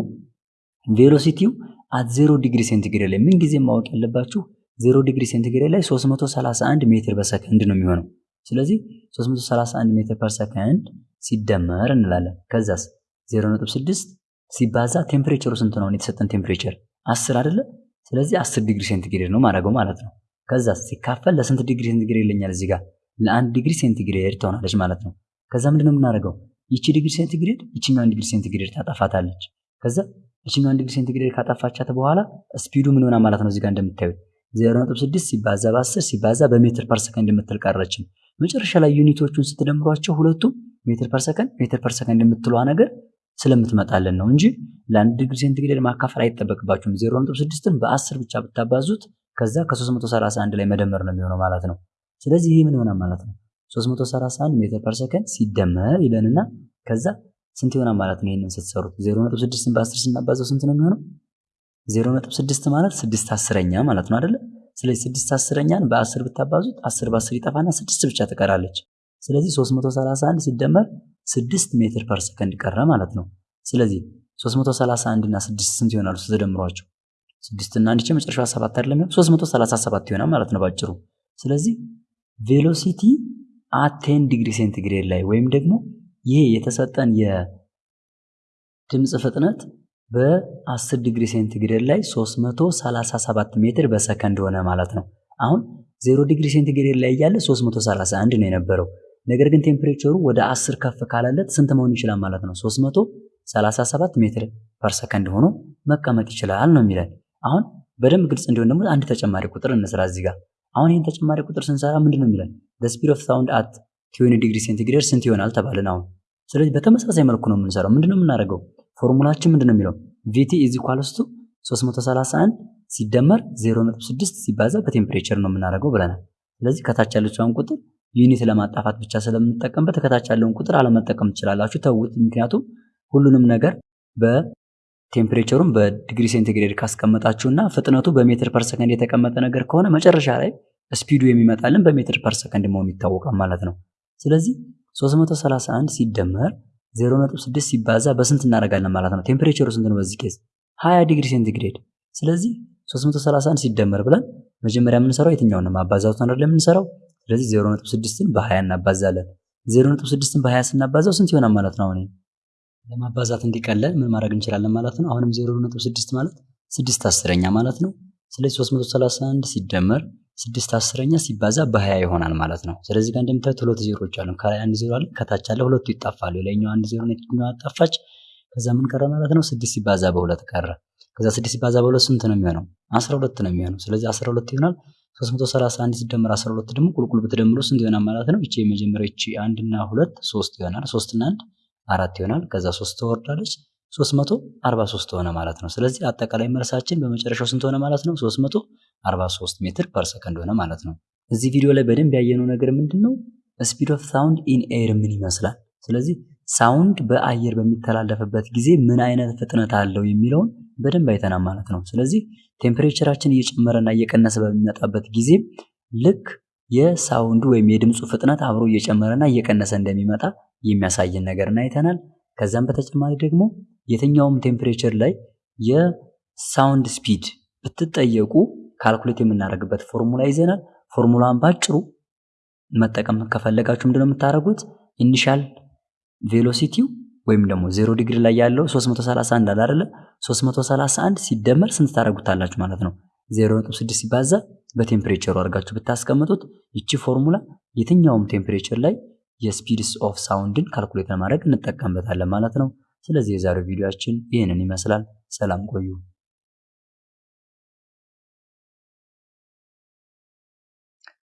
velocity ው at 0 ዲግሪ ሴንቲግሬድ ላይ ምን ጊዜ ማወቅ ያለባችሁ 0 ዲግሪ ሴንቲግሬድ ላይ 331 ሜትር በሰከንድ ነው የሚሆነው። ስለዚህ 331 ሜትር per ሰከንድ ሲደመር እንላለን። ከዛስ 0.6 ሲባዛ temperature ኡ ስንት ነው? የተሰጠን temperature 10 አይደለ? ስለዚህ 10 ዲግሪ ሴንቲግሬድ ነው የማደርገው ማለት ነው። ከዛስ ሲካፈል ለስንት ዲግሪ ሴንቲግሬድ ይለኛል? እዚህ ጋር ለአንድ ዲግሪ ሴንቲግሬድ ትሆናለች ማለት ነው። ከዛ ምንድነው የምናደርገው? ይቺ ዲግሪ ሴንቲግሬድ ይችኛዋን ዲግሪ ሴንቲግሬድ ታጠፋታለች። ከዛ ይችኛዋን ዲግሪ ሴንቲግሬድ ካጠፋቻት በኋላ speed ኡ ምን ሆነ ማለት ነው? እዚህ ጋር እንደምታዩት 0.6 ሲባዛ በ10 ሲባዛ በሜትር per ሰከንድ የምትል ቀረችን። መጨረሻ ላይ unit ኦቹን ስትደምሯቸው ሁለቱም ሜትር per ሰከንድ ሜትር per ሰከንድ የምትለዋ ነገር ስለምትመጣልን ነው እንጂ ለአንድ ዲግሪ ሴንቲግሬድ ማካፈል አይጠበቅባችሁም። 0.6ን በ10 ብቻ ብታባዙት ከዛ ከ331 ላይ መደመር ነው የሚሆነው ማለት ነው። ስለዚህ ይህ ምን ይሆናል ማለት ነው 331 ሜትር per ሰከንድ ሲደመር ይለንና ከዛ ስንት ይሆናል ማለት ነው? ይህንን ስትሰሩት 0.6ን በ10 ስናባዘው ስንት ነው የሚሆነው? 0.6 ማለት 6 አስረኛ ማለት ነው አይደለ? ስለዚህ 6 አስረኛን በ10 ብታባዙት 10 በ10 ይጠፋና 6 ብቻ ትቀራለች። ስለዚህ 331 ሲደመር 6 ሜትር per ሰከንድ ቀረ ማለት ነው። ስለዚህ 331 እና 6 ስንት ይሆናሉ ስትደምሯቸው? 6 እና 1 መጨረሻዋ 7 አይደለም 337 ይሆናል ማለት ነው ባጭሩ። ስለዚህ velocity at 10 ዲግሪ ሴንቲግሬድ ላይ ወይም ደግሞ ይሄ የተሰጠን የድምፅ ፍጥነት በ10 ዲግሪ ሴንቲግሬድ ላይ 337 ሜትር በሰከንድ ሆነ ማለት ነው። አሁን 0 ዲግሪ ሴንቲግሬድ ላይ እያለ 331 ነው የነበረው። ነገር ግን temperature ኡ ወደ 10 ከፍ ካለለት ስንት መሆን ይችላል ማለት ነው? 337 ሜትር per ሰከንድ ሆኖ መቀመጥ ይችላል ነው የሚለን። አሁን በደንብ ግልጽ እንዲሆን ደግሞ አንድ ተጨማሪ ቁጥር እንስራ እዚህ ጋር። አሁን ይህን ተጨማሪ ቁጥር ስንሰራ ምንድን ነው የሚለን? speed of sound at twenty degree centigrade ስንት ይሆናል ተባልን። አሁን ስለዚህ በተመሳሳይ መልኩ ነው የምንሰራው። ምንድነው የምናደርገው? ፎርሙላችን ምንድነው የሚለው VT is equals to 331 ሲደመር 0.6 ሲባዛ በ temperature ነው የምናደርገው ብለናል። ስለዚህ ከታች ያለችውን ቁጥር unit ለማጣፋት ብቻ ስለምንጠቀምበት ከታች ያለውን ቁጥር አለመጠቀም ትችላላችሁ፣ ተውት። ምክንያቱም ሁሉንም ነገር በ temperature ኡም በዲግሪ ሴንቲግሬድ ካስቀመጣችሁና ፍጥነቱ በሜትር per ሰከንድ የተቀመጠ ነገር ከሆነ መጨረሻ ላይ speed ኡ የሚመጣልን በሜትር per ሰከንድ መሆኑ ይታወቃል ማለት ነው። ስለዚህ 331 ሲደመር 0.6 ሲባዛ በስንት እናደርጋለን ማለት ነው? temperature ኡ ስንት ነው በዚህ case? 20 ዲግሪ ሴንቲግሬድ። ስለዚህ 331 ሲደመር ብለን መጀመሪያ የምንሰራው የትኛውን ነው? ማባዛቱን አይደለም የምንሰራው። ስለዚህ 0.6ን በ20 እናባዛለን። 0.6ን በ20 ስናባዛው ስንት ይሆናል ማለት ነው? አሁን ለማባዛት እንዲቀለል ምን ማድረግ እንችላለን ማለት ነው? አሁንም 0.6 ማለት 6 አስረኛ ማለት ነው። ስለዚህ 331 ሲደመር ስድስት አስረኛ ሲባዛ በሀያ ይሆናል ማለት ነው። እዚህ ጋር እንደምታዩት ሁለት ዜሮዎች አሉ። ከላይ አንድ ዜሮ አለ፣ ከታች አለ። ሁለቱ ይጣፋሉ። የላይኛው አንድ ዜሮ ነው አጣፋች። ከዛ ምን ቀረ ማለት ነው? ስድስት ሲባዛ በሁለት ቀረ። ከዛ ስድስት ሲባዛ በሁለት ስንት ነው የሚሆነው? አስራ ሁለት ነው የሚሆነው። ስለዚህ አስራ ሁለት ይሆናል። ሶስት መቶ ሰላሳ አንድ ሲደመር አስራ ሁለት ደግሞ ቁልቁል ብትደምሩ ስንት ይሆናል ማለት ነው? ይቺ የመጀመሪያ ይቺ አንድና ሁለት ሶስት ይሆናል። ሶስትና አንድ አራት ይሆናል። ከዛ ሶስት ትወርዳለች። 343 ሆነ ማለት ነው። ስለዚህ አጠቃላይ መልሳችን በመጨረሻው ስንት ሆነ ማለት ነው? 343 ሜትር per ሰከንድ ሆነ ማለት ነው። እዚህ ቪዲዮ ላይ በደንብ ያየነው ነገር ምንድን ነው? speed of sound in air ምን ይመስላል? ስለዚህ sound በአየር በሚተላለፍበት ጊዜ ምን አይነት ፍጥነት አለው የሚለውን በደንብ አይተናል ማለት ነው። ስለዚህ temperature ኣችን እየጨመረና እየቀነሰ በሚመጣበት ጊዜ ልክ የ sound ኡ ወይም የድምፁ ፍጥነት አብሮ እየጨመረና እየቀነሰ እንደሚመጣ የሚያሳየን ነገርን አይተናል። ከዛም በተጨማሪ ደግሞ የትኛውም temperature ላይ sound speed ብትጠየቁ calculate የምናደርግበት ፎርሙላ ይዘናል። ፎርሙላን ባጭሩ መጠቀም ከፈለጋችሁ ምንድነው የምታደርጉት? initial velocity ው ወይም ደግሞ ዜሮ ዲግሪ ላይ ያለው 331 አለ አይደለ? 331 ሲደመር ስንት ታደርጉታላችሁ ማለት ነው? 0.6 ሲባዛ በ temperature ኡ አድርጋችሁ ብታስቀምጡት ይቺ ፎርሙላ የትኛውም temperature ላይ የ speeds of sound ን calculate ለማድረግ እንጠቀምበታለን ማለት ነው። ስለዚህ የዛሬው ቪዲዮአችን ይህንን ይመስላል። ሰላም ቆዩ።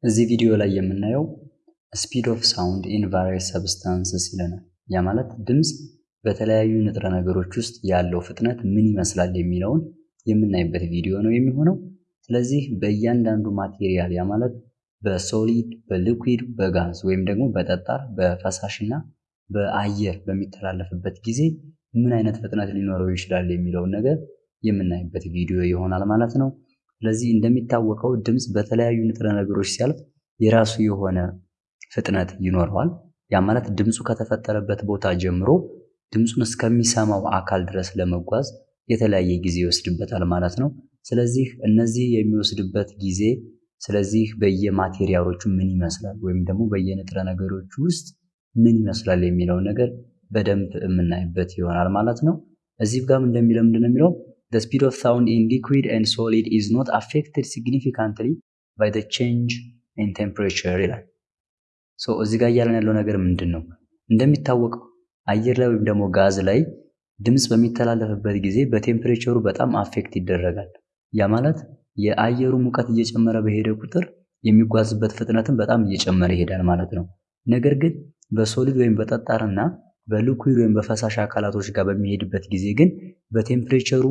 እዚህ ቪዲዮ ላይ የምናየው speed of sound in various substances ይለናል። ያ ማለት ድምፅ በተለያዩ ንጥረ ነገሮች ውስጥ ያለው ፍጥነት ምን ይመስላል የሚለውን የምናይበት ቪዲዮ ነው የሚሆነው። ስለዚህ በእያንዳንዱ material ያ ማለት በ solid፣ በ liquid፣ በጋዝ ወይም ደግሞ በጠጣር፣ በፈሳሽ እና በአየር በሚተላለፍበት ጊዜ ምን አይነት ፍጥነት ሊኖረው ይችላል የሚለውን ነገር የምናይበት ቪዲዮ ይሆናል ማለት ነው። ስለዚህ እንደሚታወቀው ድምፅ በተለያዩ ንጥረ ነገሮች ሲያልፍ የራሱ የሆነ ፍጥነት ይኖረዋል። ያ ማለት ድምፁ ከተፈጠረበት ቦታ ጀምሮ ድምፁን እስከሚሰማው አካል ድረስ ለመጓዝ የተለያየ ጊዜ ይወስድበታል ማለት ነው። ስለዚህ እነዚህ የሚወስድበት ጊዜ ስለዚህ በየማቴሪያሎቹ ምን ይመስላል ወይም ደግሞ በየንጥረ ነገሮች ውስጥ ምን ይመስላል የሚለውን ነገር በደንብ የምናይበት ይሆናል ማለት ነው። እዚህ ጋርም እንደሚለው ምንድን ነው የሚለው the speed of sound in liquid and solid is not affected significantly by the change in temperature ይላል። so እዚህ ጋር እያለን ያለው ነገር ምንድን ነው? እንደሚታወቀው አየር ላይ ወይም ደግሞ ጋዝ ላይ ድምፅ በሚተላለፍበት ጊዜ በ temperature ኡ በጣም affect ይደረጋል። ያ ማለት የአየሩ ሙቀት እየጨመረ በሄደ ቁጥር የሚጓዝበት ፍጥነትን በጣም እየጨመረ ይሄዳል ማለት ነው። ነገር ግን በ solid ወይም በጠጣርና በ liquid ወይም በፈሳሽ አካላቶች ጋር በሚሄድበት ጊዜ ግን በ temperature ኡ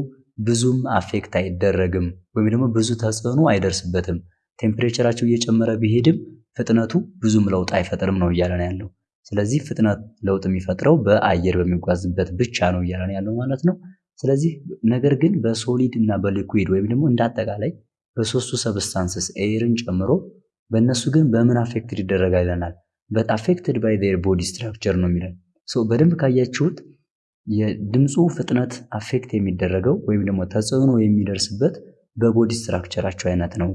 ብዙም affect አይደረግም ወይም ደግሞ ብዙ ተጽዕኖ አይደርስበትም። temperature ኣቸው እየጨመረ ቢሄድም ፍጥነቱ ብዙም ለውጥ አይፈጥርም ነው እያለን ያለው። ስለዚህ ፍጥነት ለውጥ የሚፈጥረው በአየር በሚጓዝበት ብቻ ነው እያለን ያለው ማለት ነው። ስለዚህ ነገር ግን በ solid እና በ liquid ወይም ደግሞ እንደ በሶስቱ substances air ን ጨምሮ በእነሱ ግን በምን affected ይደረጋል ይለናል። but affected by their body structure ነው የሚለን። በደንብ ካያችሁት የድምፁ ፍጥነት affect የሚደረገው ወይም ደግሞ ተጽዕኖ የሚደርስበት በ body structure ኣቸው አይነት ነው።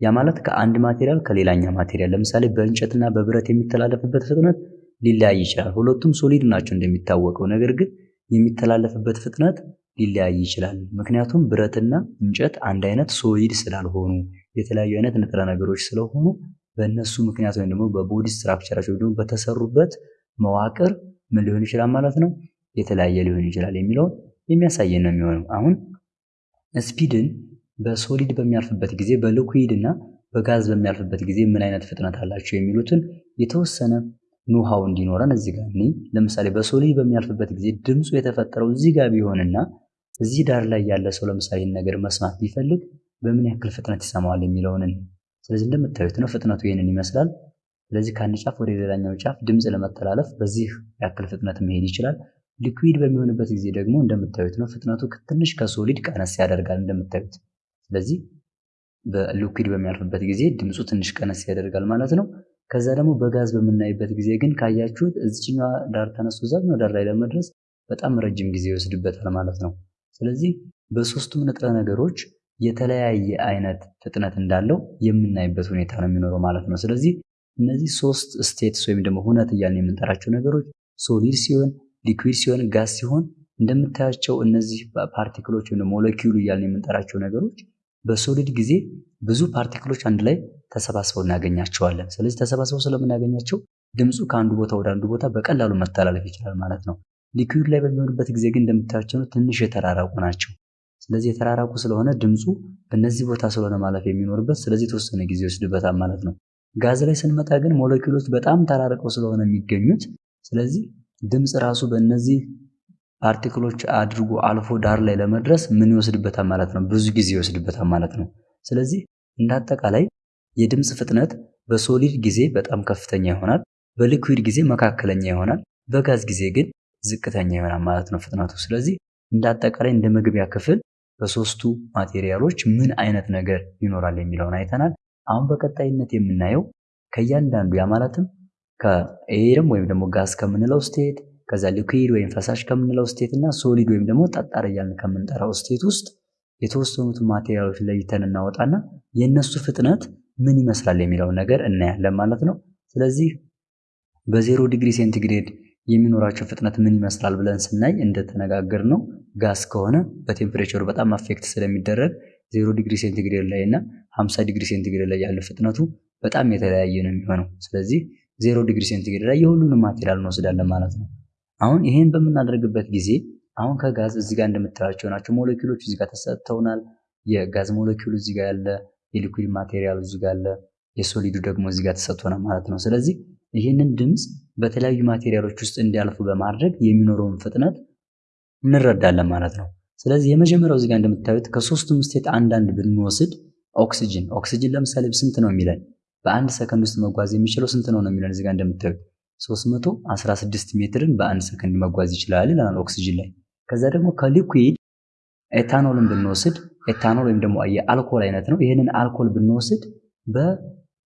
ያ ማለት ከአንድ material ከሌላኛ material ለምሳሌ በእንጨትና በብረት የሚተላለፍበት ፍጥነት ሊለያይ ይችላል። ሁለቱም solid ናቸው እንደሚታወቀው፣ ነገር ግን የሚተላለፍበት ፍጥነት ሊለያይ ይችላል። ምክንያቱም ብረትና እንጨት አንድ አይነት solid ስላልሆኑ የተለያዩ አይነት ንጥረ ነገሮች ስለሆኑ በእነሱ ምክንያት ወይም ደግሞ በ body structure ኣቸው ደግሞ በተሰሩበት መዋቅር ምን ሊሆን ይችላል ማለት ነው የተለያየ ሊሆን ይችላል የሚለውን የሚያሳየን ነው የሚሆነው። አሁን speed ን በ solid በሚያልፍበት ጊዜ በ liquid እና በጋዝ በሚያልፍበት ጊዜ ምን አይነት ፍጥነት አላቸው የሚሉትን የተወሰነ know-how እንዲኖረን እዚህ ጋር እኔ ለምሳሌ በ solid በሚያልፍበት ጊዜ ድምፁ የተፈጠረው እዚህ ጋር ቢሆንና እዚህ ዳር ላይ ያለ ሰው ለምሳሌ ነገር መስማት ቢፈልግ በምን ያክል ፍጥነት ይሰማዋል የሚለውን ስለዚህ እንደምታዩት ነው ፍጥነቱ ይህንን ይመስላል። ስለዚህ ከአንድ ጫፍ ወደ ሌላኛው ጫፍ ድምፅ ለመተላለፍ በዚህ ያክል ፍጥነት መሄድ ይችላል። liquid በሚሆንበት ጊዜ ደግሞ እንደምታዩት ነው ፍጥነቱ ትንሽ ከ solid ቀነስ ያደርጋል እንደምታዩት። ስለዚህ በ liquid በሚያልፍበት ጊዜ ድምፁ ትንሽ ቀነስ ያደርጋል ማለት ነው። ከዛ ደግሞ በጋዝ በምናይበት ጊዜ ግን ካያችሁት እዚችኛዋ ዳር ተነስቶ እዛኛው ዳር ላይ ለመድረስ በጣም ረጅም ጊዜ ይወስድበታል ማለት ነው። ስለዚህ በሶስቱም ንጥረ ነገሮች የተለያየ አይነት ፍጥነት እንዳለው የምናይበት ሁኔታ ነው የሚኖረው ማለት ነው። ስለዚህ እነዚህ ሶስት states ወይም ደግሞ ሁነት እያልን የምንጠራቸው ነገሮች solid ሲሆን፣ liquid ሲሆን፣ ጋዝ ሲሆን እንደምታያቸው እነዚህ particle ኦች ወይም ሞለኪውል እያልን የምንጠራቸው ነገሮች በሶሊድ ጊዜ ብዙ ፓርቲክሎች አንድ ላይ ተሰባስበው እናገኛቸዋለን። ስለዚህ ተሰባስበው ስለምናገኛቸው ድምፁ ከአንዱ ቦታ ወደ አንዱ ቦታ በቀላሉ መተላለፍ ይችላል ማለት ነው። ሊኩዊድ ላይ በሚሆንበት ጊዜ ግን እንደምታያቸው ትንሽ የተራራቁ ናቸው። ስለዚህ የተራራቁ ስለሆነ ድምፁ በእነዚህ ቦታ ስለሆነ ማለፍ የሚኖርበት ስለዚህ የተወሰነ ጊዜ ይወስድበታል ማለት ነው። ጋዝ ላይ ስንመጣ ግን ሞለኪውሎች በጣም ተራርቀው ስለሆነ የሚገኙት ስለዚህ ድምፅ ራሱ በእነዚህ particle ኦች አድርጎ አልፎ ዳር ላይ ለመድረስ ምን ይወስድበታል ማለት ነው? ብዙ ጊዜ ይወስድበታል ማለት ነው። ስለዚህ እንደ አጠቃላይ የድምፅ ፍጥነት በ solid ጊዜ በጣም ከፍተኛ ይሆናል፣ በ liquid ጊዜ መካከለኛ ይሆናል፣ በጋዝ ጊዜ ግን ዝቅተኛ ይሆናል ማለት ነው ፍጥነቱ። ስለዚህ እንደ አጠቃላይ እንደ መግቢያ ክፍል በሶስቱ material ኦች ምን አይነት ነገር ይኖራል የሚለውን አይተናል። አሁን በቀጣይነት የምናየው ከእያንዳንዱ ያ ማለትም ከ air ም ወይም ደግሞ ጋዝ ከምንለው state ከዛ liquid ወይም ፈሳሽ ከምንለው state እና solid ወይም ደግሞ ጠጣር እያልን ከምንጠራው state ውስጥ የተወሰኑትን material ኦች ለይተን እናወጣና የእነሱ ፍጥነት ምን ይመስላል የሚለውን ነገር እናያለን ማለት ነው። ስለዚህ በዜሮ ዲግሪ ሴንቲግሬድ የሚኖራቸው ፍጥነት ምን ይመስላል ብለን ስናይ እንደተነጋገር ነው ጋስ ከሆነ በ temperature ኡ በጣም affect ስለሚደረግ ዜሮ ዲግሪ ሴንቲግሬድ ላይ እና 50 ዲግሪ ሴንቲግሬድ ላይ ያለ ፍጥነቱ በጣም የተለያየ ነው የሚሆነው። ስለዚህ ዜሮ ዲግሪ ሴንቲግሬድ ላይ የሁሉንም material እንወስዳለን ማለት ነው። አሁን ይሄን በምናደርግበት ጊዜ አሁን ከጋዝ እዚህ ጋር እንደምታያቸው ናቸው ሞለኪውሎች እዚህ ጋር ተሰጥተውናል። የጋዝ ሞለኪውል እዚህ ጋር ያለ፣ የ liquid material እዚህ ጋር አለ፣ የ solid ኡ ደግሞ እዚህ ጋር ተሰጥቶናል ማለት ነው። ስለዚህ ይህንን ድምፅ በተለያዩ material ኦች ውስጥ እንዲያልፉ በማድረግ የሚኖረውን ፍጥነት እንረዳለን ማለት ነው። ስለዚህ የመጀመሪያው እዚህ ጋር እንደምታዩት ከሶስቱም state አንዳንድ ብንወስድ ኦክሲጅን ኦክሲጅን ለምሳሌ ስንት ነው የሚለን በአንድ ሰከንድ ውስጥ መጓዝ የሚችለው ስንት ነው ነው የሚለን እዚህ ጋር እንደምታዩት 316 ሜትርን በአንድ ሰከንድ መጓዝ ይችላል ይለናል ኦክሲጅን ላይ። ከዛ ደግሞ ከ liquid ኤታኖልን ብንወስድ ኤታኖል ወይም ደግሞ የአልኮል አይነት ነው። ይህንን አልኮል ብንወስድ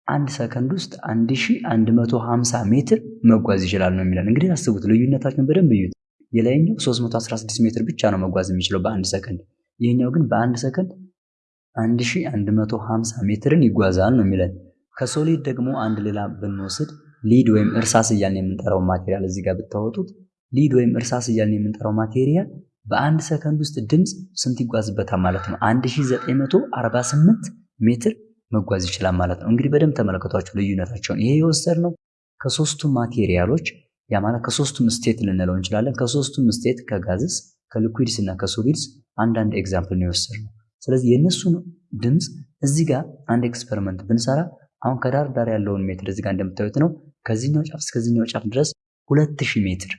በአንድ ሰከንድ ውስጥ 1150 ሜትር መጓዝ ይችላል ነው የሚለን። እንግዲህ አስቡት፣ ልዩነታችን በደንብ እዩት። የላይኛው 316 ሜትር ብቻ ነው መጓዝ የሚችለው በአንድ ሰከንድ። ይህኛው ግን በአንድ ሰከንድ 1150 ሜትርን ይጓዛል ነው የሚለን። ከ solid ደግሞ አንድ ሌላ ብንወስድ lead ወይም እርሳስ እያልን የምንጠራው material እዚህ ጋር ብታወጡት lead ወይም እርሳስ እያልን የምንጠራው material በአንድ ሰከንድ ውስጥ ድምፅ ስንት ይጓዝበታል ማለት ነው? 1948 ሜትር መጓዝ ይችላል ማለት ነው። እንግዲህ በደንብ ተመለከቷቸው ልዩነታቸውን። ይሄ የወሰድነው ከሶስቱም material ኦች ያ ማለት ከሶስቱም state ልንለው እንችላለን። ከሶስቱም state ከ gases፣ ከ liquids እና ከ solids አንዳንድ example ነው የወሰድነው። ስለዚህ የእነሱን ድምፅ እዚህ ጋር አንድ experiment ብንሰራ አሁን ከዳር ዳር ያለውን ሜትር እዚህ ጋር እንደምታዩት ነው። ከዚህኛው ጫፍ እስከዚህኛው ጫፍ ድረስ 2000 ሜትር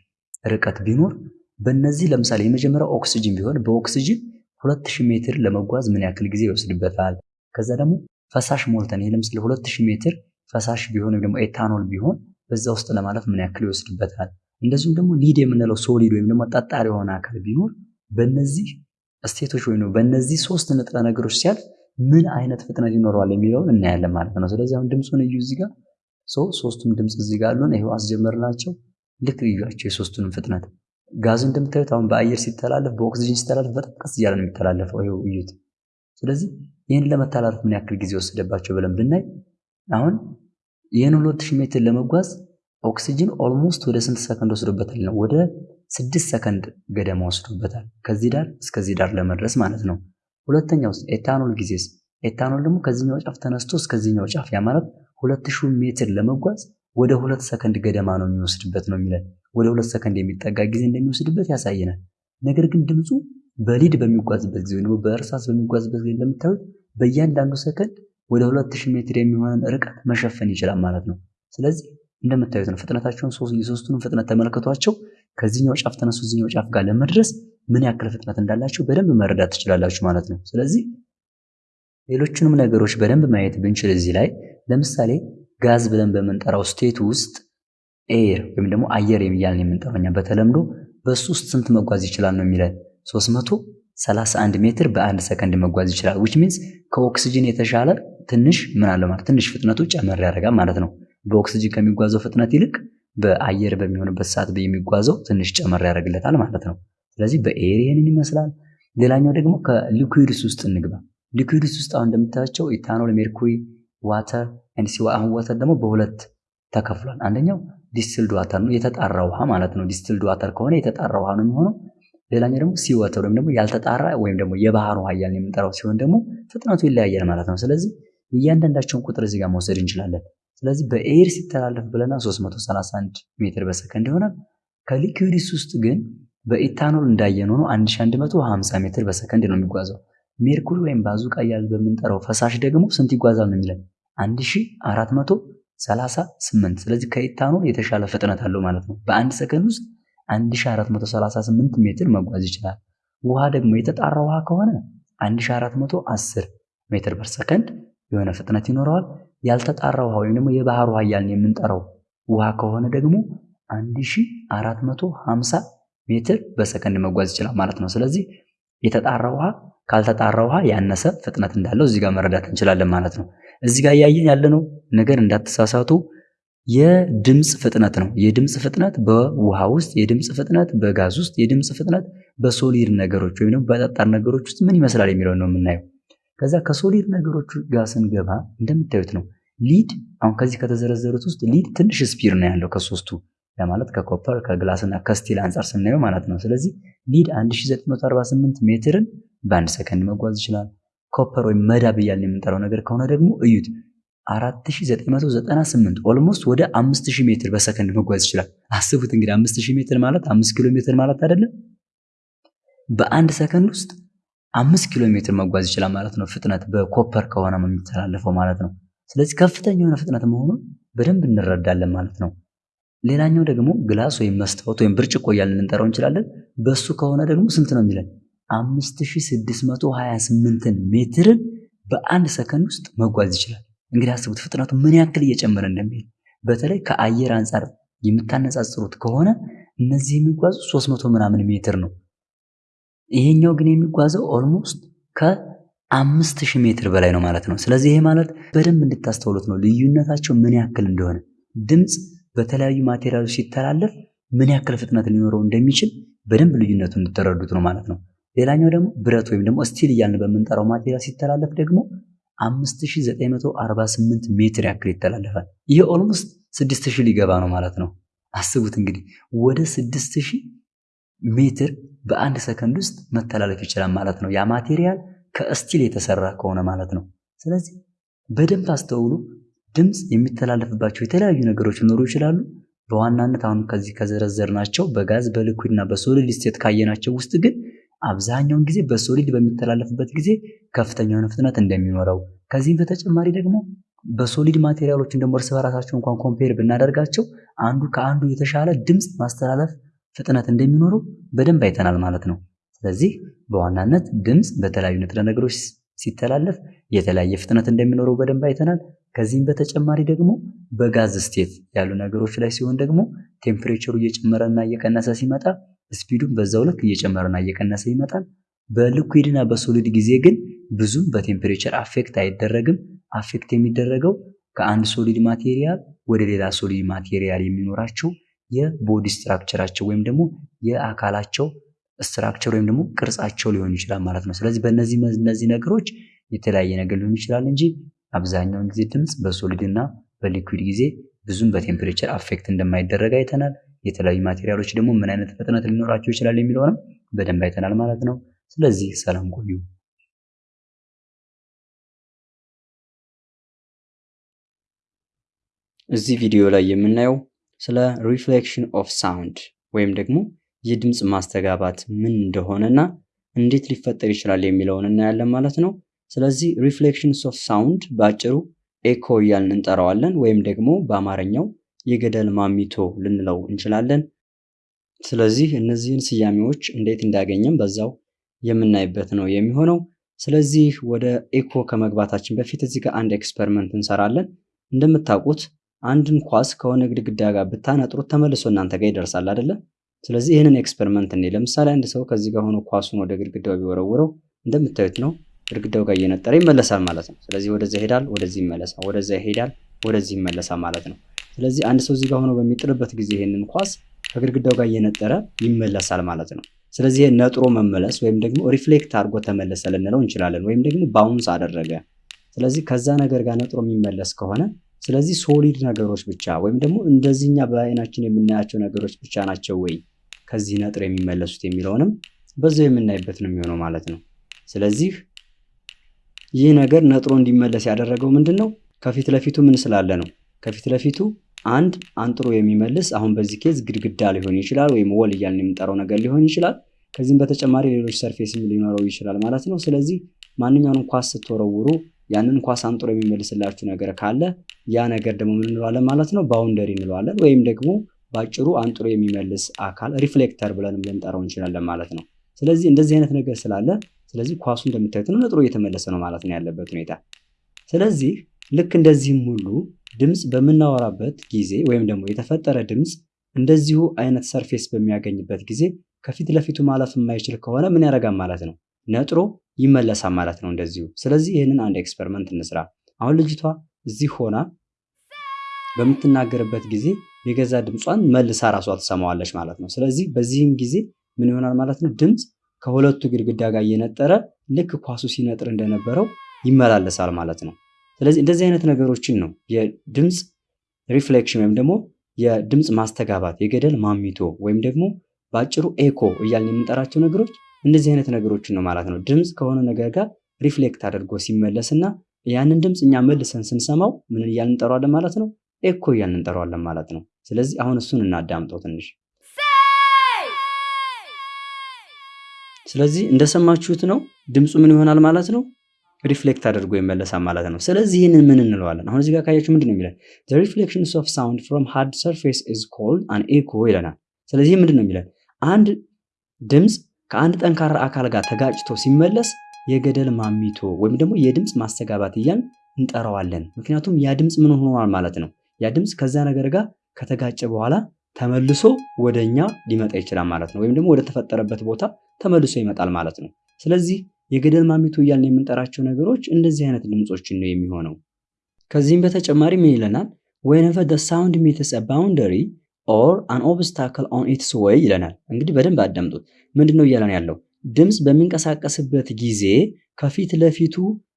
ርቀት ቢኖር በእነዚህ ለምሳሌ የመጀመሪያው ኦክሲጅን ቢሆን በኦክሲጅን 2000 ሜትር ለመጓዝ ምን ያክል ጊዜ ይወስድበታል? ከዛ ደግሞ ፈሳሽ ሞልተን ይሄ ለምሳሌ 2000 ሜትር ፈሳሽ ቢሆን ወይም ደግሞ ኤታኖል ቢሆን በዛ ውስጥ ለማለፍ ምን ያክል ይወስድበታል? እንደዚሁም ደግሞ lead የምንለው solid ወይም ደግሞ ጠጣር የሆነ አካል ቢኖር በእነዚህ state ኦች ወይም በእነዚህ ሶስት ንጥረ ነገሮች ሲያልፍ ምን አይነት ፍጥነት ይኖረዋል የሚለውን እናያለን ማለት ነው። ስለዚህ አሁን ድምፁን እዩ እዚህ ጋር ሶስቱም ድምፅ እዚህ ጋር አሉን። ይሄው አስጀመርናቸው። ልክ እዩዋቸው የሶስቱንም ፍጥነት። ጋዙ እንደምታዩት አሁን በአየር ሲተላለፍ፣ በኦክሲጅን ሲተላለፍ በጣም ቀስ እያለ ነው የሚተላለፈው። ይሄው እዩት። ስለዚህ ይህን ለመተላለፍ ምን ያክል ጊዜ ወሰደባቸው ብለን ብናይ አሁን ይህን ሁለት ሺህ ሜትር ለመጓዝ ኦክሲጅን almost ወደ ስንት ሰከንድ ወስዶበታል ነው? ወደ ስድስት ሰከንድ ገደማ ወስዶበታል። ከዚህ ዳር እስከዚህ ዳር ለመድረስ ማለት ነው። ሁለተኛው ኤታኖል ጊዜስ ኤታኖል ደግሞ ከዚህኛው ጫፍ ተነስቶ እስከዚህኛው ጫፍ ያ ማለት ሁለት ሺህ ሜትር ለመጓዝ ወደ ሁለት ሰከንድ ገደማ ነው የሚወስድበት ነው የሚለን። ወደ ሁለት ሰከንድ የሚጠጋ ጊዜ እንደሚወስድበት ያሳየናል። ነገር ግን ድምፁ በ lead በሚጓዝበት ጊዜ ወይም በእርሳስ በሚጓዝበት ጊዜ እንደምታዩት በእያንዳንዱ ሰከንድ ወደ ሁለት ሺህ ሜትር የሚሆንን ርቀት መሸፈን ይችላል ማለት ነው። ስለዚህ እንደምታዩት ነው ፍጥነታቸውን የሶስቱንም ፍጥነት ተመልከቷቸው። ከዚህኛው ጫፍ ተነስቶ እዚህኛው ጫፍ ጋር ለመድረስ ምን ያክል ፍጥነት እንዳላቸው በደንብ መረዳት ትችላላችሁ ማለት ነው። ስለዚህ ሌሎቹንም ነገሮች በደንብ ማየት ብንችል እዚህ ላይ ለምሳሌ ጋዝ ብለን በምንጠራው state ውስጥ air ወይም ደግሞ አየር እያልን የምንጠራው በተለምዶ በሱ ውስጥ ስንት መጓዝ ይችላል ነው የሚለን 331 ሜትር በአንድ ሰከንድ መጓዝ ይችላል። which means ከኦክሲጅን የተሻለ ትንሽ ምን አለ ማለት ትንሽ ፍጥነቱ ጨመር ያደርጋል ማለት ነው። በኦክሲጅን ከሚጓዘው ፍጥነት ይልቅ በአየር በሚሆንበት ሰዓት የሚጓዘው ትንሽ ጨመር ያደርግለታል ማለት ነው። ስለዚህ በ air ይህንን ይመስላል። ሌላኛው ደግሞ ከ liquids ውስጥ እንግባ። liquids ውስጥ አሁን እንደምታያቸው ኢታኖል፣ ሜርኩሪ፣ water and sea አሁን water ደግሞ በሁለት ተከፍሏል። አንደኛው distilled water ነው የተጣራ ውሃ ማለት ነው። distilled water ከሆነ የተጣራ ውሃ ነው የሚሆነው። ሌላኛው ደግሞ sea water ወይም ደግሞ ያልተጣራ ወይም ደግሞ የባህር ውሃ እያልን የምንጠራው ሲሆን ደግሞ ፍጥነቱ ይለያያል ማለት ነው። ስለዚህ እያንዳንዳቸውን ቁጥር እዚህ ጋር መውሰድ እንችላለን። ስለዚህ በ air ሲተላለፍ ብለና 331 ሜትር በሰከንድ ይሆናል። ከ liquids ውስጥ ግን በኢታኖል እንዳየነው ነው 1150 ሜትር በሰከንድ ነው የሚጓዘው። ሜርኩሪ ወይም ባዙቃ እያልን በምንጠራው ፈሳሽ ደግሞ ስንት ይጓዛል ነው የሚለን 1438። ስለዚህ ከኢታኖል የተሻለ ፍጥነት አለው ማለት ነው። በአንድ ሰከንድ ውስጥ 1438 ሜትር መጓዝ ይችላል። ውሃ ደግሞ የተጣራ ውሃ ከሆነ 1410 ሜትር ፐር ሰከንድ የሆነ ፍጥነት ይኖረዋል። ያልተጣራ ውሃ ወይም ደግሞ የባህር ውሃ እያልን የምንጠራው ውሃ ከሆነ ደግሞ 1450 ሜትር በሰከንድ መጓዝ ይችላል ማለት ነው። ስለዚህ የተጣራ ውሃ ካልተጣራ ውሃ ያነሰ ፍጥነት እንዳለው እዚህ ጋር መረዳት እንችላለን ማለት ነው። እዚህ ጋር እያየን ያለነው ነገር እንዳትሳሳቱ የድምፅ ፍጥነት ነው። የድምፅ ፍጥነት በውሃ ውስጥ፣ የድምፅ ፍጥነት በጋዝ ውስጥ፣ የድምፅ ፍጥነት በ solid ነገሮች ወይም ደግሞ በጠጣር ነገሮች ውስጥ ምን ይመስላል የሚለውን ነው የምናየው። ከዛ ከ solid ነገሮች ጋር ስንገባ እንደምታዩት ነው lead አሁን ከዚህ ከተዘረዘሩት ውስጥ lead ትንሽ speed ነው ያለው ከሶስቱ ለማለት ከ copper ከ glass እና ከ steel አንጻር ስናየው ማለት ነው። ስለዚህ lead 1948 ሜትርን በአንድ ሰከንድ መጓዝ ይችላል። copper ወይም መዳብ እያልን የምንጠራው ነገር ከሆነ ደግሞ እዩት 4998 almost ወደ 5000 ሜትር በሰከንድ መጓዝ ይችላል። አስቡት እንግዲህ 5000 ሜትር ማለት 5 ኪሎ ሜትር ማለት አይደለም። በአንድ ሰከንድ ውስጥ 5 ኪሎ ሜትር መጓዝ ይችላል ማለት ነው። ፍጥነት በ copper ከሆነ የሚተላለፈው ማለት ነው። ስለዚህ ከፍተኛ የሆነ ፍጥነት መሆኑን በደንብ እንረዳለን ማለት ነው። ሌላኛው ደግሞ glass ወይም መስታወት ወይም ብርጭቆ እያልን ልንጠራው እንችላለን። በሱ ከሆነ ደግሞ ስንት ነው የሚለን? 5628 ሜትርን በአንድ ሰከንድ ውስጥ መጓዝ ይችላል። እንግዲህ አስቡት ፍጥነቱ ምን ያክል እየጨመረ እንደሚሄድ። በተለይ ከአየር አንጻር የምታነጻጽሩት ከሆነ እነዚህ የሚጓዙ 300 ምናምን ሜትር ነው። ይሄኛው ግን የሚጓዘው almost ከአምስት ሺህ ሜትር በላይ ነው ማለት ነው። ስለዚህ ይሄ ማለት በደንብ እንድታስተውሉት ነው ልዩነታቸው ምን ያክል እንደሆነ ድምፅ በተለያዩ material ኦች ሲተላለፍ ምን ያክል ፍጥነት ሊኖረው እንደሚችል በደንብ ልዩነቱ እንድትረዱት ነው ማለት ነው። ሌላኛው ደግሞ ብረት ወይም ደግሞ steel እያልን በምንጠራው material ሲተላለፍ ደግሞ 5948 ሜትር ያክል ይተላለፋል። ይህ almost 6000 ሊገባ ነው ማለት ነው። አስቡት እንግዲህ ወደ 6000 ሜትር በአንድ ሰከንድ ውስጥ መተላለፍ ይችላል ማለት ነው። ያ material ከ steel የተሰራ ከሆነ ማለት ነው። ስለዚህ በደንብ አስተውሉ። ድምፅ የሚተላለፍባቸው የተለያዩ ነገሮች ሊኖሩ ይችላሉ። በዋናነት አሁን ከዚህ ከዘረዘርናቸው በጋዝ በ liquid እና በ solid state ካየናቸው ውስጥ ግን አብዛኛውን ጊዜ በ solid በሚተላለፍበት ጊዜ ከፍተኛ የሆነ ፍጥነት እንደሚኖረው ከዚህም በተጨማሪ ደግሞ በ solid material ኦችን ደግሞ እርስ በራሳቸው እንኳን compare ብናደርጋቸው አንዱ ከአንዱ የተሻለ ድምፅ ማስተላለፍ ፍጥነት እንደሚኖረው በደንብ አይተናል ማለት ነው። ስለዚህ በዋናነት ድምፅ በተለያዩ ንጥረ ነገሮች ሲተላለፍ የተለያየ ፍጥነት እንደሚኖረው በደንብ አይተናል። ከዚህም በተጨማሪ ደግሞ በጋዝ state ያሉ ነገሮች ላይ ሲሆን ደግሞ temperatureኡ እየጨመረና እየቀነሰ ሲመጣ speedኡም በዛው ልክ እየጨመረና እየቀነሰ ይመጣል። በ liquid ና በ solid ጊዜ ግን ብዙም በ temperature affect አይደረግም። affect የሚደረገው ከአንድ solid material ወደ ሌላ solid material የሚኖራቸው የ body structure ኣቸው ወይም ደግሞ የአካላቸው structure ወይም ደግሞ ቅርጻቸው ሊሆን ይችላል ማለት ነው። ስለዚህ በእነዚህ እነዚህ ነገሮች የተለያየ ነገር ሊሆን ይችላል እንጂ አብዛኛውን ጊዜ ድምፅ በ solid እና በ liquid ጊዜ ብዙም በ temperature affect እንደማይደረግ አይተናል። የተለያዩ material ኦች ደግሞ ምን አይነት ፍጥነት ሊኖራቸው ይችላል የሚለውንም በደንብ አይተናል ማለት ነው። ስለዚህ ሰላም ቆዩ። እዚህ ቪዲዮ ላይ የምናየው ስለ reflection of sound ወይም ደግሞ የድምፅ ማስተጋባት ምን እንደሆነና እንዴት ሊፈጠር ይችላል የሚለውን እናያለን ማለት ነው። ስለዚህ reflections of sound በአጭሩ ኤኮ እያልን እንጠራዋለን ወይም ደግሞ በአማርኛው የገደል ማሚቶ ልንለው እንችላለን። ስለዚህ እነዚህን ስያሜዎች እንዴት እንዳገኘም በዛው የምናይበት ነው የሚሆነው። ስለዚህ ወደ ኤኮ ከመግባታችን በፊት እዚህ ጋር አንድ experiment እንሰራለን። እንደምታውቁት አንድን ኳስ ከሆነ ግድግዳ ጋር ብታነጥሩት ተመልሶ እናንተ ጋር ይደርሳል አይደለ? ስለዚህ ይህንን experiment እኔ ለምሳሌ አንድ ሰው ከዚህ ጋር ሆኖ ኳሱን ወደ ግድግዳው ቢወረውረው እንደምታዩት ነው ግድግዳው ጋር እየነጠረ ይመለሳል ማለት ነው። ስለዚህ ወደዛ ይሄዳል፣ ወደዚህ ይመለሳል፣ ወደዛ ይሄዳል፣ ወደዚህ ይመለሳል ማለት ነው። ስለዚህ አንድ ሰው እዚህ ጋር ሆኖ በሚጥልበት ጊዜ ይሄንን ኳስ ከግድግዳው ጋር እየነጠረ ይመለሳል ማለት ነው። ስለዚህ ነጥሮ መመለስ ወይም ደግሞ reflect አድርጎ ተመለሰ ልንለው እንችላለን፣ ወይም ደግሞ bounce አደረገ። ስለዚህ ከዛ ነገር ጋር ነጥሮ የሚመለስ ከሆነ ስለዚህ solid ነገሮች ብቻ ወይም ደግሞ እንደዚህኛ በአይናችን የምናያቸው ነገሮች ብቻ ናቸው ወይ ከዚህ ነጥሮ የሚመለሱት የሚለውንም በዛው የምናይበት ነው የሚሆነው ማለት ነው። ስለዚህ ይህ ነገር ነጥሮ እንዲመለስ ያደረገው ምንድን ነው? ከፊት ለፊቱ ምን ስላለ ነው? ከፊት ለፊቱ አንድ አንጥሮ የሚመልስ አሁን በዚህ case ግድግዳ ሊሆን ይችላል፣ ወይም wall እያልን የምንጠራው ነገር ሊሆን ይችላል። ከዚህም በተጨማሪ ሌሎች surface ም ሊኖረው ይችላል ማለት ነው። ስለዚህ ማንኛውንም ኳስ ስትወረውሩ ያንን ኳስ አንጥሮ የሚመልስላችሁ ነገር ካለ ያ ነገር ደግሞ ምን እንለዋለን ማለት ነው? boundary እንለዋለን። ወይም ደግሞ በአጭሩ አንጥሮ የሚመልስ አካል reflector ብለንም ልንጠራው እንችላለን ማለት ነው። ስለዚህ እንደዚህ አይነት ነገር ስላለ ስለዚህ ኳሱ እንደምታዩት ነው ነጥሮ እየተመለሰ ነው ማለት ነው ያለበት ሁኔታ። ስለዚህ ልክ እንደዚህም ሁሉ ድምፅ በምናወራበት ጊዜ ወይም ደግሞ የተፈጠረ ድምፅ እንደዚሁ አይነት surface በሚያገኝበት ጊዜ ከፊት ለፊቱ ማለፍ የማይችል ከሆነ ምን ያደርጋል ማለት ነው? ነጥሮ ይመለሳል ማለት ነው እንደዚሁ። ስለዚህ ይህንን አንድ experiment እንስራ። አሁን ልጅቷ እዚህ ሆና በምትናገርበት ጊዜ የገዛ ድምጿን መልሳ ራሷ ትሰማዋለች ማለት ነው። ስለዚህ በዚህም ጊዜ ምን ይሆናል ማለት ነው? ድምፅ ከሁለቱ ግድግዳ ጋር እየነጠረ ልክ ኳሱ ሲነጥር እንደነበረው ይመላለሳል ማለት ነው። ስለዚህ እንደዚህ አይነት ነገሮችን ነው የድምፅ reflection ወይም ደግሞ የድምፅ ማስተጋባት የገደል ማሚቶ ወይም ደግሞ በአጭሩ ኤኮ እያልን የምንጠራቸው ነገሮች እንደዚህ አይነት ነገሮችን ነው ማለት ነው። ድምፅ ከሆነ ነገር ጋር reflect አድርጎ ሲመለስ እና ያንን ድምፅ እኛ መልሰን ስንሰማው ምን እያልን እንጠራዋለን ማለት ነው? ኤኮ እያልን እንጠራዋለን ማለት ነው። ስለዚህ አሁን እሱን እናዳምጠው ትንሽ። ስለዚህ እንደሰማችሁት ነው ድምፁ ምን ይሆናል ማለት ነው? reflect አድርጎ ይመለሳል ማለት ነው። ስለዚህ ይህንን ምን እንለዋለን? አሁን እዚህ ጋር ካያችሁ ምንድን ነው የሚለን? the reflections of sound from hard surface is called an echo ይለናል። ስለዚህ ምንድን ነው የሚለን? አንድ ድምፅ ከአንድ ጠንካራ አካል ጋር ተጋጭቶ ሲመለስ የገደል ማሚቶ ወይም ደግሞ የድምፅ ማስተጋባት እያልን እንጠራዋለን። ምክንያቱም ያ ድምፅ ምን ሆኗል ማለት ነው። ያ ድምፅ ከዛ ነገር ጋር ከተጋጨ በኋላ ተመልሶ ወደ እኛ ሊመጣ ይችላል ማለት ነው። ወይም ደግሞ ወደ ተፈጠረበት ቦታ ተመልሶ ይመጣል ማለት ነው። ስለዚህ የገደል ማሚቶ እያልን የምንጠራቸው ነገሮች እንደዚህ አይነት ድምፆችን ነው የሚሆነው። ከዚህም በተጨማሪ ምን ይለናል? the sound meets a boundary or an obstacle on its way ይለናል። እንግዲህ በደንብ አዳምጡት። ምንድን ነው እያለን ያለው? ድምፅ በሚንቀሳቀስበት ጊዜ ከፊት ለፊቱ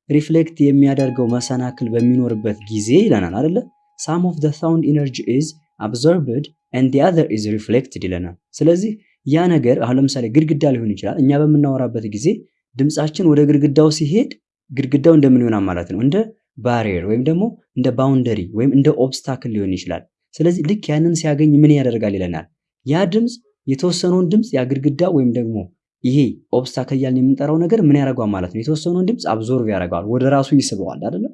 reflect የሚያደርገው መሰናክል በሚኖርበት ጊዜ ይለናል አይደለ? some of the sound energy is absorbed and the other is reflected ይለናል። ስለዚህ ያ ነገር አሁን ለምሳሌ ግድግዳ ሊሆን ይችላል። እኛ በምናወራበት ጊዜ ድምፃችን ወደ ግድግዳው ሲሄድ ግድግዳው እንደምን ይሆናል ማለት ነው? እንደ barrier ወይም ደግሞ እንደ boundary ወይም እንደ obstacle ሊሆን ይችላል። ስለዚህ ልክ ያንን ሲያገኝ ምን ያደርጋል ይለናል። ያ ድምፅ የተወሰነውን ድምፅ ያ ግድግዳ ወይም ደግሞ ይሄ obstacle እያልን የምንጠራው ነገር ምን ያደርገዋል ማለት ነው? የተወሰነውን ድምፅ absorb ያደርገዋል፣ ወደ ራሱ ይስበዋል አይደለ?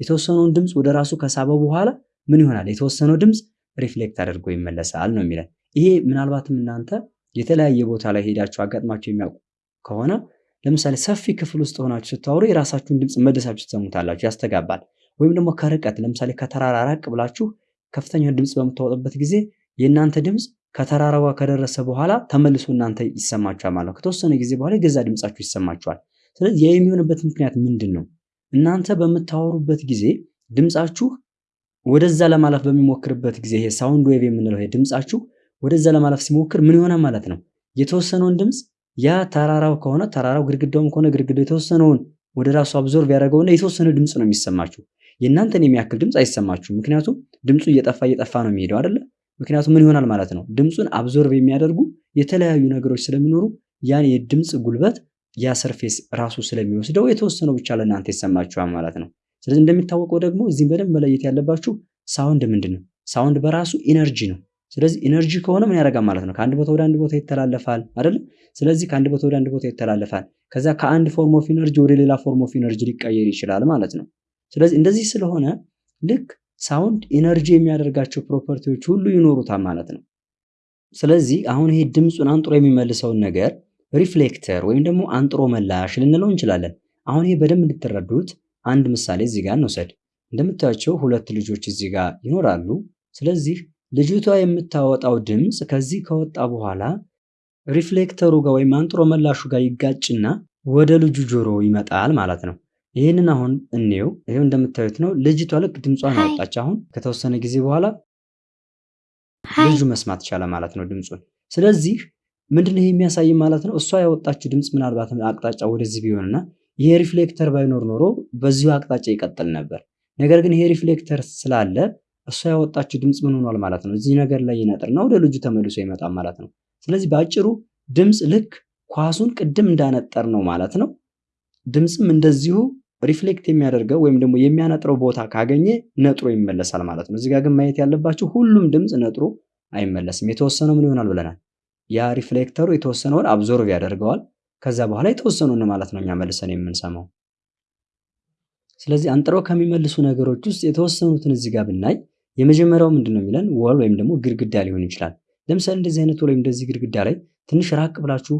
የተወሰነውን ድምፅ ወደ ራሱ ከሳበው በኋላ ምን ይሆናል? የተወሰነው ድምፅ reflect አድርጎ ይመለሳል ነው የሚለን። ይሄ ምናልባትም እናንተ የተለያየ ቦታ ላይ ሄዳችሁ አጋጥማችሁ የሚያውቁ ከሆነ ለምሳሌ ሰፊ ክፍል ውስጥ ሆናችሁ ስታወሩ የራሳችሁን ድምፅ መልሳችሁ ትሰሙታላችሁ፣ ያስተጋባል። ወይም ደግሞ ከርቀት ለምሳሌ ከተራራ ራቅ ብላችሁ ከፍተኛ ድምፅ በምታወጡበት ጊዜ የእናንተ ድምፅ ከተራራው ጋር ከደረሰ በኋላ ተመልሶ እናንተ ይሰማችኋል ማለት ነው። ከተወሰነ ጊዜ በኋላ የገዛ ድምፃችሁ ይሰማችኋል። ስለዚህ ያ የሚሆንበት ምክንያት ምንድን ነው? እናንተ በምታወሩበት ጊዜ ድምፃችሁ ወደዛ ለማለፍ በሚሞክርበት ጊዜ ይሄ sound wave የምንለው ይሄ ድምፃችሁ ወደዛ ለማለፍ ሲሞክር ምን ይሆናል ማለት ነው? የተወሰነውን ድምፅ ያ ተራራው ከሆነ ተራራው ግድግዳውም ከሆነ ግድግዳው የተወሰነውን ወደ ራሱ absorb ያደረገውና የተወሰነ ድምፅ ነው የሚሰማችሁ። የእናንተን የሚያክል ድምፅ አይሰማችሁም። ምክንያቱም ድምፁ እየጠፋ እየጠፋ ነው የሚሄደው አይደለ? ምክንያቱም ምን ይሆናል ማለት ነው? ድምፁን absorb የሚያደርጉ የተለያዩ ነገሮች ስለሚኖሩ ያን የድምፅ ጉልበት ያ surface ራሱ ስለሚወስደው የተወሰነው ብቻ ለእናንተ ይሰማችኋል ማለት ነው። ስለዚህ እንደሚታወቀው ደግሞ እዚህም በደንብ መለየት ያለባችሁ sound ምንድን ነው? sound በራሱ energy ነው። ስለዚህ energy ከሆነ ምን ያደርጋል ማለት ነው? ከአንድ ቦታ ወደ አንድ ቦታ ይተላለፋል አይደል? ስለዚህ ከአንድ ቦታ ወደ አንድ ቦታ ይተላለፋል። ከዛ ከአንድ form of energy ወደ ሌላ form of energy ሊቀየር ይችላል ማለት ነው። ስለዚህ እንደዚህ ስለሆነ ልክ sound energy የሚያደርጋቸው property ዎች ሁሉ ይኖሩታል ማለት ነው። ስለዚህ አሁን ይሄ ድምፁን አንጥሮ የሚመልሰውን ነገር reflector ወይም ደግሞ አንጥሮ መላሽ ልንለው እንችላለን። አሁን ይሄ በደንብ እንድትረዱት አንድ ምሳሌ እዚህ ጋር እንውሰድ። እንደምታያቸው ሁለት ልጆች እዚህ ጋር ይኖራሉ። ስለዚህ ልጅቷ የምታወጣው ድምፅ ከዚህ ከወጣ በኋላ reflector ኡ ጋር ወይም አንጥሮ መላሹ ጋር ይጋጭና ወደ ልጁ ጆሮ ይመጣል ማለት ነው። ይህንን አሁን እንየው። ይሄው እንደምታዩት ነው። ልጅቷ ልክ ድምጿን አወጣች። አሁን ከተወሰነ ጊዜ በኋላ ልጁ መስማት ቻለ ማለት ነው ድምፁን። ስለዚህ ምንድን ነው የሚያሳይ ማለት ነው? እሷ ያወጣችው ድምፅ ምናልባት አቅጣጫ ወደዚህ ቢሆንና ይሄ reflector ባይኖር ኖሮ በዚሁ አቅጣጫ ይቀጥል ነበር። ነገር ግን ይሄ reflector ስላለ እሷ ያወጣችው ድምፅ ምን ሆኗል ማለት ነው? እዚህ ነገር ላይ ይነጥርና ወደ ልጁ ተመልሶ ይመጣል ማለት ነው። ስለዚህ በአጭሩ ድምፅ ልክ ኳሱን ቅድም እንዳነጠር ነው ማለት ነው። ድምፅም እንደዚሁ reflect የሚያደርገው ወይም ደግሞ የሚያነጥረው ቦታ ካገኘ ነጥሮ ይመለሳል ማለት ነው። እዚጋ ግን ማየት ያለባችሁ ሁሉም ድምፅ ነጥሮ አይመለስም። የተወሰነው ምን ይሆናል ብለናል? ያ reflector ኡ የተወሰነውን absorb ያደርገዋል። ከዛ በኋላ የተወሰኑን ማለት ነው እኛ መልሰን የምንሰማው። ስለዚህ አንጥረው ከሚመልሱ ነገሮች ውስጥ የተወሰኑትን እዚህ ብናይ የመጀመሪያው ምንድን ነው የሚለን wall ወይም ደግሞ ግድግዳ ሊሆን ይችላል። ለምሳሌ እንደዚህ አይነት wall ወይም እንደዚህ ግድግዳ ላይ ትንሽ ራቅ ብላችሁ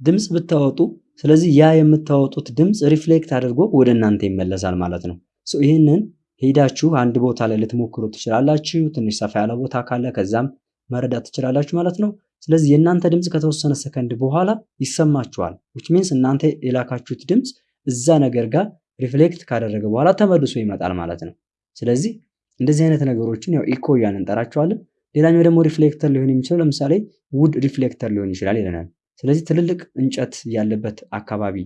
ድምፅ ብታወጡ ስለዚህ ያ የምታወጡት ድምፅ reflect አድርጎ ወደ እናንተ ይመለሳል ማለት ነው። ይህንን ሄዳችሁ አንድ ቦታ ላይ ልትሞክሩ ትችላላችሁ። ትንሽ ሰፋ ያለ ቦታ ካለ ከዛም መረዳት ትችላላችሁ ማለት ነው። ስለዚህ የእናንተ ድምፅ ከተወሰነ ሰከንድ በኋላ ይሰማችኋል። which means እናንተ የላካችሁት ድምፅ እዛ ነገር ጋር reflect ካደረገ በኋላ ተመልሶ ይመጣል ማለት ነው። ስለዚህ እንደዚህ አይነት ነገሮችን ያው ኢኮ እያልን እንጠራቸዋለን። ሌላኛው ደግሞ reflector ሊሆን የሚችለው ለምሳሌ wood reflector ሊሆን ይችላል ይለናል። ስለዚህ ትልልቅ እንጨት ያለበት አካባቢ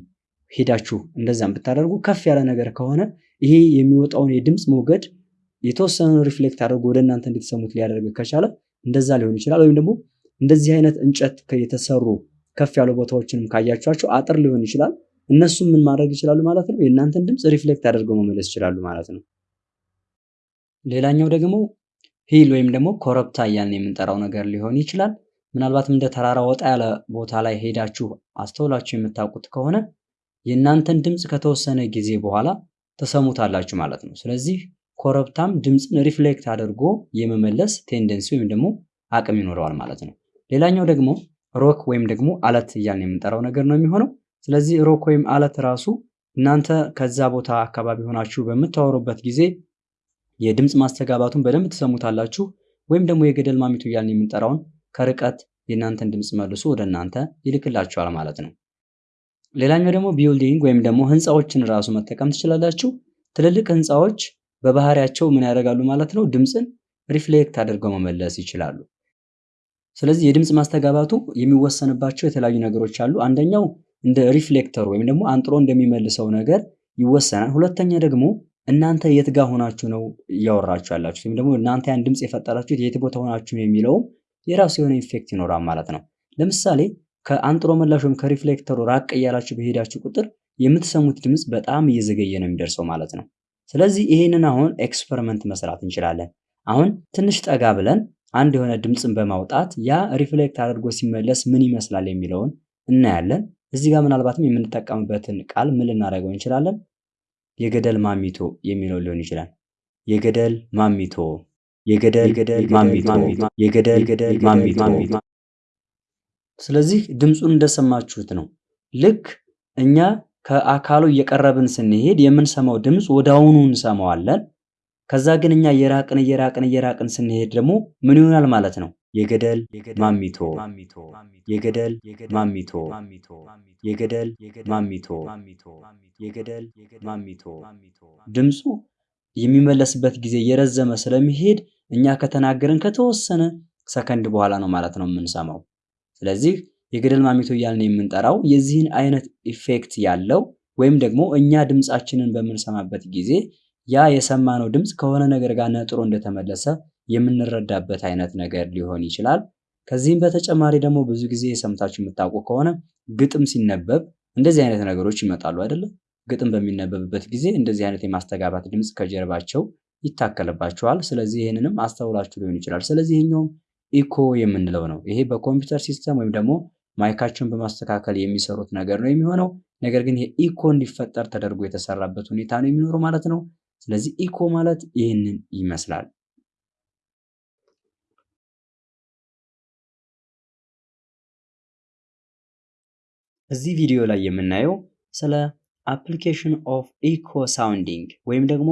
ሄዳችሁ እንደዛም ብታደርጉ ከፍ ያለ ነገር ከሆነ ይሄ የሚወጣውን የድምፅ ሞገድ የተወሰኑ reflect አድርጎ ወደ እናንተ እንድትሰሙት ሊያደርግ ከቻለ እንደዛ ሊሆን ይችላል። ወይም ደግሞ እንደዚህ አይነት እንጨት የተሰሩ ከፍ ያሉ ቦታዎችንም ካያችኋቸው አጥር ሊሆን ይችላል። እነሱም ምን ማድረግ ይችላሉ ማለት ነው? የእናንተን ድምፅ reflect አድርገው መመለስ ይችላሉ ማለት ነው። ሌላኛው ደግሞ hill ወይም ደግሞ ኮረብታ እያልን የምንጠራው ነገር ሊሆን ይችላል። ምናልባትም እንደ ተራራ ወጣ ያለ ቦታ ላይ ሄዳችሁ አስተውላችሁ የምታውቁት ከሆነ የእናንተን ድምፅ ከተወሰነ ጊዜ በኋላ ትሰሙታላችሁ ማለት ነው። ስለዚህ ኮረብታም ድምፅን reflect አድርጎ የመመለስ tendency ወይም ደግሞ አቅም ይኖረዋል ማለት ነው። ሌላኛው ደግሞ rock ወይም ደግሞ አለት እያልን የምንጠራው ነገር ነው የሚሆነው። ስለዚህ rock ወይም አለት ራሱ እናንተ ከዛ ቦታ አካባቢ ሆናችሁ በምታወሩበት ጊዜ የድምፅ ማስተጋባቱን በደንብ ትሰሙታላችሁ። ወይም ደግሞ የገደል ማሚቶ እያልን የምንጠራውን ከርቀት የእናንተን ድምፅ መልሶ ወደ እናንተ ይልክላችኋል ማለት ነው። ሌላኛው ደግሞ building ወይም ደግሞ ህንፃዎችን ራሱ መጠቀም ትችላላችሁ። ትልልቅ ህንፃዎች በባህሪያቸው ምን ያደርጋሉ ማለት ነው? ድምፅን reflect አድርገው መመለስ ይችላሉ። ስለዚህ የድምፅ ማስተጋባቱ የሚወሰንባቸው የተለያዩ ነገሮች አሉ። አንደኛው እንደ reflector ኡ ወይም ደግሞ አንጥሮ እንደሚመልሰው ነገር ይወሰናል። ሁለተኛ ደግሞ እናንተ የት ጋር ሆናችሁ ነው እያወራችሁ ያላችሁት ወይም ደግሞ እናንተ ያን ድምፅ የፈጠራችሁት የት ቦታ ሆናችሁ ነው የሚለውም የራሱ የሆነ effect ይኖራል ማለት ነው። ለምሳሌ ከአንጥሮ መላሽ ወይም ከ reflector ኡ ራቅ እያላችሁ በሄዳችሁ ቁጥር የምትሰሙት ድምፅ በጣም እየዘገየ ነው የሚደርሰው ማለት ነው። ስለዚህ ይሄንን አሁን experiment መስራት እንችላለን። አሁን ትንሽ ጠጋ ብለን አንድ የሆነ ድምፅን በማውጣት ያ reflect አድርጎ ሲመለስ ምን ይመስላል የሚለውን እናያለን። እዚህ ጋር ምናልባትም የምንጠቀምበትን ቃል ምን ልናደርገው እንችላለን? የገደል ማሚቶ የሚለው ሊሆን ይችላል። የገደል ማሚቶ፣ የገደል ማሚቶ፣ የገደል ማሚቶ። ስለዚህ ድምፁን እንደሰማችሁት ነው። ልክ እኛ ከአካሉ እየቀረብን ስንሄድ የምንሰማው ድምፅ ወዲያውኑ እንሰማዋለን። ከዛ ግን እኛ እየራቅን እየራቅን እየራቅን ስንሄድ ደግሞ ምን ይሆናል ማለት ነው? የገደል ማሚቶ፣ የገደል ማሚቶ፣ የገደል ማሚቶ፣ የገደል ማሚቶ። ድምፁ የሚመለስበት ጊዜ እየረዘመ ስለሚሄድ እኛ ከተናገርን ከተወሰነ ሰከንድ በኋላ ነው ማለት ነው የምንሰማው። ስለዚህ የገደል ማሚቶ እያልን የምንጠራው የዚህን አይነት effect ያለው ወይም ደግሞ እኛ ድምፃችንን በምንሰማበት ጊዜ ያ የሰማነው ድምፅ ከሆነ ነገር ጋር ነጥሮ እንደተመለሰ የምንረዳበት አይነት ነገር ሊሆን ይችላል። ከዚህም በተጨማሪ ደግሞ ብዙ ጊዜ ሰምታችሁ የምታውቁ ከሆነ ግጥም ሲነበብ እንደዚህ አይነት ነገሮች ይመጣሉ አይደለም? ግጥም በሚነበብበት ጊዜ እንደዚህ አይነት የማስተጋባት ድምፅ ከጀርባቸው ይታከልባቸዋል። ስለዚህ ይህንንም አስተውላችሁ ሊሆን ይችላል። ስለዚህ ይሄኛውም ኢኮ የምንለው ነው። ይሄ በኮምፒውተር system ወይም ደግሞ ማይካቸውን በማስተካከል የሚሰሩት ነገር ነው የሚሆነው። ነገር ግን ይሄ ኢኮ እንዲፈጠር ተደርጎ የተሰራበት ሁኔታ ነው የሚኖረው ማለት ነው። ስለዚህ ኢኮ ማለት ይህንን ይመስላል። እዚህ ቪዲዮ ላይ የምናየው ስለ application of echo sounding ወይም ደግሞ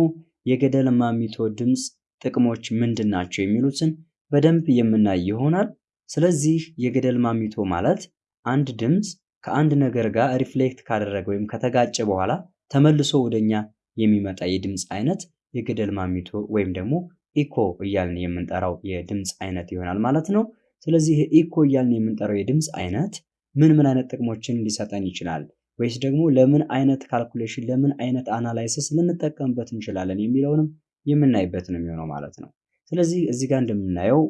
የገደል ማሚቶ ድምፅ ጥቅሞች ምንድን ናቸው የሚሉትን በደንብ የምናይ ይሆናል። ስለዚህ የገደል ማሚቶ ማለት አንድ ድምፅ ከአንድ ነገር ጋር reflect ካደረገ ወይም ከተጋጨ በኋላ ተመልሶ ወደኛ የሚመጣ የድምፅ አይነት የገደል ማሚቶ ወይም ደግሞ ኢኮ እያልን የምንጠራው የድምፅ አይነት ይሆናል ማለት ነው። ስለዚህ ኢኮ እያልን የምንጠራው የድምፅ አይነት ምን ምን አይነት ጥቅሞችን ሊሰጠን ይችላል ወይስ ደግሞ ለምን አይነት calculation ለምን አይነት analysis ልንጠቀምበት እንችላለን የሚለውንም የምናይበት ነው የሚሆነው ማለት ነው። ስለዚህ እዚህ ጋር እንደምናየው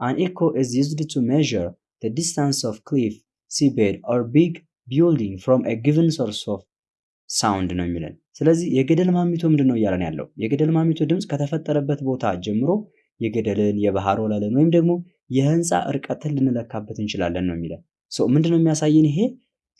an echo is used to measure the distance of cliff, seabed or big building from a given source of sound ነው የሚለን። ስለዚህ የገደል ማሚቶ ምንድን ነው እያለን ያለው? የገደል ማሚቶ ድምፅ ከተፈጠረበት ቦታ ጀምሮ የገደልን፣ የባህር ወለልን ወይም ደግሞ የህንፃ እርቀትን ልንለካበት እንችላለን ነው የሚለን። ምንድን ነው የሚያሳየን ይሄ?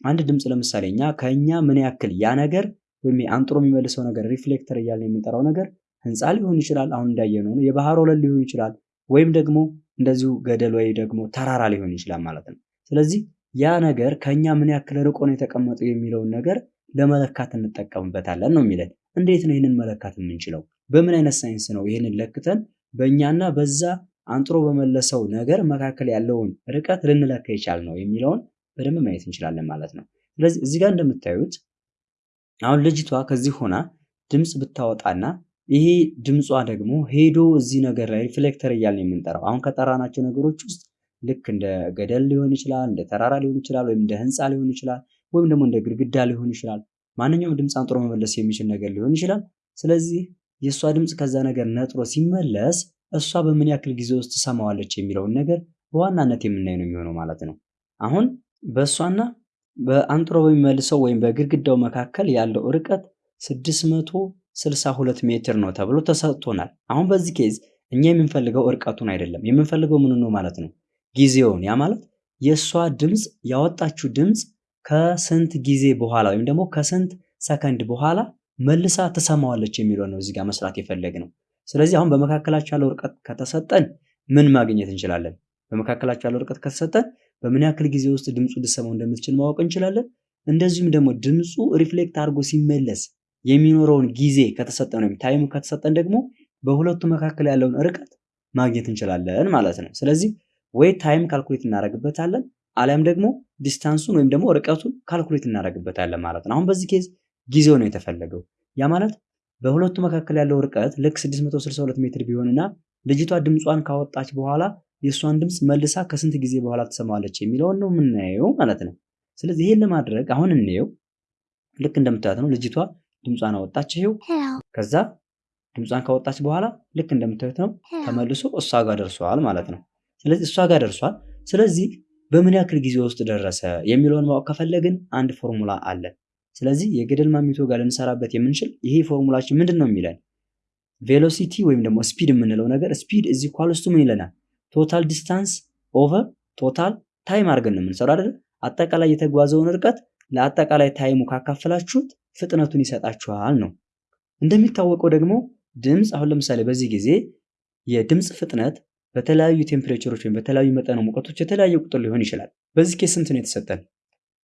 አንድ ድምፅ ለምሳሌ እኛ ከእኛ ምን ያክል ያ ነገር ወይም አንጥሮ የሚመልሰው ነገር ሪፍሌክተር እያለን የምንጠራው ነገር ህንፃ ሊሆን ይችላል፣ አሁን እንዳየነው ነው። የባህር ወለል ሊሆን ይችላል፣ ወይም ደግሞ እንደዚሁ ገደል ወይ ደግሞ ተራራ ሊሆን ይችላል ማለት ነው። ስለዚህ ያ ነገር ከኛ ምን ያክል ርቆ ነው የተቀመጠው የሚለውን ነገር ለመለካት እንጠቀምበታለን ነው የሚለን። እንዴት ነው ይህንን መለካት የምንችለው? በምን አይነት ሳይንስ ነው ይህንን ለክተን በእኛና በዛ አንጥሮ በመለሰው ነገር መካከል ያለውን ርቀት ልንለካ ይቻል ነው የሚለውን በደንብ ማየት እንችላለን ማለት ነው። ስለዚህ እዚህ ጋር እንደምታዩት አሁን ልጅቷ ከዚህ ሆና ድምፅ ብታወጣና ይሄ ድምጿ ደግሞ ሄዶ እዚህ ነገር ላይ reflector እያልን የምንጠራው አሁን ከጠራናቸው ነገሮች ውስጥ ልክ እንደ ገደል ሊሆን ይችላል፣ እንደ ተራራ ሊሆን ይችላል፣ ወይም እንደ ህንፃ ሊሆን ይችላል፣ ወይም ደግሞ እንደ ግድግዳ ሊሆን ይችላል። ማንኛውም ድምፅ አንጥሮ መመለስ የሚችል ነገር ሊሆን ይችላል። ስለዚህ የእሷ ድምፅ ከዛ ነገር ነጥሮ ሲመለስ እሷ በምን ያክል ጊዜ ውስጥ ትሰማዋለች የሚለውን ነገር በዋናነት የምናይ ነው የሚሆነው ማለት ነው። አሁን በእሷና በአንጥሮ በሚመልሰው ወይም በግድግዳው መካከል ያለው ርቀት 662 ሜትር ነው ተብሎ ተሰጥቶናል። አሁን በዚህ ኬዝ እኛ የምንፈልገው እርቀቱን አይደለም፣ የምንፈልገው ምን ነው ማለት ነው ጊዜውን። ያ ማለት የእሷ ድምፅ ያወጣችው ድምፅ ከስንት ጊዜ በኋላ ወይም ደግሞ ከስንት ሰከንድ በኋላ መልሳ ትሰማዋለች የሚለው ነው እዚህ ጋር መስራት የፈለግነው። ስለዚህ አሁን በመካከላቸው ያለው ርቀት ከተሰጠን ምን ማግኘት እንችላለን? በመካከላቸው ያለው ርቀት ከተሰጠን በምን ያክል ጊዜ ውስጥ ድምፁ ልሰማው እንደምትችል ማወቅ እንችላለን። እንደዚሁም ደግሞ ድምፁ reflect አድርጎ ሲመለስ የሚኖረውን ጊዜ ከተሰጠን ወይም time ኡ ከተሰጠን ደግሞ በሁለቱ መካከል ያለውን ርቀት ማግኘት እንችላለን ማለት ነው። ስለዚህ ወይ time calculate እናደርግበታለን አሊያም ደግሞ distance ኡን ወይም ደግሞ ርቀቱን calculate እናደርግበታለን ማለት ነው። አሁን በዚህ case ጊዜው ነው የተፈለገው። ያ ማለት በሁለቱ መካከል ያለው ርቀት ልክ 662 ሜትር ቢሆንና ልጅቷ ድምጿን ካወጣች በኋላ የእሷን ድምፅ መልሳ ከስንት ጊዜ በኋላ ትሰማዋለች የሚለውን ነው የምናየው ማለት ነው። ስለዚህ ይሄን ለማድረግ አሁን እንየው። ልክ እንደምታዩት ነው ልጅቷ ድምጿን አወጣች። ይሄው ከዛ ድምጿን ካወጣች በኋላ ልክ እንደምታዩት ነው ተመልሶ እሷ ጋር ደርሷል ማለት ነው። ስለዚህ እሷ ጋር ደርሷል። ስለዚህ በምን ያክል ጊዜ ውስጥ ደረሰ የሚለውን ማወቅ ከፈለግን አንድ ፎርሙላ አለ። ስለዚህ የገደል ማሚቶ ጋር ልንሰራበት የምንችል ይሄ ፎርሙላችን ምንድን ነው የሚለን velocity ወይም ደግሞ speed የምንለው ነገር speed is equals to ምን ይለናል? total distance over total time አድርገን ነው የምንሰራው አይደል? አጠቃላይ የተጓዘውን ርቀት ለአጠቃላይ time ኡ ካካፈላችሁት ፍጥነቱን ይሰጣችኋል ነው። እንደሚታወቀው ደግሞ ድምፅ አሁን ለምሳሌ በዚህ ጊዜ የድምፅ ፍጥነት በተለያዩ temperature ኦች ወይም በተለያዩ መጠነ ሙቀቶች የተለያየ ቁጥር ሊሆን ይችላል። በዚህ case ስንት ነው የተሰጠን?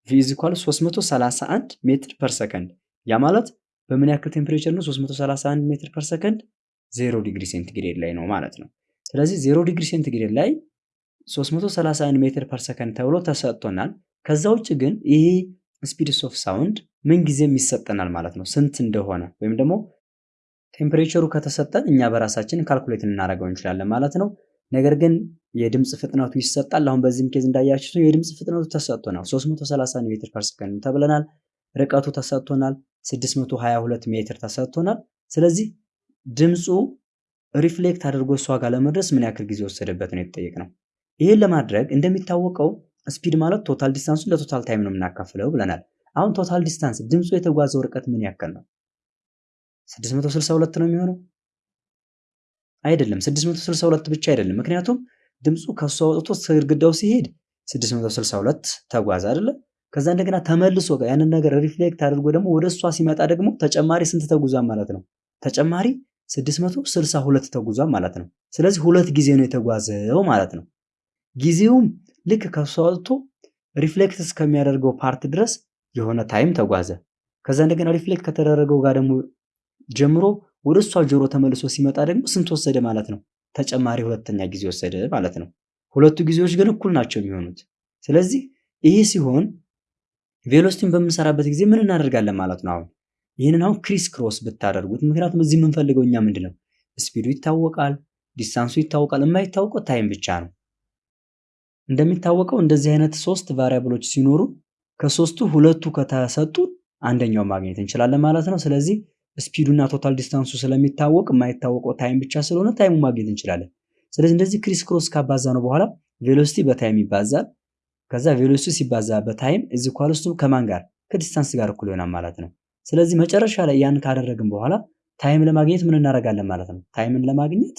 V is equal 331 ሜትር per second። ያ ማለት በምን ያክል temperature ነው 331 ሜትር per second? zero degree centigrade ላይ ነው ማለት ነው። ስለዚህ zero degree centigrade ላይ 331 ሜትር per second ተብሎ ተሰጥቶናል። ከዛ ውጭ ግን ይሄ speeds of sound ምን ጊዜም ይሰጠናል ማለት ነው ስንት እንደሆነ ወይም ደግሞ temperature ኡ ከተሰጠን እኛ በራሳችን calculate እናደርገው እንችላለን ማለት ነው። ነገር ግን የድምፅ ፍጥነቱ ይሰጣል። አሁን በዚህም case እንዳያችሁት የድምፅ ፍጥነቱ ተሰጥቶናል 331 ሜትር per second ተብለናል። ርቀቱ ተሰጥቶናል 622 ሜትር ተሰጥቶናል። ስለዚህ ድምፁ reflect አድርጎ እሷ ጋር ለመድረስ ምን ያክል ጊዜ ወሰደበት ነው የተጠየቅነው። ይህን ለማድረግ እንደሚታወቀው speed ማለት total distance ኡን ለ total time ነው የምናካፍለው ብለናል። አሁን total distance ድምፁ የተጓዘው ርቀት ምን ያክል ነው? 662 ነው የሚሆነው አይደለም። 662 ብቻ አይደለም። ምክንያቱም ድምፁ ከእሷ ወጥቶ ግድግዳው ሲሄድ 662 ተጓዘ አይደለ? ከዛ እንደገና ተመልሶ ያንን ነገር reflect አድርጎ ደግሞ ወደ እሷ ሲመጣ ደግሞ ተጨማሪ ስንት ተጉዟል ማለት ነው? ተጨማሪ 662 ተጉዟል ማለት ነው። ስለዚህ ሁለት ጊዜ ነው የተጓዘው ማለት ነው። ጊዜውም ልክ ከእሷ ወጥቶ reflect እስከሚያደርገው part ድረስ የሆነ time ተጓዘ። ከዛ እንደገና reflect ከተደረገው ጋር ደግሞ ጀምሮ ወደ እሷ ጆሮ ተመልሶ ሲመጣ ደግሞ ስንት ወሰደ ማለት ነው? ተጨማሪ ሁለተኛ ጊዜ ወሰደ ማለት ነው። ሁለቱ ጊዜዎች ግን እኩል ናቸው የሚሆኑት። ስለዚህ ይሄ ሲሆን velocity ን በምንሰራበት ጊዜ ምን እናደርጋለን ማለት ነው? አሁን ይህንን አሁን crisscross ብታደርጉት፣ ምክንያቱም እዚህ የምንፈልገው እኛ ምንድን ነው? speed ኡ ይታወቃል፣ distance ኡ ይታወቃል። የማይታወቀው time ብቻ ነው። እንደሚታወቀው እንደዚህ አይነት ሶስት variable ኦች ሲኖሩ ከሶስቱ ሁለቱ ከተሰጡ አንደኛው ማግኘት እንችላለን ማለት ነው። ስለዚህ speed ኡና total distance ኡ ስለሚታወቅ የማይታወቀው time ብቻ ስለሆነ time ኡ ማግኘት እንችላለን። ስለዚህ እንደዚህ crisscross ካባዛነው በኋላ velocity በ time ይባዛል። ከዛ velocity ሲባዛ በ time is equals to ከማን ጋር ከ distance ጋር እኩል ይሆናል ማለት ነው። ስለዚህ መጨረሻ ላይ ያን ካደረግን በኋላ time ለማግኘት ምን እናደርጋለን ማለት ነው። time ን ለማግኘት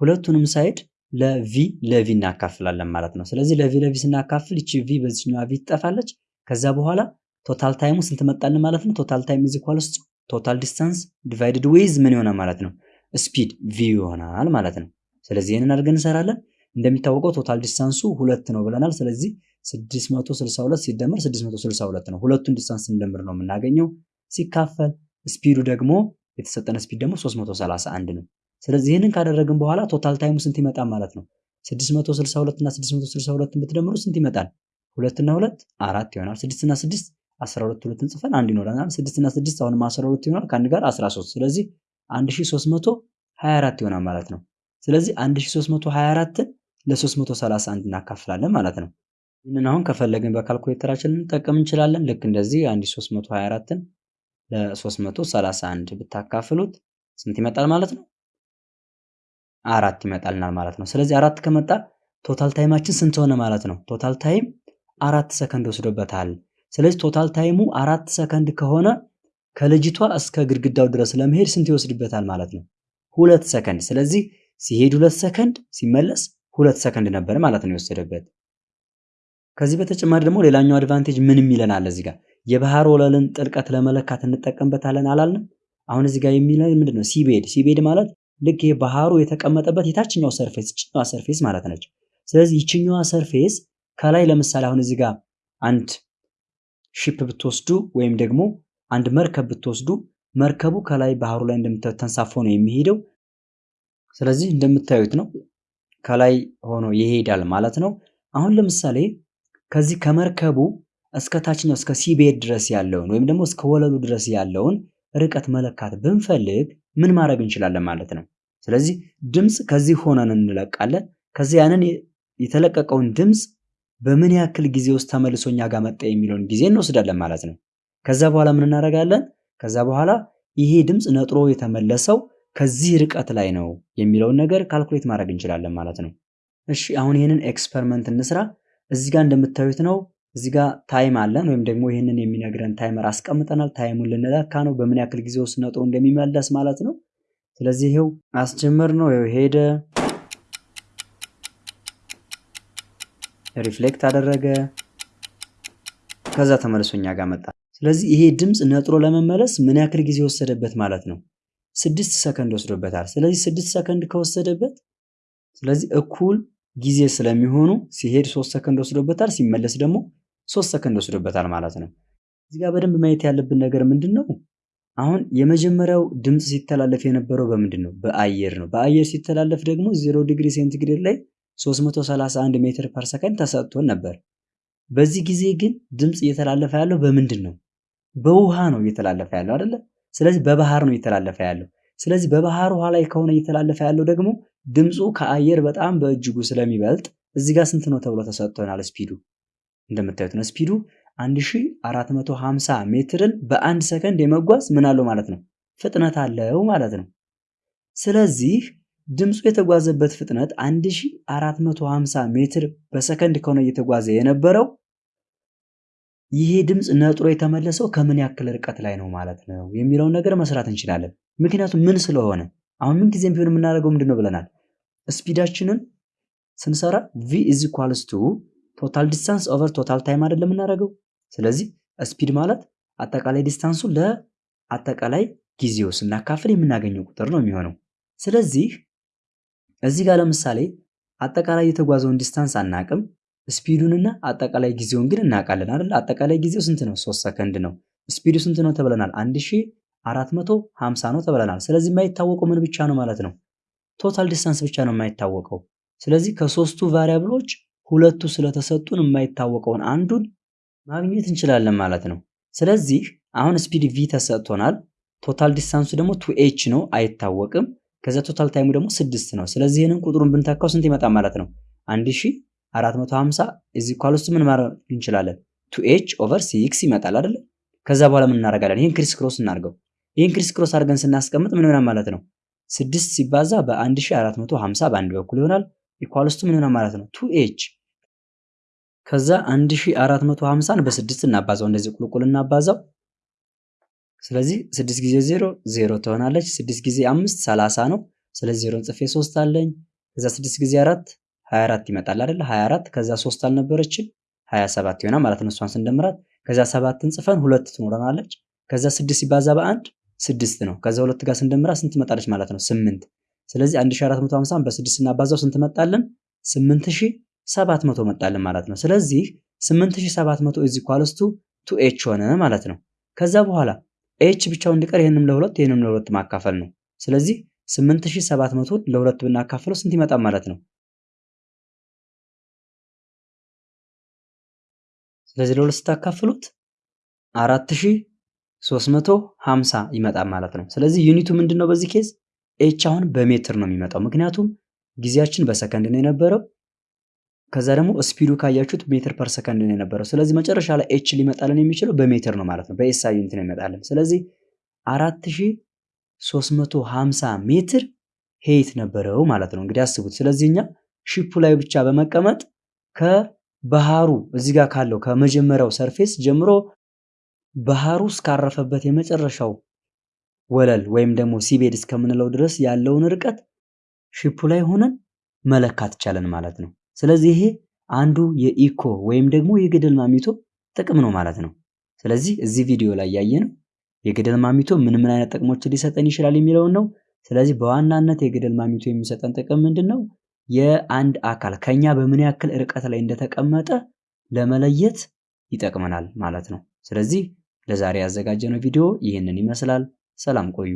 ሁለቱንም side ለ V ለ V እናካፍላለን ማለት ነው። ስለዚህ ለ V ለ V ስናካፍል ይቺ V በዚህኛዋ V ትጠፋለች። ከዛ በኋላ total time ኡ ስንት መጣልን ማለት ነው። total time is equals total distance divided with ምን ይሆናል ማለት ነው? speed V ይሆናል ማለት ነው። ስለዚህ ይህንን አድርገን እንሰራለን። እንደሚታወቀው total distance ኡ ሁለት ነው ብለናል። ስለዚህ 662 ሲደመር 662 ነው። ሁለቱን distance ስንደምር ነው የምናገኘው። ሲካፈል speed ኡ ደግሞ የተሰጠን speed ደግሞ 331 ነው። ስለዚህ ይህንን ካደረግን በኋላ total time ኡ ስንት ይመጣል ማለት ነው? 662 እና 662 ብትደምሩ ስንት ይመጣል? ሁለትና ሁለት አራት ይሆናል። ስድስትና ስድስት 12 ሁለትን ጽፈን አንድ ይኖረናል። ስድስትና ስድስት አሁንም 12 ይሆናል። ከአንድ ጋር 13 ስለዚህ 1324 ይሆናል ማለት ነው። ስለዚህ 1324ን ለ331 እናካፍላለን ማለት ነው። ይህንን አሁን ከፈለግን በካልኩሌተራችን ልንጠቀም እንችላለን። ልክ እንደዚህ 1324ን ለ331 ብታካፍሉት ስንት ይመጣል ማለት ነው? አራት ይመጣልናል ማለት ነው። ስለዚህ አራት ከመጣ total time ኣችን ስንት ሆነ ማለት ነው? total time አራት ሰከንድ ወስዶበታል። ስለዚህ total time ኡ አራት ሰከንድ ከሆነ ከልጅቷ እስከ ግድግዳው ድረስ ለመሄድ ስንት ይወስድበታል ማለት ነው? ሁለት ሰከንድ። ስለዚህ ሲሄድ ሁለት ሰከንድ ሲመለስ ሁለት ሰከንድ ነበር ማለት ነው የወሰደበት። ከዚህ በተጨማሪ ደግሞ ሌላኛው advantage ምንም ይለናል እዚህ ጋር የባህር ወለልን ጥልቀት ለመለካት እንጠቀምበታለን አላልንም? አሁን እዚህ ጋር የሚለን ምንድን ነው? seabed seabed ማለት ልክ ይሄ ባህሩ የተቀመጠበት የታችኛው surface ይችኛዋ surface ማለት ነች። ስለዚህ ይችኛዋ surface ከላይ ለምሳሌ አሁን እዚህ ጋር አንድ ሺፕ ብትወስዱ ወይም ደግሞ አንድ መርከብ ብትወስዱ መርከቡ ከላይ ባህሩ ላይ እንደምታዩት ተንሳፎ ነው የሚሄደው። ስለዚህ እንደምታዩት ነው ከላይ ሆኖ ይሄዳል ማለት ነው። አሁን ለምሳሌ ከዚህ ከመርከቡ እስከ ታችኛው እስከ ሲቤድ ድረስ ያለውን ወይም ደግሞ እስከ ወለሉ ድረስ ያለውን ርቀት መለካት ብንፈልግ ምን ማድረግ እንችላለን ማለት ነው። ስለዚህ ድምፅ ከዚህ ሆነን እንለቃለን። ከዚህ ያንን የተለቀቀውን ድምፅ በምን ያክል ጊዜ ውስጥ ተመልሶ እኛ ጋር መጣ የሚለውን ጊዜ እንወስዳለን ማለት ነው። ከዛ በኋላ ምን እናደርጋለን? ከዛ በኋላ ይሄ ድምፅ ነጥሮ የተመለሰው ከዚህ ርቀት ላይ ነው የሚለውን ነገር calculate ማድረግ እንችላለን ማለት ነው። እሺ አሁን ይህንን experiment እንስራ። እዚህ ጋር እንደምታዩት ነው። እዚህ ጋር time አለን ወይም ደግሞ ይህንን የሚነግረን timer አስቀምጠናል። time ኡን ልንለካ ነው በምን ያክል ጊዜ ውስጥ ነጥሮ እንደሚመለስ ማለት ነው። ስለዚህ ይሄው አስጀመርነው። ይሄው ሄደ፣ reflect አደረገ፣ ከዛ ተመልሶ እኛ ጋር መጣ። ስለዚህ ይሄ ድምፅ ነጥሮ ለመመለስ ምን ያክል ጊዜ ወሰደበት ማለት ነው? ስድስት ሰከንድ ወስዶበታል። ስለዚህ ስድስት ሰከንድ ከወሰደበት ስለዚህ እኩል ጊዜ ስለሚሆኑ ሲሄድ ሶስት ሰከንድ ወስዶበታል፣ ሲመለስ ደግሞ ሶስት ሰከንድ ወስዶበታል ማለት ነው። እዚህ ጋር በደንብ ማየት ያለብን ነገር ምንድን ነው? አሁን የመጀመሪያው ድምፅ ሲተላለፍ የነበረው በምንድን ነው? በአየር ነው። በአየር ሲተላለፍ ደግሞ ዜሮ ዲግሪ ሴንቲግሬድ ላይ 331 ሜትር per ሰከንድ ተሰጥቶን ነበር። በዚህ ጊዜ ግን ድምፅ እየተላለፈ ያለው በምንድን ነው? በውሃ ነው እየተላለፈ ያለው አይደለ? ስለዚህ በባህር ነው እየተላለፈ ያለው። ስለዚህ በባህር ውሃ ላይ ከሆነ እየተላለፈ ያለው ደግሞ ድምፁ ከአየር በጣም በእጅጉ ስለሚበልጥ እዚህ ጋር ስንት ነው ተብሎ ተሰጥቶናል። speed ኡ እንደምታዩት ነው። speed ኡ 1450 ሜትርን በአንድ ሰከንድ የመጓዝ ምን አለው ማለት ነው ፍጥነት አለው ማለት ነው። ስለዚህ ድምፁ የተጓዘበት ፍጥነት 1450 ሜትር በሰከንድ ከሆነ እየተጓዘ የነበረው ይሄ ድምፅ ነጥሮ የተመለሰው ከምን ያክል ርቀት ላይ ነው ማለት ነው የሚለውን ነገር መስራት እንችላለን። ምክንያቱም ምን ስለሆነ አሁን ምን ጊዜም ቢሆን የምናደርገው ምንድን ነው ብለናል? ስፒዳችንን ስንሰራ V is equals to total distance over total time አይደለም የምናደርገው። ስለዚህ speed ማለት አጠቃላይ distance ኡ ለአጠቃላይ ጊዜው ስናካፍል የምናገኘው ቁጥር ነው የሚሆነው። ስለዚህ እዚህ ጋር ለምሳሌ አጠቃላይ የተጓዘውን distance አናቅም፣ speed ኡንና አጠቃላይ ጊዜውን ግን እናውቃለን አይደል? አጠቃላይ ጊዜው ስንት ነው? ሶስት ሰከንድ ነው። speed ኡ ስንት ነው ተብለናል? አንድ ሺህ አራት መቶ ሀምሳ ነው ተብለናል። ስለዚህ የማይታወቀው ምን ብቻ ነው ማለት ነው? total distance ብቻ ነው የማይታወቀው። ስለዚህ ከሶስቱ variable ኦች ሁለቱ ስለተሰጡን የማይታወቀውን አንዱን ማግኘት እንችላለን ማለት ነው። ስለዚህ አሁን speed V ተሰጥቶናል። total distance ኡ ደግሞ two H ነው አይታወቅም። ከዚያ total time ኡ ደግሞ ስድስት ነው። ስለዚህ ይህንን ቁጥሩን ብንተካው ስንት ይመጣል ማለት ነው? አንድ ሺህ አራት መቶ ሀምሳ እዚህ equal ውስጥ ምን ማድረግ እንችላለን? two H over six ይመጣል አይደለ? ከዛ በኋላ ምን እናደርጋለን? ይህን crisscross እናድርገው። ይህን crisscross አድርገን ስናስቀምጥ ምን ይሆናል ማለት ነው? ስድስት ሲባዛ በ1450 በአንድ በኩል ይሆናል። equal ውስጥ ምን ይሆናል ማለት ነው? two H ከዛ 1450ን በስድስት እናባዛው፣ እንደዚህ ቁልቁል እናባዛው። ስለዚህ ስድስት ጊዜ ዜሮ ዜሮ ትሆናለች። ስድስት ጊዜ አምስት ሰላሳ ነው። ስለዚህ ዜሮን ጽፌ ሶስት አለኝ። ከዛ ስድስት ጊዜ አራት 24 ይመጣል አይደለ? 24 ከዛ ሶስት አልነበረችም 27 ይሆናል ማለት ነው። እሷን ስንደምራት ከዛ ሰባትን ጽፈን ሁለት ትኖረናለች። ከዛ ስድስት ሲባዛ በአንድ ስድስት ነው። ከዛ ሁለት ጋር ስንደምራት ስንት ትመጣለች ማለት ነው? ስምንት ስለዚህ 1450 በስድስት እናባዛው ስንት መጣልን? 8700 መጣልን ማለት ነው። ስለዚህ 8700 is equals two H ሆነ ማለት ነው። ከዛ በኋላ H ብቻውን እንዲቀር ይህንም ለሁለት ይህንም ለሁለት ማካፈል ነው። ስለዚህ 8700 ለሁለት ብናካፍለው ስንት ይመጣል ማለት ነው? ስለዚህ ለሁለት ስታካፍሉት 4000 350 ይመጣል ማለት ነው። ስለዚህ unit ኡ ምንድን ነው? በዚህ case H አሁን በሜትር ነው የሚመጣው፣ ምክንያቱም ጊዜያችን በሰከንድ ነው የነበረው። ከዛ ደግሞ speed ኡ ካያችሁት ሜትር per ሰከንድ ነው የነበረው። ስለዚህ መጨረሻ ላይ H ሊመጣልን የሚችለው በሜትር ነው ማለት ነው። በ SI unit ነው ይመጣልን። ስለዚህ 4350 ሜትር height ነበረው ማለት ነው። እንግዲህ አስቡት። ስለዚህ እኛ ship ኡ ላይ ብቻ በመቀመጥ ከባህሩ እዚህ ጋር ካለው ከመጀመሪያው surface ጀምሮ ባህሩ እስካረፈበት የመጨረሻው ወለል ወይም ደግሞ seabed እስከምንለው ድረስ ያለውን ርቀት ship ኡ ላይ ሆነን መለካት ይቻለን ማለት ነው። ስለዚህ ይሄ አንዱ የኢኮ ወይም ደግሞ የገደል ማሚቶ ጥቅም ነው ማለት ነው። ስለዚህ እዚህ ቪዲዮ ላይ ያየነው የገደል ማሚቶ ምን ምን አይነት ጥቅሞችን ሊሰጠን ይችላል የሚለውን ነው። ስለዚህ በዋናነት የገደል ማሚቶ የሚሰጠን ጥቅም ምንድን ነው? የአንድ አካል ከኛ በምን ያክል ርቀት ላይ እንደተቀመጠ ለመለየት ይጠቅመናል ማለት ነው። ስለዚህ ለዛሬ ያዘጋጀነው ቪዲዮ ይህንን ይመስላል። ሰላም ቆዩ።